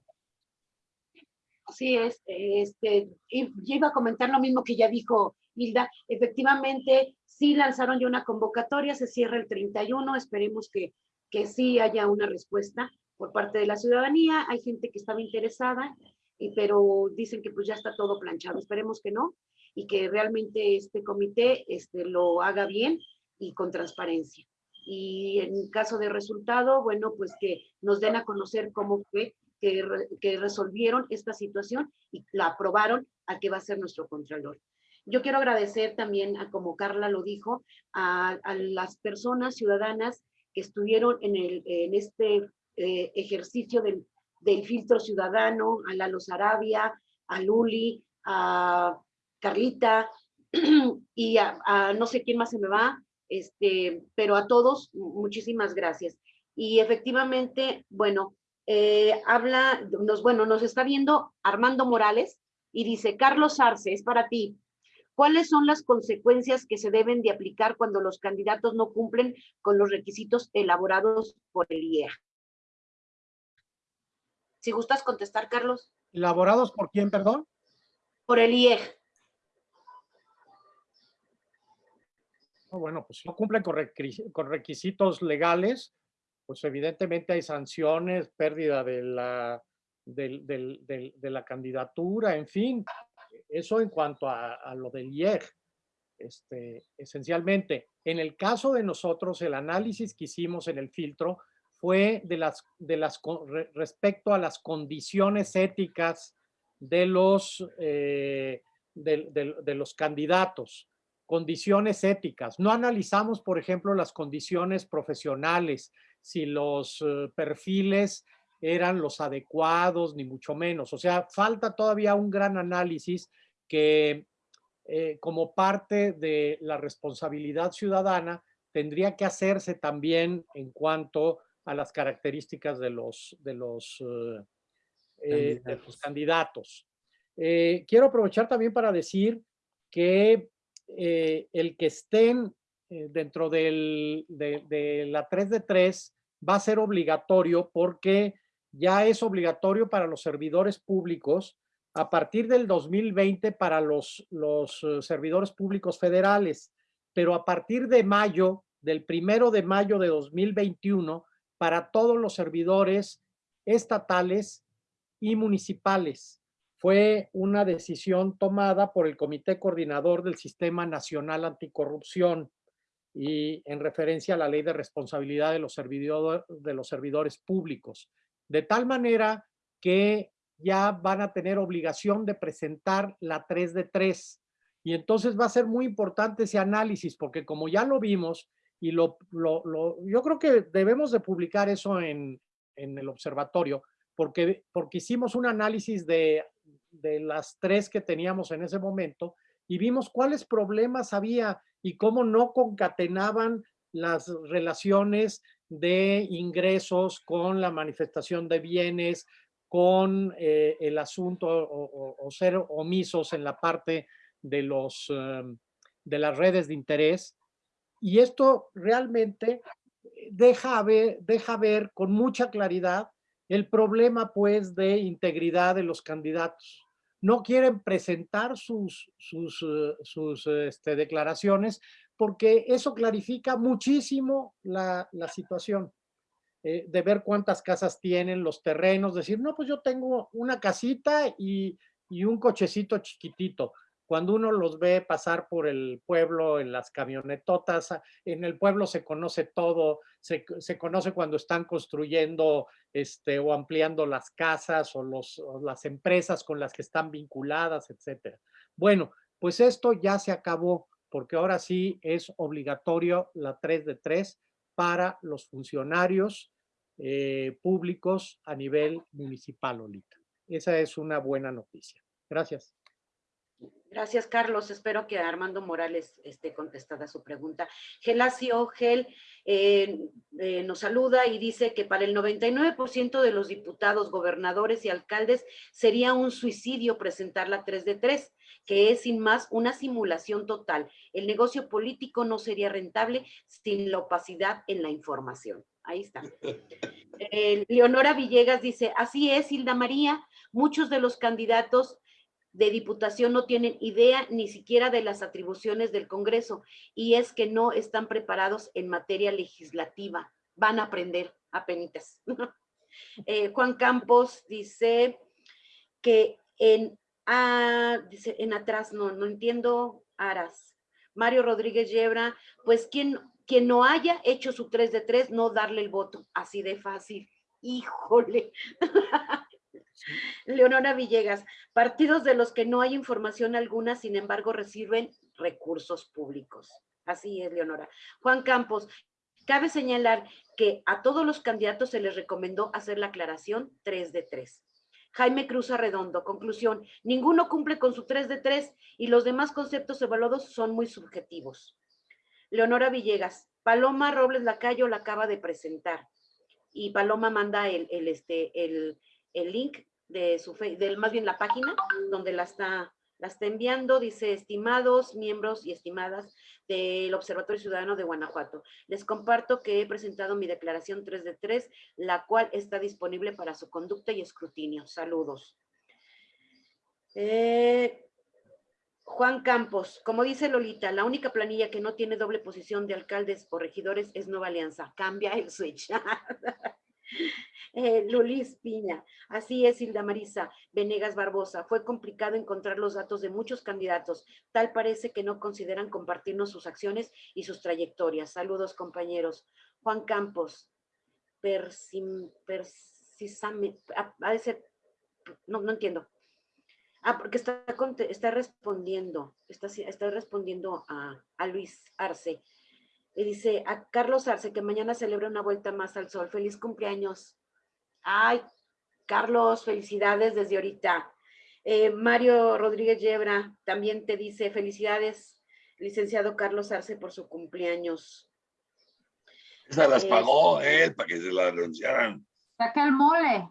Sí, es, este, yo iba a comentar lo mismo que ya dijo Hilda. Efectivamente, sí lanzaron ya una convocatoria, se cierra el 31, esperemos que, que sí haya una respuesta por parte de la ciudadanía. Hay gente que estaba interesada pero dicen que pues ya está todo planchado. Esperemos que no y que realmente este comité este, lo haga bien y con transparencia. Y en caso de resultado, bueno, pues que nos den a conocer cómo fue que, que resolvieron esta situación y la aprobaron a que va a ser nuestro contralor. Yo quiero agradecer también, a, como Carla lo dijo, a, a las personas ciudadanas que estuvieron en, el, en este eh, ejercicio del, del filtro ciudadano, a Lalo Sarabia, a Luli, a Carlita y a, no sé quién más se me va, este, pero a todos muchísimas gracias. Y efectivamente, bueno, eh, habla, nos, bueno, nos está viendo Armando Morales y dice, Carlos Arce, es para ti. ¿Cuáles son las consecuencias que se deben de aplicar cuando los candidatos no cumplen con los requisitos elaborados por el IEA? Si gustas contestar, Carlos. ¿Elaborados por quién, perdón? Por el IEG. Bueno, pues si no cumplen con requisitos legales, pues evidentemente hay sanciones, pérdida de la, de, la candidatura, en fin, eso en cuanto a, lo del IEG. Este, esencialmente, en el caso de nosotros, el análisis que hicimos en el filtro fue de las, de las, respecto a las condiciones éticas de los, eh, de, los candidatos, condiciones éticas. No analizamos, por ejemplo, las condiciones profesionales, si los eh, perfiles eran los adecuados, ni mucho menos. O sea, falta todavía un gran análisis que eh, como parte de la responsabilidad ciudadana tendría que hacerse también en cuanto a las características de los, de los, eh, candidatos. quiero aprovechar también para decir que el que estén eh, dentro del, de, la 3 de 3 va a ser obligatorio porque ya es obligatorio para los servidores públicos a partir del 2020 para los, los eh, servidores públicos federales, pero a partir de mayo, del primero de mayo de 2021, para todos los servidores estatales y municipales. Fue una decisión tomada por el Comité Coordinador del Sistema Nacional Anticorrupción y en referencia a la ley de responsabilidad de los, servidores, públicos. De tal manera que ya van a tener obligación de presentar la 3 de 3. Y entonces va a ser muy importante ese análisis, porque como ya lo vimos, y lo, lo, yo creo que debemos de publicar eso en, en el observatorio, porque, porque hicimos un análisis de, de las tres que teníamos en ese momento y vimos cuáles problemas había y cómo no concatenaban las relaciones de ingresos con la manifestación de bienes, con eh, el asunto o, ser omisos en la parte de, los, em, de las redes de interés. Y esto realmente deja ver, deja ver con mucha claridad el problema pues de integridad de los candidatos no quieren presentar sus, sus, eh, sus este, declaraciones porque eso clarifica muchísimo la, situación. Eh, de ver cuántas casas tienen, los terrenos, decir, no, pues yo tengo una casita y, y un cochecito chiquitito cuando uno los ve pasar por el pueblo en las camionetotas, en el pueblo se conoce todo, se, conoce cuando están construyendo este, o ampliando las casas o, las empresas con las que están vinculadas, etcétera. Bueno, pues esto ya se acabó porque ahora sí es obligatorio la 3 de 3 para los funcionarios eh, públicos a nivel municipal, Olita. Esa es una buena noticia. Gracias. Gracias, Carlos. Espero que Armando Morales esté contestada su pregunta. Gelacio Gel eh, eh, nos saluda y dice que para el 99% de los diputados, gobernadores y alcaldes sería un suicidio presentar la 3 de 3, que es sin más una simulación total. El negocio político no sería rentable sin la opacidad en la información. Ahí está. Eh, Leonora Villegas dice, así es, Hilda María, muchos de los candidatos de diputación no tienen idea ni siquiera de las atribuciones del Congreso y es que no están preparados en materia legislativa. Van a aprender a penitas. Eh, Juan Campos dice que en, ah, dice, en atrás, no, no entiendo, Aras. Mario Rodríguez Yebra, pues quien, quien no haya hecho su 3 de 3, no darle el voto, así de fácil. Híjole. Leonora Villegas, partidos de los que no hay información alguna, sin embargo, reciben recursos públicos. Así es, Leonora. Juan Campos, cabe señalar que a todos los candidatos se les recomendó hacer la aclaración 3 de 3. Jaime Cruz Arredondo, conclusión, ninguno cumple con su 3 de 3 y los demás conceptos evaluados son muy subjetivos. Leonora Villegas, Paloma Robles Lacayo la acaba de presentar y Paloma manda el, este, el, el link de su, del, más bien la página donde la está, La está enviando, dice, estimados miembros y estimadas del Observatorio Ciudadano de Guanajuato. Les comparto que he presentado mi declaración 3 de 3, la cual está disponible para su conducta y escrutinio. Saludos. Eh, Juan Campos, como dice Lolita, la única planilla que no tiene doble posición de alcaldes o regidores es Nueva Alianza. Cambia el switch. eh, Lulis Piña, así es Hilda Marisa Venegas Barbosa. Fue complicado encontrar los datos de muchos candidatos. Tal parece que no consideran compartirnos sus acciones y sus trayectorias. Saludos compañeros. Juan Campos, persim, persisame, no, no entiendo. Ah, porque está, respondiendo, está, respondiendo a, Luis Arce. Y dice a Carlos Arce que mañana celebra una vuelta más al sol. Feliz cumpleaños. Ay, Carlos, felicidades desde ahorita. Eh, Mario Rodríguez Yebra también te dice felicidades, licenciado Carlos Arce, por su cumpleaños. Esa las pagó él para que se la anunciaran. Saca el mole.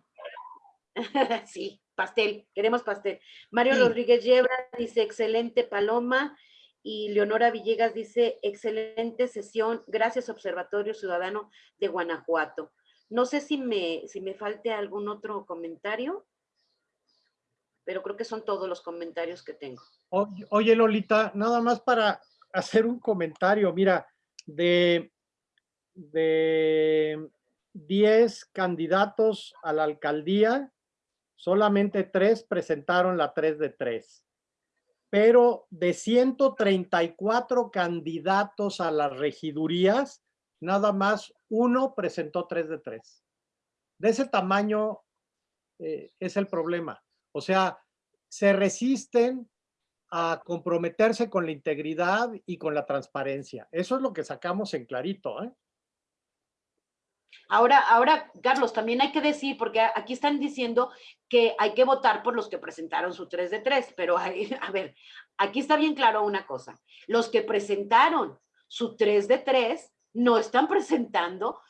sí pastel, queremos pastel. Mario Rodríguez Yebra dice, excelente Paloma. Y Leonora Villegas dice, excelente sesión, gracias Observatorio Ciudadano de Guanajuato. No sé si me, si me falte algún otro comentario, pero creo que son todos los comentarios que tengo. Oye, Lolita, nada más para hacer un comentario. Mira, de, de 10 candidatos a la alcaldía, solamente tres presentaron la 3 de 3. Pero de 134 candidatos a las regidurías, nada más uno presentó 3 de 3. De ese tamaño eh, es el problema. O sea, se resisten a comprometerse con la integridad y con la transparencia. Eso es lo que sacamos en clarito. ¿eh? Ahora, ahora, Carlos, también hay que decir, porque aquí están diciendo que hay que votar por los que presentaron su 3 de 3, pero a ver, aquí está bien claro una cosa. Los que presentaron su 3 de 3 no están presentando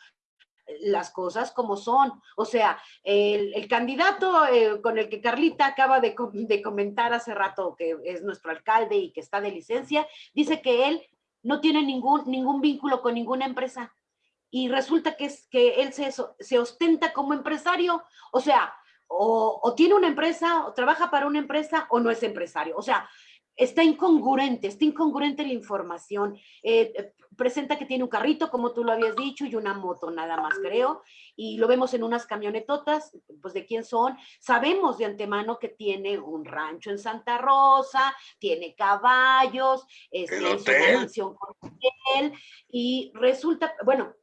las cosas como son. O sea, el, candidato eh, con el que Carlita acaba de, de comentar hace rato, que es nuestro alcalde y que está de licencia, dice que él no tiene ningún, ningún vínculo con ninguna empresa y resulta que, es, que él se, se ostenta como empresario, o sea, o, tiene una empresa, o trabaja para una empresa, o no es empresario. O sea, está incongruente, está incongruente la información. Eh, eh, presenta que tiene un carrito, como tú lo habías dicho, y una moto nada más, creo. Y lo vemos en unas camionetotas, pues de quién son. Sabemos de antemano que tiene un rancho en Santa Rosa, tiene caballos, es, una mansión con hotel, y resulta, bueno,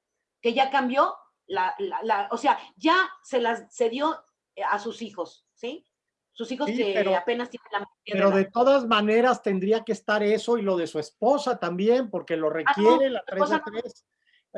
que ya cambió, la, la, o sea, ya se las se dio eh, a sus hijos, ¿sí? Sus hijos que apenas tienen la Pero de, todas maneras tendría que estar eso y lo de su esposa también, porque lo ah, requiere la 3 de 3.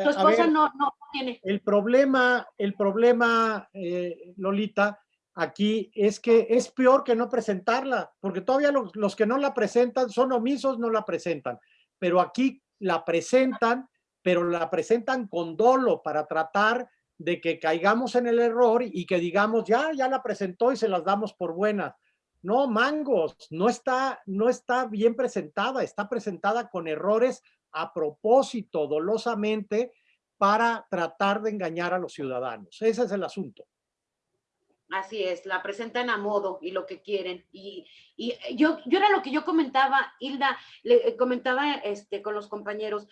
Su esposa no, no, tiene. El problema, el problema, eh, Lolita, aquí es que es peor que no presentarla, porque todavía los, los, que no la presentan son omisos, no la presentan, pero aquí la presentan pero la presentan con dolo para tratar de que caigamos en el error y que digamos, ya, ya la presentó y se las damos por buenas. No, mangos, no está, no está bien presentada, está presentada con errores a propósito, dolosamente, para tratar de engañar a los ciudadanos. Ese es el asunto. Así es, la presentan a modo y lo que quieren. Y, y yo, yo era lo que yo comentaba, Hilda, le comentaba este, con los compañeros,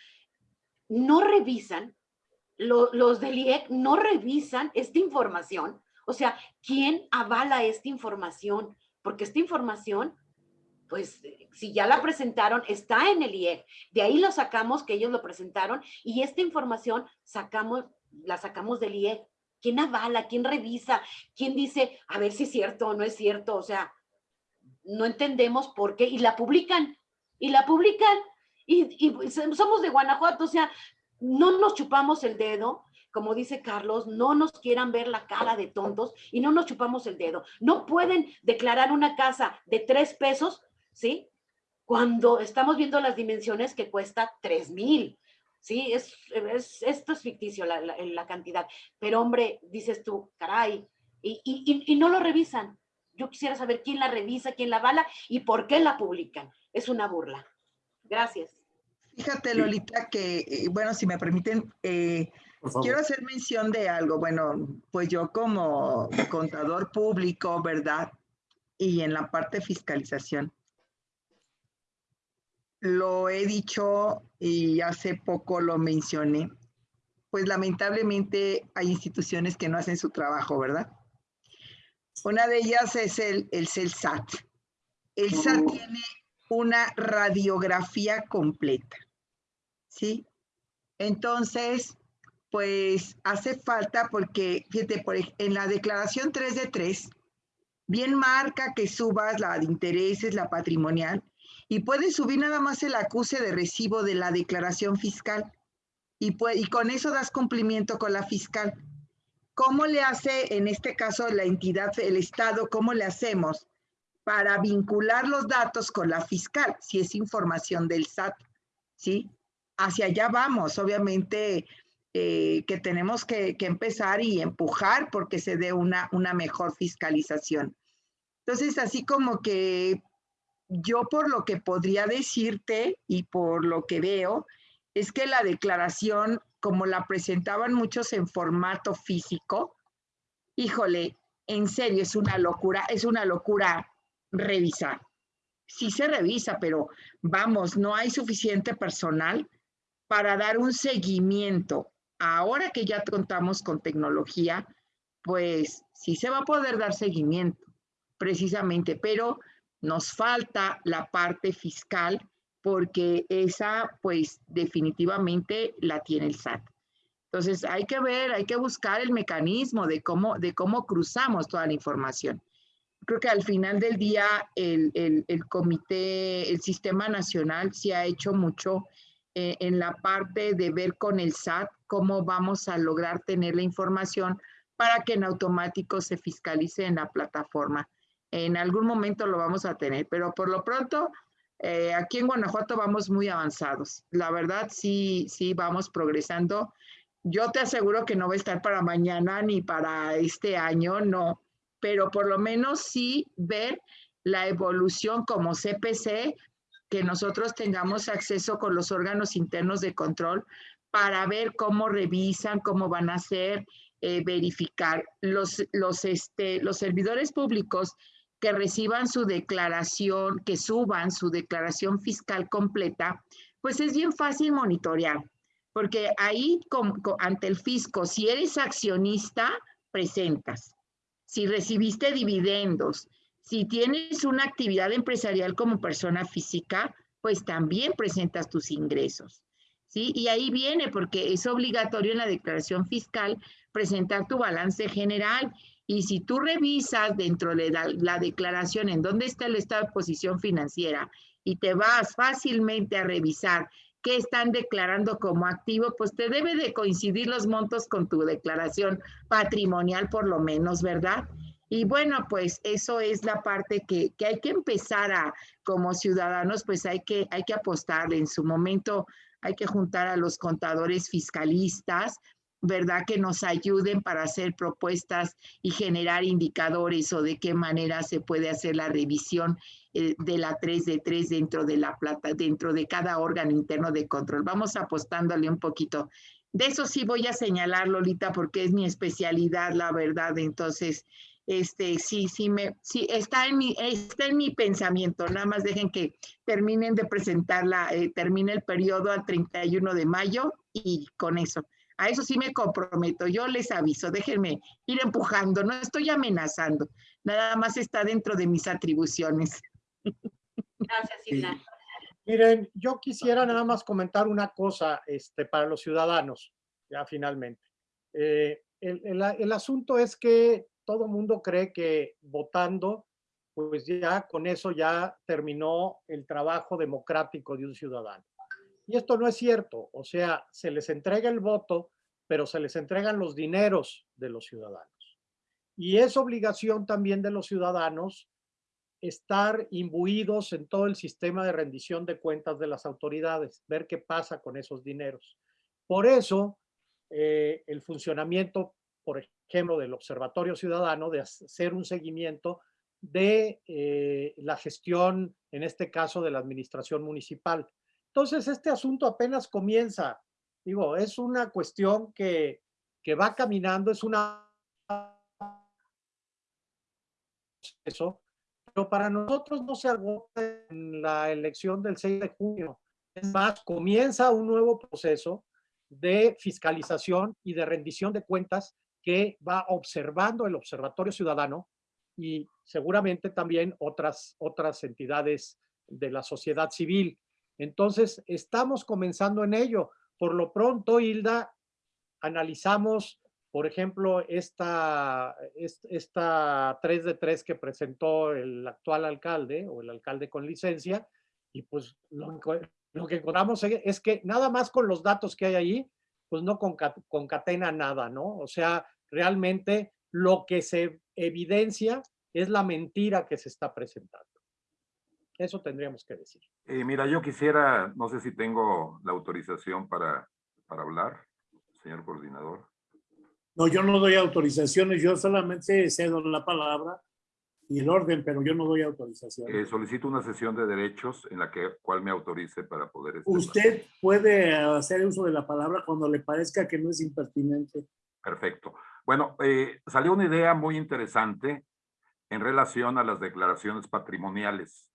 no revisan, los del IEC no revisan esta información. O sea, ¿quién avala esta información? Porque esta información, pues, si ya la presentaron, está en el IEC. De ahí lo sacamos, que ellos lo presentaron, y esta información sacamos, la sacamos del IEC. ¿Quién avala? ¿Quién revisa? ¿Quién dice, a ver si es cierto o no es cierto? O sea, no entendemos por qué. Y la publican. Y la publican y, somos de Guanajuato, o sea, no nos chupamos el dedo, como dice Carlos, no nos quieran ver la cara de tontos y no nos chupamos el dedo. No pueden declarar una casa de tres pesos, ¿sí? Cuando estamos viendo las dimensiones que cuesta tres mil. Sí, es, esto es ficticio la, la, cantidad. Pero hombre, dices tú, caray, y, y, y no lo revisan yo quisiera saber quién la revisa, quién la avala y por qué la publican. Es una burla. Gracias. Fíjate, Lolita, que, eh, bueno, si me permiten, eh, quiero hacer mención de algo. Bueno, pues yo como contador público, ¿verdad? Y en la parte de fiscalización, lo he dicho y hace poco lo mencioné, pues lamentablemente hay instituciones que no hacen su trabajo, ¿verdad? Una de ellas es el, el CELSAT. El SAT tiene una radiografía completa, ¿sí? Entonces, pues hace falta porque, fíjate, por en la declaración 3 de 3, bien marca que subas la de intereses, la patrimonial, y puedes subir nada más el acuse de recibo de la declaración fiscal. Y, y con eso das cumplimiento con la fiscal. ¿Cómo le hace, en este caso, la entidad, el Estado, cómo le hacemos para vincular los datos con la fiscal, si es información del SAT? ¿Sí? Hacia allá vamos, obviamente eh, que tenemos que, que empezar y empujar porque se dé una, una mejor fiscalización. Entonces, así como que yo por lo que podría decirte y por lo que veo, es que la declaración, como la presentaban muchos en formato físico, híjole, en serio, es una locura, es una locura revisar. Sí se revisa, pero vamos, no hay suficiente personal para dar un seguimiento. Ahora que ya contamos con tecnología, pues sí se va a poder dar seguimiento, precisamente, pero nos falta la parte fiscal porque esa, pues definitivamente la tiene el SAT. Entonces hay que ver, hay que buscar el mecanismo de cómo, de cómo cruzamos toda la información. Creo que al final del día el, el, el comité, el sistema nacional sí ha hecho mucho eh, en la parte de ver con el SAT cómo vamos a lograr tener la información para que en automático se fiscalice en la plataforma. En algún momento lo vamos a tener, pero por lo pronto eh, aquí en Guanajuato vamos muy avanzados. La verdad sí, sí vamos progresando. Yo te aseguro que no va a estar para mañana ni para este año, no, pero por lo menos sí ver la evolución como CPC, que nosotros tengamos acceso con los órganos internos de control para ver cómo revisan, cómo van a hacer, eh, verificar. Los, los, este, los servidores públicos que reciban su declaración, que suban su declaración fiscal completa, pues es bien fácil monitorear, porque ahí ante el fisco, si eres accionista, presentas. Si recibiste dividendos, si tienes una actividad empresarial como persona física, pues también presentas tus ingresos. ¿sí? Y ahí viene, porque es obligatorio en la declaración fiscal presentar tu balance general. Y si tú revisas dentro de la, la declaración en dónde está el estado de posición financiera y te vas fácilmente a revisar qué están declarando como activo, pues te debe de coincidir los montos con tu declaración patrimonial por lo menos, ¿verdad? Y bueno, pues eso es la parte que, que, hay que empezar a, como ciudadanos, pues hay que, hay que apostarle. En su momento hay que juntar a los contadores fiscalistas, ¿verdad? Que nos ayuden para hacer propuestas y generar indicadores o de qué manera se puede hacer la revisión eh, de la 3 de 3 dentro de la plata, dentro de cada órgano interno de control. Vamos apostándole un poquito. De eso sí voy a señalar, Lolita, porque es mi especialidad, la verdad. Entonces, este, sí, sí, me, sí, está en mi, está en mi pensamiento. Nada más dejen que terminen de presentarla, eh, termine el periodo al 31 de mayo y con eso. A eso sí me comprometo, yo les aviso, déjenme ir empujando, no estoy amenazando, nada más está dentro de mis atribuciones. Gracias, Isla. Sí. Miren, yo quisiera nada más comentar una cosa este, para los ciudadanos, ya finalmente. Eh, el, el, el asunto es que todo mundo cree que votando, pues ya con eso ya terminó el trabajo democrático de un ciudadano. Y esto no es cierto, o sea, se les entrega el voto, pero se les entregan los dineros de los ciudadanos. Y es obligación también de los ciudadanos estar imbuidos en todo el sistema de rendición de cuentas de las autoridades, ver qué pasa con esos dineros. Por eso, eh, el funcionamiento, por ejemplo, del Observatorio Ciudadano, de hacer un seguimiento de eh, la gestión, en este caso de la administración municipal. Entonces, este asunto apenas comienza. Digo, es una cuestión que, que va caminando, es una... Eso, pero para nosotros no se agota en la elección del 6 de junio. Es más, comienza un nuevo proceso de fiscalización y de rendición de cuentas que va observando el Observatorio Ciudadano y seguramente también otras, otras entidades de la sociedad civil. Entonces, estamos comenzando en ello. Por lo pronto, Hilda, analizamos, por ejemplo, esta, esta 3 de 3 que presentó el actual alcalde o el alcalde con licencia, y pues lo, lo que encontramos es que nada más con los datos que hay ahí, pues no concatena nada, ¿no? O sea, realmente lo que se evidencia es la mentira que se está presentando. Eso tendríamos que decir. Eh, mira, yo quisiera, no sé si tengo la autorización para, para hablar, señor coordinador. No, yo no doy autorizaciones, yo solamente cedo la palabra y el orden, pero yo no doy autorización. Eh, solicito una sesión de derechos en la que cual me autorice para poder... Este, Usted puede hacer uso de la palabra cuando le parezca que no es impertinente. Perfecto. Bueno, eh, salió una idea muy interesante en relación a las declaraciones patrimoniales.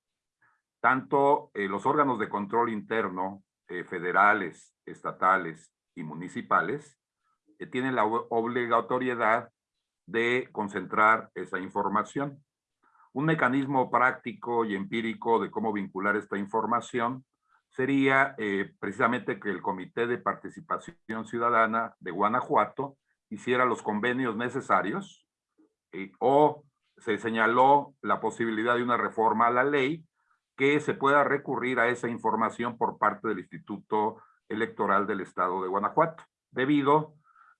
Tanto eh, los órganos de control interno, federales, estatales y municipales, tienen la obligatoriedad de concentrar esa información. Un mecanismo práctico y empírico de cómo vincular esta información sería eh, precisamente que el Comité de Participación Ciudadana de Guanajuato hiciera los convenios necesarios eh, o se señaló la posibilidad de una reforma a la ley que se pueda recurrir a esa información por parte del Instituto Electoral del Estado de Guanajuato, debido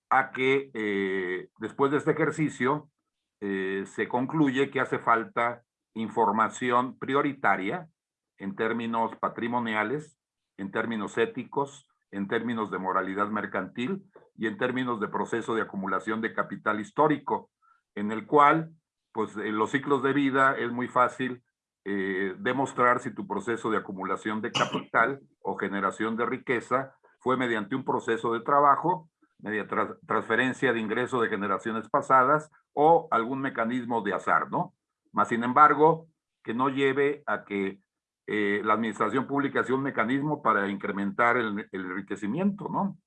a que eh, después de este ejercicio eh, se concluye que hace falta información prioritaria en términos patrimoniales, en términos éticos, en términos de moralidad mercantil y en términos de proceso de acumulación de capital histórico, en el cual, pues en los ciclos de vida es muy fácil eh, demostrar si tu proceso de acumulación de capital o generación de riqueza fue mediante un proceso de trabajo mediante transferencia de ingreso de generaciones pasadas o algún mecanismo de azar, ¿no? Más sin embargo, que no lleve a que eh, la administración pública sea un mecanismo para incrementar el, el enriquecimiento, ¿no?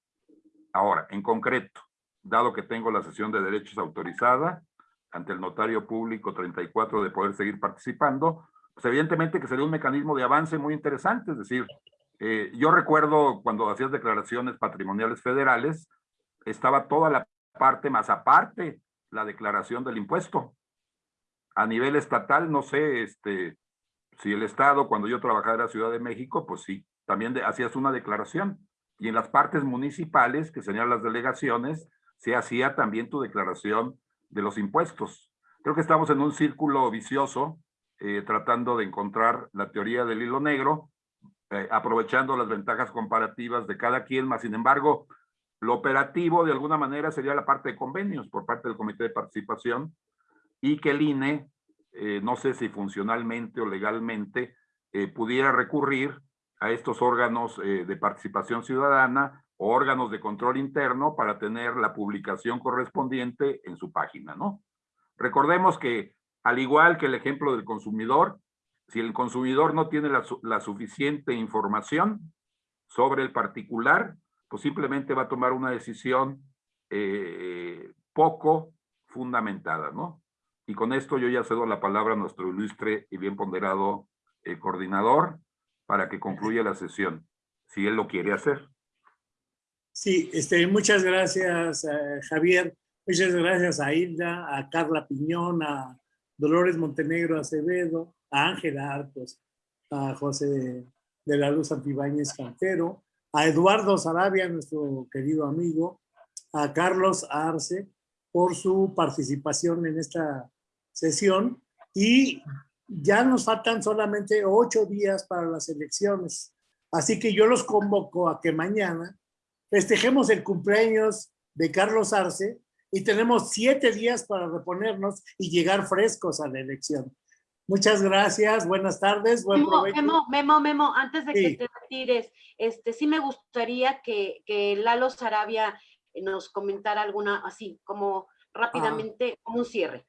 Ahora, en concreto, dado que tengo la sesión de derechos autorizada ante el notario público 34 de poder seguir participando, pues evidentemente que sería un mecanismo de avance muy interesante, es decir, eh, yo recuerdo cuando hacías declaraciones patrimoniales federales, estaba toda la parte más aparte, la declaración del impuesto. A nivel estatal, no sé, este, si el Estado, cuando yo trabajaba en la Ciudad de México, pues sí, también hacías una declaración. Y en las partes municipales, que señalan las delegaciones, se hacía también tu declaración de los impuestos. Creo que estamos en un círculo vicioso, eh, tratando de encontrar la teoría del hilo negro, eh, aprovechando las ventajas comparativas de cada quien, más sin embargo, lo operativo, de alguna manera, sería la parte de convenios por parte del Comité de Participación y que el INE, eh, no sé si funcionalmente o legalmente, pudiera recurrir a estos órganos de participación ciudadana o órganos de control interno para tener la publicación correspondiente en su página, ¿no? Recordemos que, al igual que el ejemplo del consumidor, si el consumidor no tiene la, suficiente información sobre el particular, pues simplemente va a tomar una decisión eh, poco fundamentada, ¿no? Y con esto yo ya cedo la palabra a nuestro ilustre y bien ponderado eh, coordinador para que concluya la sesión, si él lo quiere hacer. Sí, este, muchas gracias, eh, Javier. Muchas gracias a Hilda, a Carla Piñón, a Dolores Montenegro Acevedo, a Ángela Arcos, a José de la Luz Antibáñez Cantero, a Eduardo Sarabia, nuestro querido amigo, a Carlos Arce por su participación en esta sesión y ya nos faltan solamente ocho días para las elecciones. Así que yo los convoco a que mañana festejemos el cumpleaños de Carlos Arce y tenemos siete días para reponernos y llegar frescos a la elección. Muchas gracias, buenas tardes, buen Memo, provecho. Memo, Memo, Memo, antes de Sí. que te retires, este, sí me gustaría que, que Lalo Sarabia nos comentara alguna, así, como rápidamente, como un cierre.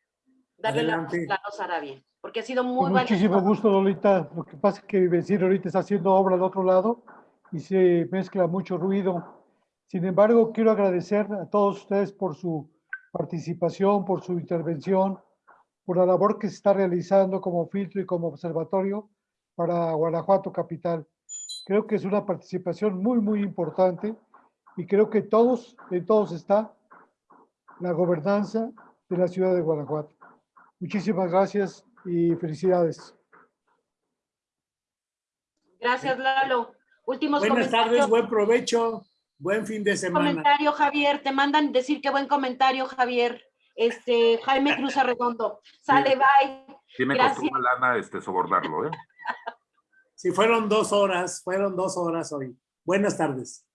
Darle la voz Adelante. a Lalo Sarabia, porque ha sido muy Con valioso. muchísimo gusto, Lolita. Lo que pasa es que mi vecino ahorita está haciendo obra al otro lado y se mezcla mucho ruido. Sin embargo, quiero agradecer a todos ustedes por su participación, por su intervención, por la labor que se está realizando como filtro y como observatorio para Guanajuato Capital. Creo que es una participación muy, muy importante y creo que todos, en todos está la gobernanza de la ciudad de Guanajuato. Muchísimas gracias y felicidades. Gracias, Lalo. Últimos Buenas tardes, buen provecho, buen fin de semana. comentario, Javier. Te mandan decir que buen comentario, Javier. Este, Jaime Cruz Arredondo. Sale, bye. Sí me Gracias. costó una lana este, sobornarlo, ¿eh? Sí, fueron dos horas, fueron dos horas hoy. Buenas tardes.